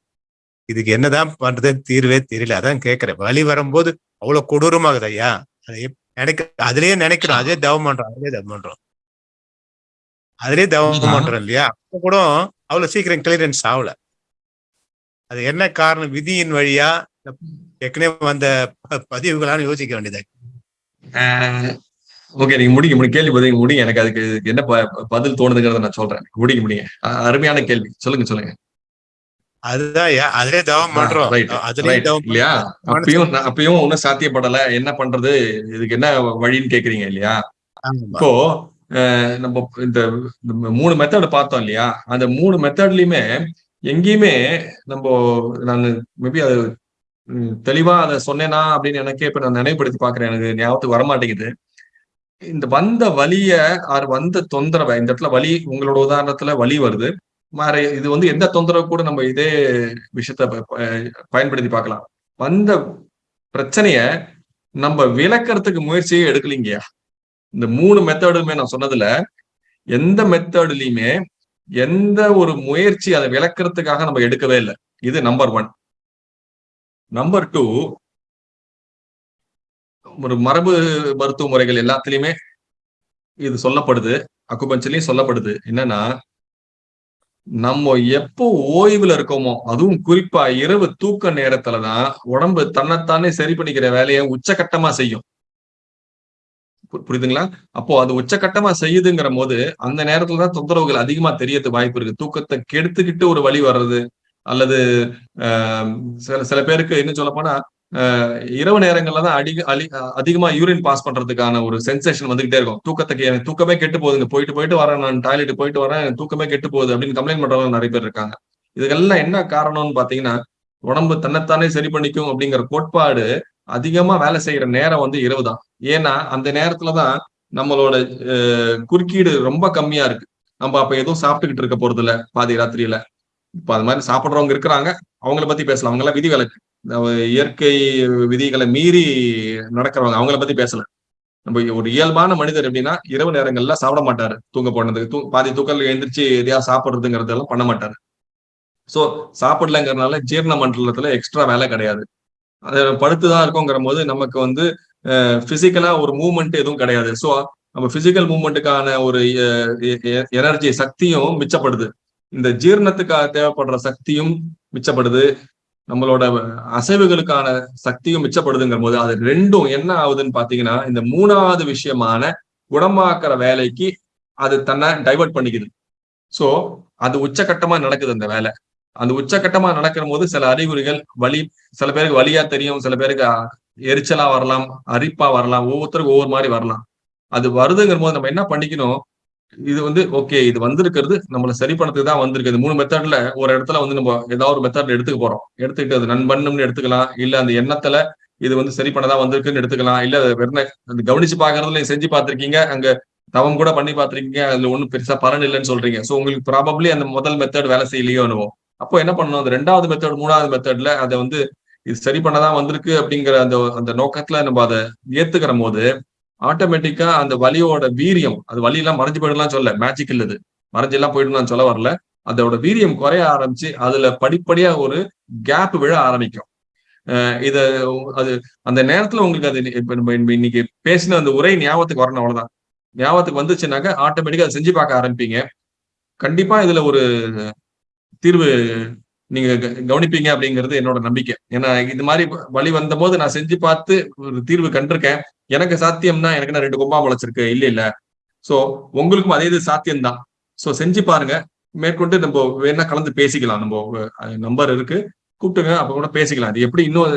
இதுக்கு என்னதான் பண்றது தீர்வே தெரியல. அதான் கேட்கிறேன் வலி வரும்போது அவ்வளவு கொடூரமாகுது ஐயா. நினைக்க அதுலயே நினைக்கிறோம். அதே தவம் பண்றோம். அதே தவம் பண்றோம். அதுலயே தவம். பண்றோம் இல்லையா? அப்ப கூட அவ்வளவு சீக்கிரம் கிளியரன்ஸ் ஆகல. அது என்ன காரணம்? விதியின் வழியா ஏற்கனவே வந்த பதிவுகளான்னு யோசிக்க வேண்டியது ஓகே. நீங்க முடிங்க முடிங்க. கேள்வி பதில் முடிங்க. எனக்கு அதுக்கு என்ன பதில் தோணுதுங்கிறத நான் சொல்றேன். முடிங்க முடிங்க. அ- அருமையான கேள்வி. சொல்லுங்க சொல்லுங்க. அதுதான் அதுலயே தவம் பண்றோம். இல்லையா. அப்பயும் அப்பயும் ஒன்னும் சாத்தியப்படல. என்ன பண்றது? இதுக்கு என்ன வழின்னு கேக்குறீங்க இல்லையா. இப்போ நம்ம இந்த மூணு மெத்தட் பார்த்தோம் இல்லையா? அந்த மூணு மெத்தட்லயுமே எங்கேயுமே நம்ம நான் மேபி அது தெளிவா அதை சொன்னேனா அப்படின்னு எனக்கே இப்ப நான் நினைவுபடுத்தி பாக்குறேன் எனக்கு ஞாபகத்துக்கு வரமாட்டேங்குது. இந்த வந்த வலிய ஆர் வந்த தொந்தரவை இந்த இடத்துல வலி உங்களோட உதாரணத்துல வலி வருது. மாற இது வந்து எந்த தொந்தரவு கூட நம்ம இதே விஷயத்த பயன்படுத்தி பார்க்கலாம். வந்த பிரச்சனைய நம்ம விளக்கறதுக்கு முயற்சியே எடுக்கலீங்கயா இந்த மூணு மெத்தடுமே நான் சொன்னதுல எந்த மெத்தட்லயுமே எந்த ஒரு முயற்சி அதை விளக்கறதுக்காக நம்ம எடுக்கவே இல்லை. இது நம்பர் ஒன் நம்பர் டூ ஒரு மரபு மருத்துவ முறைகள் எல்லாத்துலயுமே இது சொல்லப்படுது. அக்குபஞ்சலையும் சொல்லப்படுது. என்னன்னா நம்ம எப்போ ஓய்வுல இருக்கோமோ அதுவும் குறிப்பா இரவு தூக்க நேரத்துலதான் உடம்பு தன்னைத்தானே சரி பண்ணிக்கிற வேலையை உச்சகட்டமா செய்யும். புரியுதுங்களா? அப்போ அது உச்சகட்டமா செய்யுதுங்கிற போது அந்த நேரத்துல தான் தொந்தரவுகள் அதிகமா தெரியறது வாய்ப்பு இருக்கு. தூக்கத்தை கெடுத்துக்கிட்டு ஒரு வழி வர்றது அல்லது ஆஹ், சில சில பேருக்கு என்ன சொல்ல போனா இரவு நேரங்கள்ல தான் அடி அலி- அதிகமா யூரின் பாஸ் பண்றதுக்கான ஒரு சென்சேஷன் வந்துகிட்டே இருக்கும். தூக்கத்துக்கு எனக்கு தூக்கமே கெட்டு போகுதுங்க போயிட்டு போயிட்டு வரேன். நான் டாய்லெட் போயிட்டு வரேன். தூக்கமே கெட்டு போகுது அப்படின்னு கம்ப்ளைண்ட் பண்றவங்க நிறைய பேர் இருக்காங்க. இதுக்கெல்லாம் என்ன காரணம்னு பாத்தீங்கன்னா உடம்பு தன்னைத்தானே சரி பண்ணிக்கும் அப்படிங்கிற கோட்பாடு அதிகமா வேலை செய்யற நேரம் வந்து இரவு தான். ஏன்னா அந்த நேரத்துலதான் நம்மளோட குறுக்கீடு ரொம்ப கம்மியா இருக்கு. நம்ம அப்ப எதுவும் சாப்பிட்டுக்கிட்டு இருக்க போறது இல்ல பாதி ராத்திரியில. இப்ப அது மாதிரி சாப்பிடுறவங்க இருக்கிறாங்க. அவங்கள பத்தி பேசலாம். அவங்க எல்லாம் விதி விலக்கு இயற்கை விதிகளை மீறி நடக்கிறவங்க அவங்கள பத்தி பேசல. நம்ம ஒரு இயல்பான மனிதர் எப்படின்னா இரவு நேரங்கள்ல சாப்பிட மாட்டாரு. தூங்க போனதுக்கு தூ பாதி தூக்கல் எழுந்திரிச்சு எதையா சாப்பிடுறதுங்கிறதெல்லாம் பண்ண மாட்டாரு. சோ சாப்பிடலங்கிறதுனால ஜீரண மண்டலத்துல எக்ஸ்ட்ரா வேலை கிடையாது. அது படுத்துதான் இருக்கோங்கிற போது நமக்கு வந்து பிசிக்கலா ஒரு மூவ்மெண்ட் எதுவும் கிடையாது. சோ நம்ம பிசிக்கல் மூவ்மெண்ட்டுக்கான ஒரு எனர்ஜி சக்தியும் மிச்சப்படுது. இந்த ஜீரணத்துக்காக தேவைப்படுற சக்தியும் மிச்சப்படுது. நம்மளோட அசைவுகளுக்கான சக்தியும் மிச்சப்படுதுங்கிற போது அது ரெண்டும் என்ன ஆகுதுன்னு பாத்தீங்கன்னா இந்த மூணாவது விஷயமான குணமாக்குற வேலைக்கு அது தன்னை டைவர்ட் பண்ணிக்குது. சோ அது உச்சகட்டமா நடக்குது அந்த வேலை. அந்த உச்சகட்டமா நடக்கிற போது சில அறிகுறிகள் வலி சில பேருக்கு வலியா தெரியும் சில பேருக்கு எரிச்சலா வரலாம் அரிப்பா வரலாம் ஒவ்வொருத்தருக்கும் ஒவ்வொரு மாதிரி வரலாம். அது வருதுங்கிற போது நம்ம என்ன பண்ணிக்கணும்? இது வந்து ஓகே இது வந்திருக்கிறது நம்மள சரி பண்ணதுக்கு தான் வந்திருக்கு மூணு மெத்தட்ல ஒரு இடத்துல வந்து நம்ம ஏதாவது ஒரு மெத்தட்ல எடுத்துக்க போறோம். எடுத்துக்கிட்டு அது நண்பண்ணும்னு எடுத்துக்கலாம். இல்ல அந்த எண்ணத்துல இது வந்து சரி பண்ணதான் வந்திருக்குன்னு எடுத்துக்கலாம். இல்ல அது வெறும் கவனிச்சு பாக்குறதுல செஞ்சு பார்த்திருக்கீங்க அங்க தவம் கூட பண்ணி பார்த்திருக்கீங்க அதுல ஒண்ணும் பெருசா பலன் இல்லைன்னு சொல்றீங்க. சோ உங்களுக்கு ப்ராபப்ளி அந்த முதல் மெத்தட் வேலை செய்யலையோ என்னவோ. அப்போ என்ன பண்ணணும்? அந்த ரெண்டாவது மெத்தட் மூணாவது மெத்தட்ல அதை வந்து இது சரி பண்ணதான் வந்திருக்கு அப்படிங்கிற அந்த அந்த நோக்கத்துல நம்ம அதை ஏத்துக்கிற போது ஆட்டோமேட்டிக்கா அந்த வலியோட வீரியம் அது வலி எல்லாம் மறைஞ்சு போயிடலாம் சொல்ல மேஜிக் இல்லது மறைஞ்சு எல்லாம் போயிடலாம் சொல்ல வரல. அதோட வீரியம் குறைய ஆரம்பிச்சு அதுல படிப்படியா ஒரு கேப் விழ ஆரம்பிக்கும். இத அது அந்த நேரத்துல உங்களுக்கு அது இப்ப நம்ம இன்னைக்கு பேசின அந்த உரை ஞாபகத்துக்கு வரணும் அவ்வளவுதான். ஞாபகத்துக்கு வந்துச்சுனாக்க ஆட்டோமேட்டிக்கா அதை செஞ்சு பார்க்க ஆரம்பிப்பீங்க. கண்டிப்பா இதுல ஒரு தீர்வு நீங்க க- கவனிப்பீங்க அப்படிங்கிறது என்னோட நம்பிக்கை. ஏன்னா இது மாதிரி வழி வந்த போது நான் செஞ்சு பார்த்து ஒரு தீர்வு கண்டிருக்கேன். எனக்கு சாத்தியம்னா எனக்கு நான் ரெண்டு கொம்பா முளைச்சிருக்கு? இல்ல இல்ல. சோ உங்களுக்கும் அதே இது சாத்தியம்தான். சோ செஞ்சு பாருங்க. மேற்கொண்டு நம்ம வேணா கலந்து பேசிக்கலாம். நம்ம நம்பர் இருக்கு. கூப்பிட்டுங்க அப்ப கூட பேசிக்கலாம். அது எப்படி இன்னும்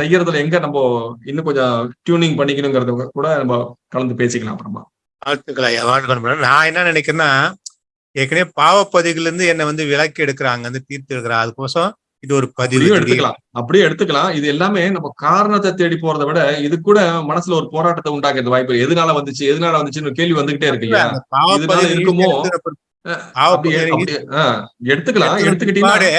செய்யறதுல எங்க நம்ம இன்னும் கொஞ்சம் டியூனிங் பண்ணிக்கணுங்கிறத கூட நம்ம கலந்து பேசிக்கலாம் அப்புறமா. வாழ்த்துக்கள் நான் என்ன நினைக்கிறேன்னா ஏற்கனவே பாவப்பதிவுல இருந்து என்னை வந்து விலக்கி எடுக்கிறாங்க வந்து தீர்த்து எடுக்கிறாங்க அதுக்கோசம் இது ஒரு பதிவு. எடுத்துக்கலாம். அப்படியே எடுத்துக்கலாம். இது எல்லாமே நம்ம காரணத்தை தேடி போறதை விட இது கூட மனசுல ஒரு போராட்டத்தை உண்டாக்குறது வாய்ப்பு. எதனால வந்துச்சு? எதனால வந்துச்சுன்னு கேள்வி வந்துகிட்டே இருக்கு இல்லையா? இதனால இருக்குமோ? எடுத்துக்கலாம். எடுத்துக்கிட்டீங்கன்னா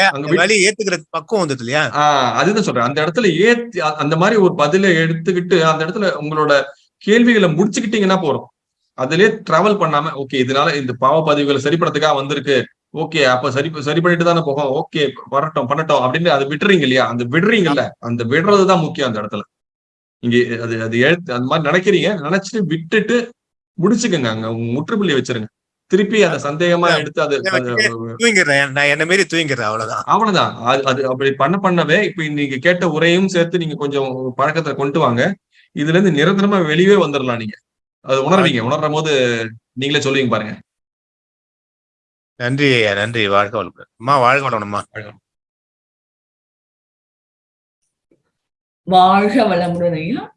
ஏத்துக்கிற பக்குவம் வந்தது இல்லையா? ஆஹ் அதுதான் சொல்றேன். அந்த இடத்துல ஏத்தி அந்த மாதிரி ஒரு பதிலை எடுத்துக்கிட்டு அந்த இடத்துல உங்களோட கேள்விகளை முடிச்சுக்கிட்டீங்கன்னா போறோம். அதுலயே டிராவல் பண்ணாம ஓகே இதனால இந்த பாவ பதிவுகளை சரி பண்ணதுக்காக வந்திருக்கு. ஓகே அப்ப சரி சரி பண்ணிட்டு தானே போகும். ஓகே வரட்டும் பண்ணட்டும் அப்படின்னு அதை விடுறீங்க இல்லையா? அந்த விடுறீங்கல்ல அந்த விடுறதுதான் முக்கியம் அந்த இடத்துல. இங்க அது அது எழுத்து அந்த மாதிரி நினைக்கிறீங்க நினைச்சிட்டு விட்டுட்டு முடிச்சுக்கோங்க அங்க. உங்க முற்றுப்புள்ளி வச்சிருங்க. திருப்பி அந்த சந்தேகமா எடுத்து அது அது தூங்கிடுறேன். நான் என்ன மாரி தூங்கிடுறேன் அவ்வளவுதான். அவ்வளவுதான். அது அது அப்படி பண்ண பண்ணவே இப்ப நீங்க கேட்ட உரையும் சேர்த்து நீங்க கொஞ்சம் பழக்கத்தை கொண்டு வாங்க. இதுல இருந்து நிரந்தரமா வெளியே வந்துடலாம் நீங்க. அது உணர்வீங்க. உணர்ற போது நீங்களே சொல்லுவீங்க பாருங்க. நன்றி ஐயா நன்றி. வாழ்க வளமுடன். அம்மா வாழ்க வளமுடன்மா. வாழ்க வளமுடன் ஐயா.